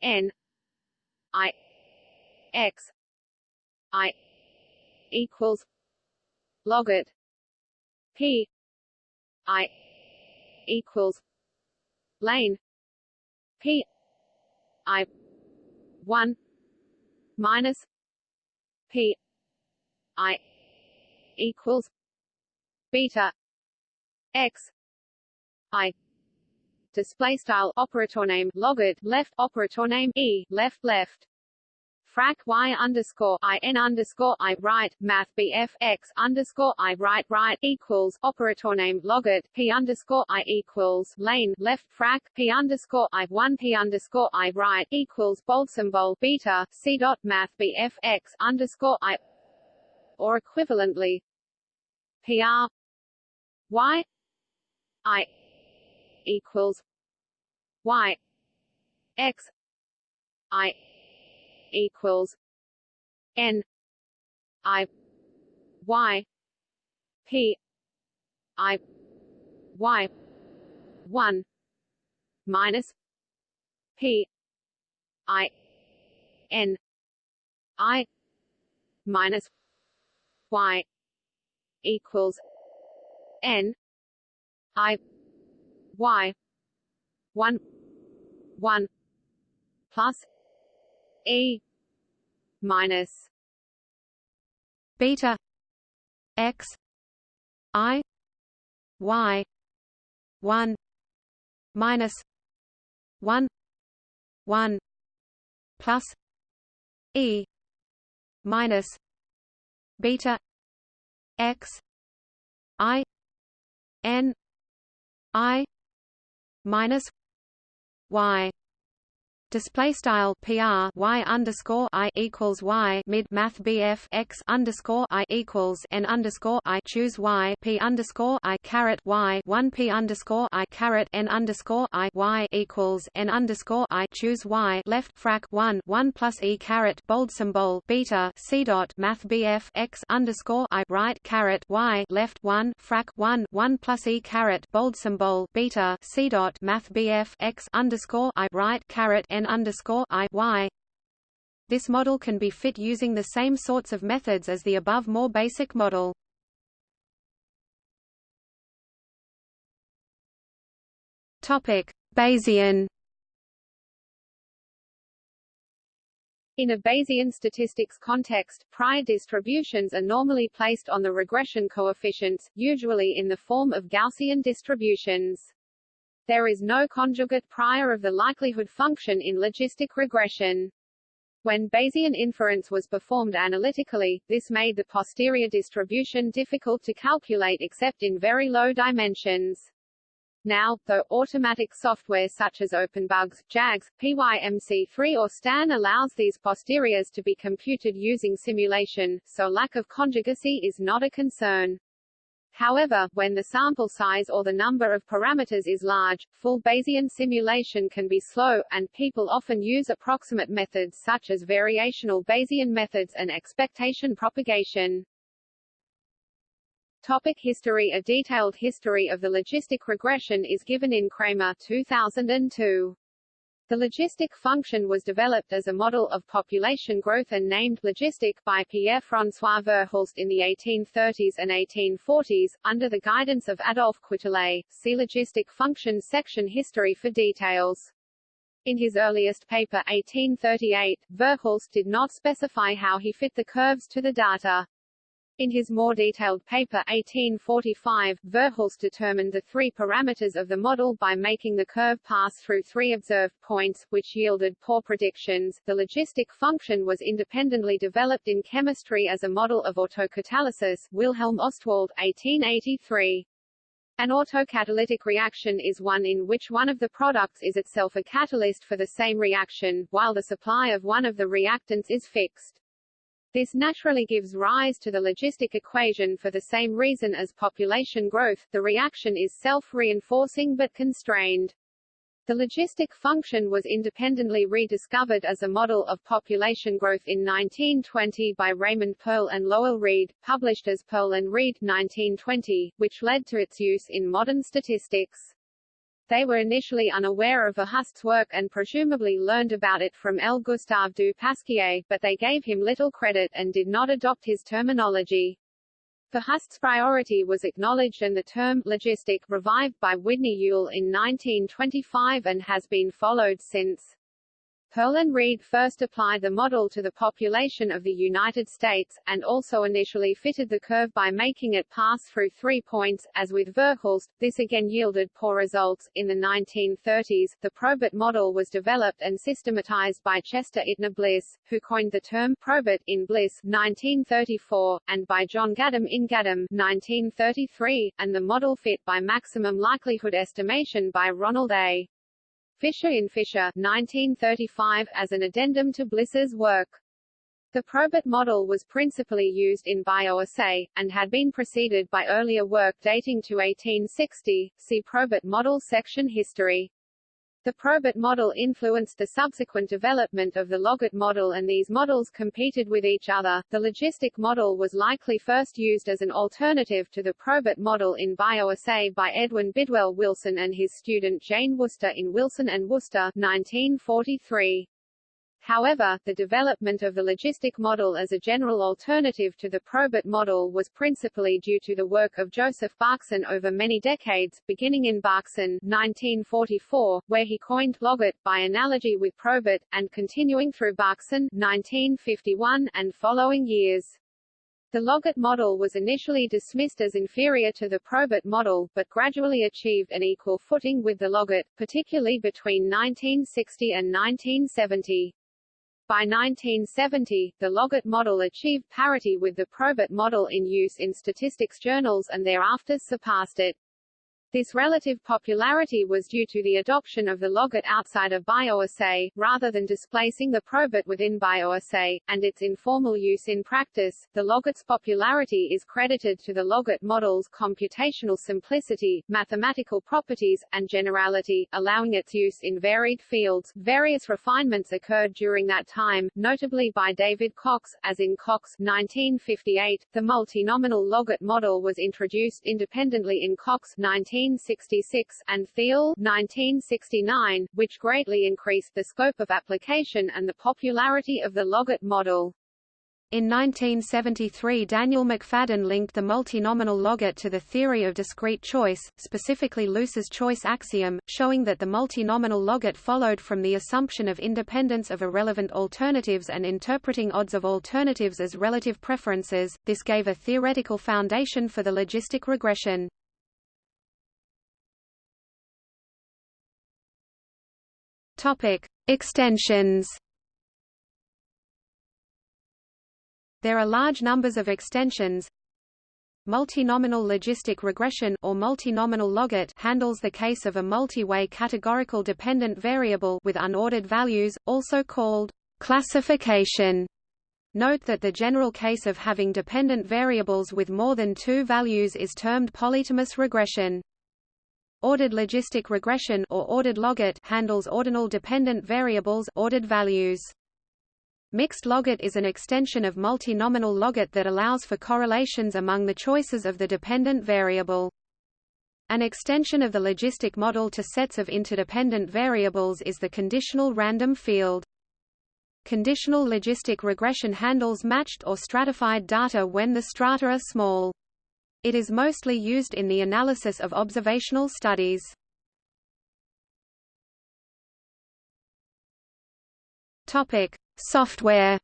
n i x i equals logit P I equals lane. P I one minus P I equals beta X I display style operator name logit left operator name e left left frac y underscore i n underscore i right math bf x underscore i right right equals operator name logit p underscore i equals lane left frac p underscore i one p underscore i right equals bold symbol beta c dot math bf x underscore i or equivalently pr y i equals y x i equals N I Y P I Y one minus P I N I minus Y equals N I Y one one plus E minus beta x i y 1 minus 1 1 plus e minus beta x i n i minus y Display style PR Y underscore I equals Y mid Math BF X underscore I equals N underscore I choose Y P underscore I caret Y one P underscore I caret N underscore I Y equals N underscore I choose Y left frac one one plus E caret bold symbol beta C dot Math BF X underscore I right caret Y left one frac one one plus E caret bold symbol beta C dot Math BF X underscore I right caret N n underscore i y. This model can be fit using the same sorts of methods as the above more basic model. Topic: Bayesian. In a Bayesian statistics context, prior distributions are normally placed on the regression coefficients, usually in the form of Gaussian distributions. There is no conjugate prior of the likelihood function in logistic regression. When Bayesian inference was performed analytically, this made the posterior distribution difficult to calculate except in very low dimensions. Now, though automatic software such as OpenBugs, JAGS, PYMC3 or STAN allows these posteriors to be computed using simulation, so lack of conjugacy is not a concern. However, when the sample size or the number of parameters is large, full Bayesian simulation can be slow, and people often use approximate methods such as variational Bayesian methods and expectation propagation. Topic history A detailed history of the logistic regression is given in Cramer 2002. The logistic function was developed as a model of population growth and named logistic by Pierre-François Verhulst in the 1830s and 1840s, under the guidance of Adolphe Quetelet. See logistic Function section history for details. In his earliest paper 1838, Verhulst did not specify how he fit the curves to the data. In his more detailed paper 1845, Verhulst determined the three parameters of the model by making the curve pass through three observed points, which yielded poor predictions. The logistic function was independently developed in chemistry as a model of autocatalysis Wilhelm Ostwald, 1883. An autocatalytic reaction is one in which one of the products is itself a catalyst for the same reaction, while the supply of one of the reactants is fixed. This naturally gives rise to the logistic equation for the same reason as population growth, the reaction is self-reinforcing but constrained. The logistic function was independently rediscovered as a model of population growth in 1920 by Raymond Pearl and Lowell Reed, published as Pearl and Reed 1920, which led to its use in modern statistics. They were initially unaware of Verhulst's work and presumably learned about it from L. Gustave du Pasquier, but they gave him little credit and did not adopt his terminology. Verhulst's priority was acknowledged and the term logistic revived by Udny Yule in 1925 and has been followed since. Pearl and Reed first applied the model to the population of the United States, and also initially fitted the curve by making it pass through three points. As with Verhulst, this again yielded poor results. In the 1930s, the Probit model was developed and systematized by Chester Ittner Bliss, who coined the term Probit in Bliss 1934, and by John Gaddum in Gaddum 1933, and the model fit by maximum likelihood estimation by Ronald A. Fisher in Fisher 1935 as an addendum to Bliss's work. The Probit model was principally used in bioassay, and had been preceded by earlier work dating to 1860. See Probit model section History. The Probit model influenced the subsequent development of the Logit model and these models competed with each other. The logistic model was likely first used as an alternative to the Probit model in bioassay by Edwin Bidwell Wilson and his student Jane Worcester in Wilson and Worcester 1943. However, the development of the logistic model as a general alternative to the probit model was principally due to the work of Joseph Berkson over many decades, beginning in Berkson 1944, where he coined logit, by analogy with probit, and continuing through Berkson 1951, and following years. The logit model was initially dismissed as inferior to the probit model, but gradually achieved an equal footing with the logit, particularly between 1960 and 1970. By 1970, the Logit model achieved parity with the Probit model in use in statistics journals and thereafter surpassed it. This relative popularity was due to the adoption of the logit outside of bioassay, rather than displacing the probit within bioassay, and its informal use in practice. The logit's popularity is credited to the logit model's computational simplicity, mathematical properties, and generality, allowing its use in varied fields. Various refinements occurred during that time, notably by David Cox, as in Cox 1958. The multinomial logit model was introduced independently in Cox 19 1966, and Theil 1969, which greatly increased the scope of application and the popularity of the Logit model. In 1973 Daniel McFadden linked the multinomial logit to the theory of discrete choice, specifically Luce's choice axiom, showing that the multinomial logit followed from the assumption of independence of irrelevant alternatives and interpreting odds of alternatives as relative preferences. This gave a theoretical foundation for the logistic regression. Topic: Extensions. There are large numbers of extensions. Multinomial logistic regression or multinomial logit handles the case of a multi-way categorical dependent variable with unordered values, also called classification. Note that the general case of having dependent variables with more than two values is termed polytomous regression. Ordered logistic regression or ordered logit handles ordinal dependent variables ordered values. Mixed logit is an extension of multinomial logit that allows for correlations among the choices of the dependent variable. An extension of the logistic model to sets of interdependent variables is the conditional random field. Conditional logistic regression handles matched or stratified data when the strata are small. It is mostly used in the analysis of observational studies. Topic: Software.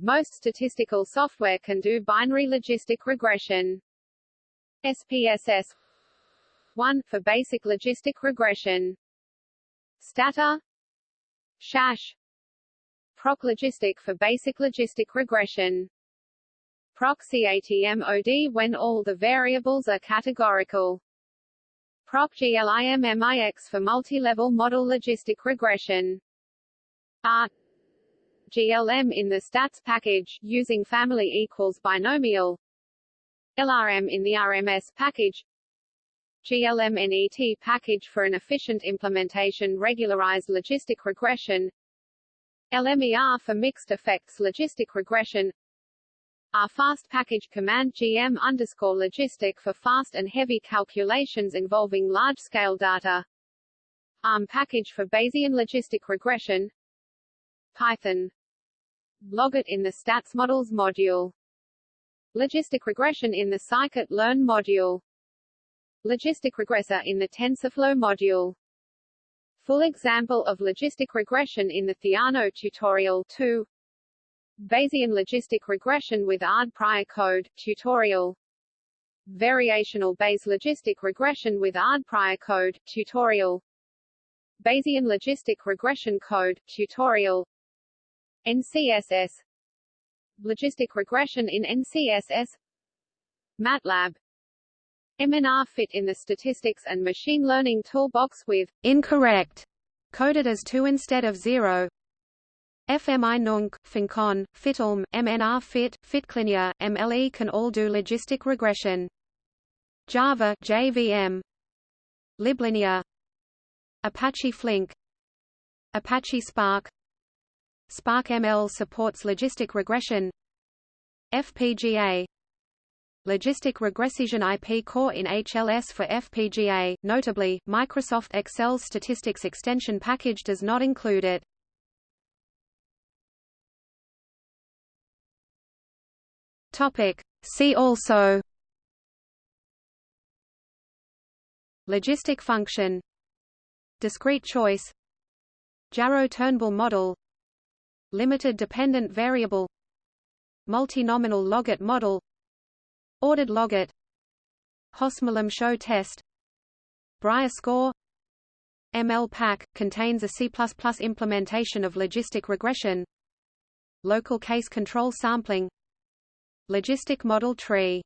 Most statistical software can do binary logistic regression. SPSS 1 for basic logistic regression. Stata SAS Proc Logistic for basic logistic regression Proc CATMOD when all the variables are categorical. Proc GLIMMIX for multi-level model logistic regression. R GLM in the stats package, using family equals binomial. LRM in the RMS package. GLMNET package for an efficient implementation regularized logistic regression. LMER for mixed effects logistic regression Rfast package command GM underscore logistic for fast and heavy calculations involving large-scale data. ARM package for Bayesian logistic regression. Python. Logit in the stats models module. Logistic regression in the scikit-learn module. Logistic regressor in the TensorFlow module. Full example of logistic regression in the Theano tutorial 2. Bayesian logistic regression with ARD prior code, tutorial. Variational Bayes logistic regression with ARD prior code, tutorial. Bayesian logistic regression code, tutorial. NCSS Logistic regression in NCSS MATLAB. MNR fit in the statistics and machine learning toolbox with incorrect coded as 2 instead of 0 FMI Nunc, fmincon, fitglm, MNR Fit, fitclinear, MLE can all do logistic regression. Java JVM, LibLinear, Apache Flink, Apache Spark, Spark ML supports logistic regression, FPGA, Logistic regression IP core in HLS for FPGA. Notably, Microsoft Excel's statistics extension package does not include it. Topic. See also Logistic function Discrete choice Jarrow-Turnbull model Limited dependent variable Multinomial logit model Ordered logit Hosmer-Lemeshow test Brier score mlpack, contains a C++ implementation of logistic regression Local case control sampling Logistic model tree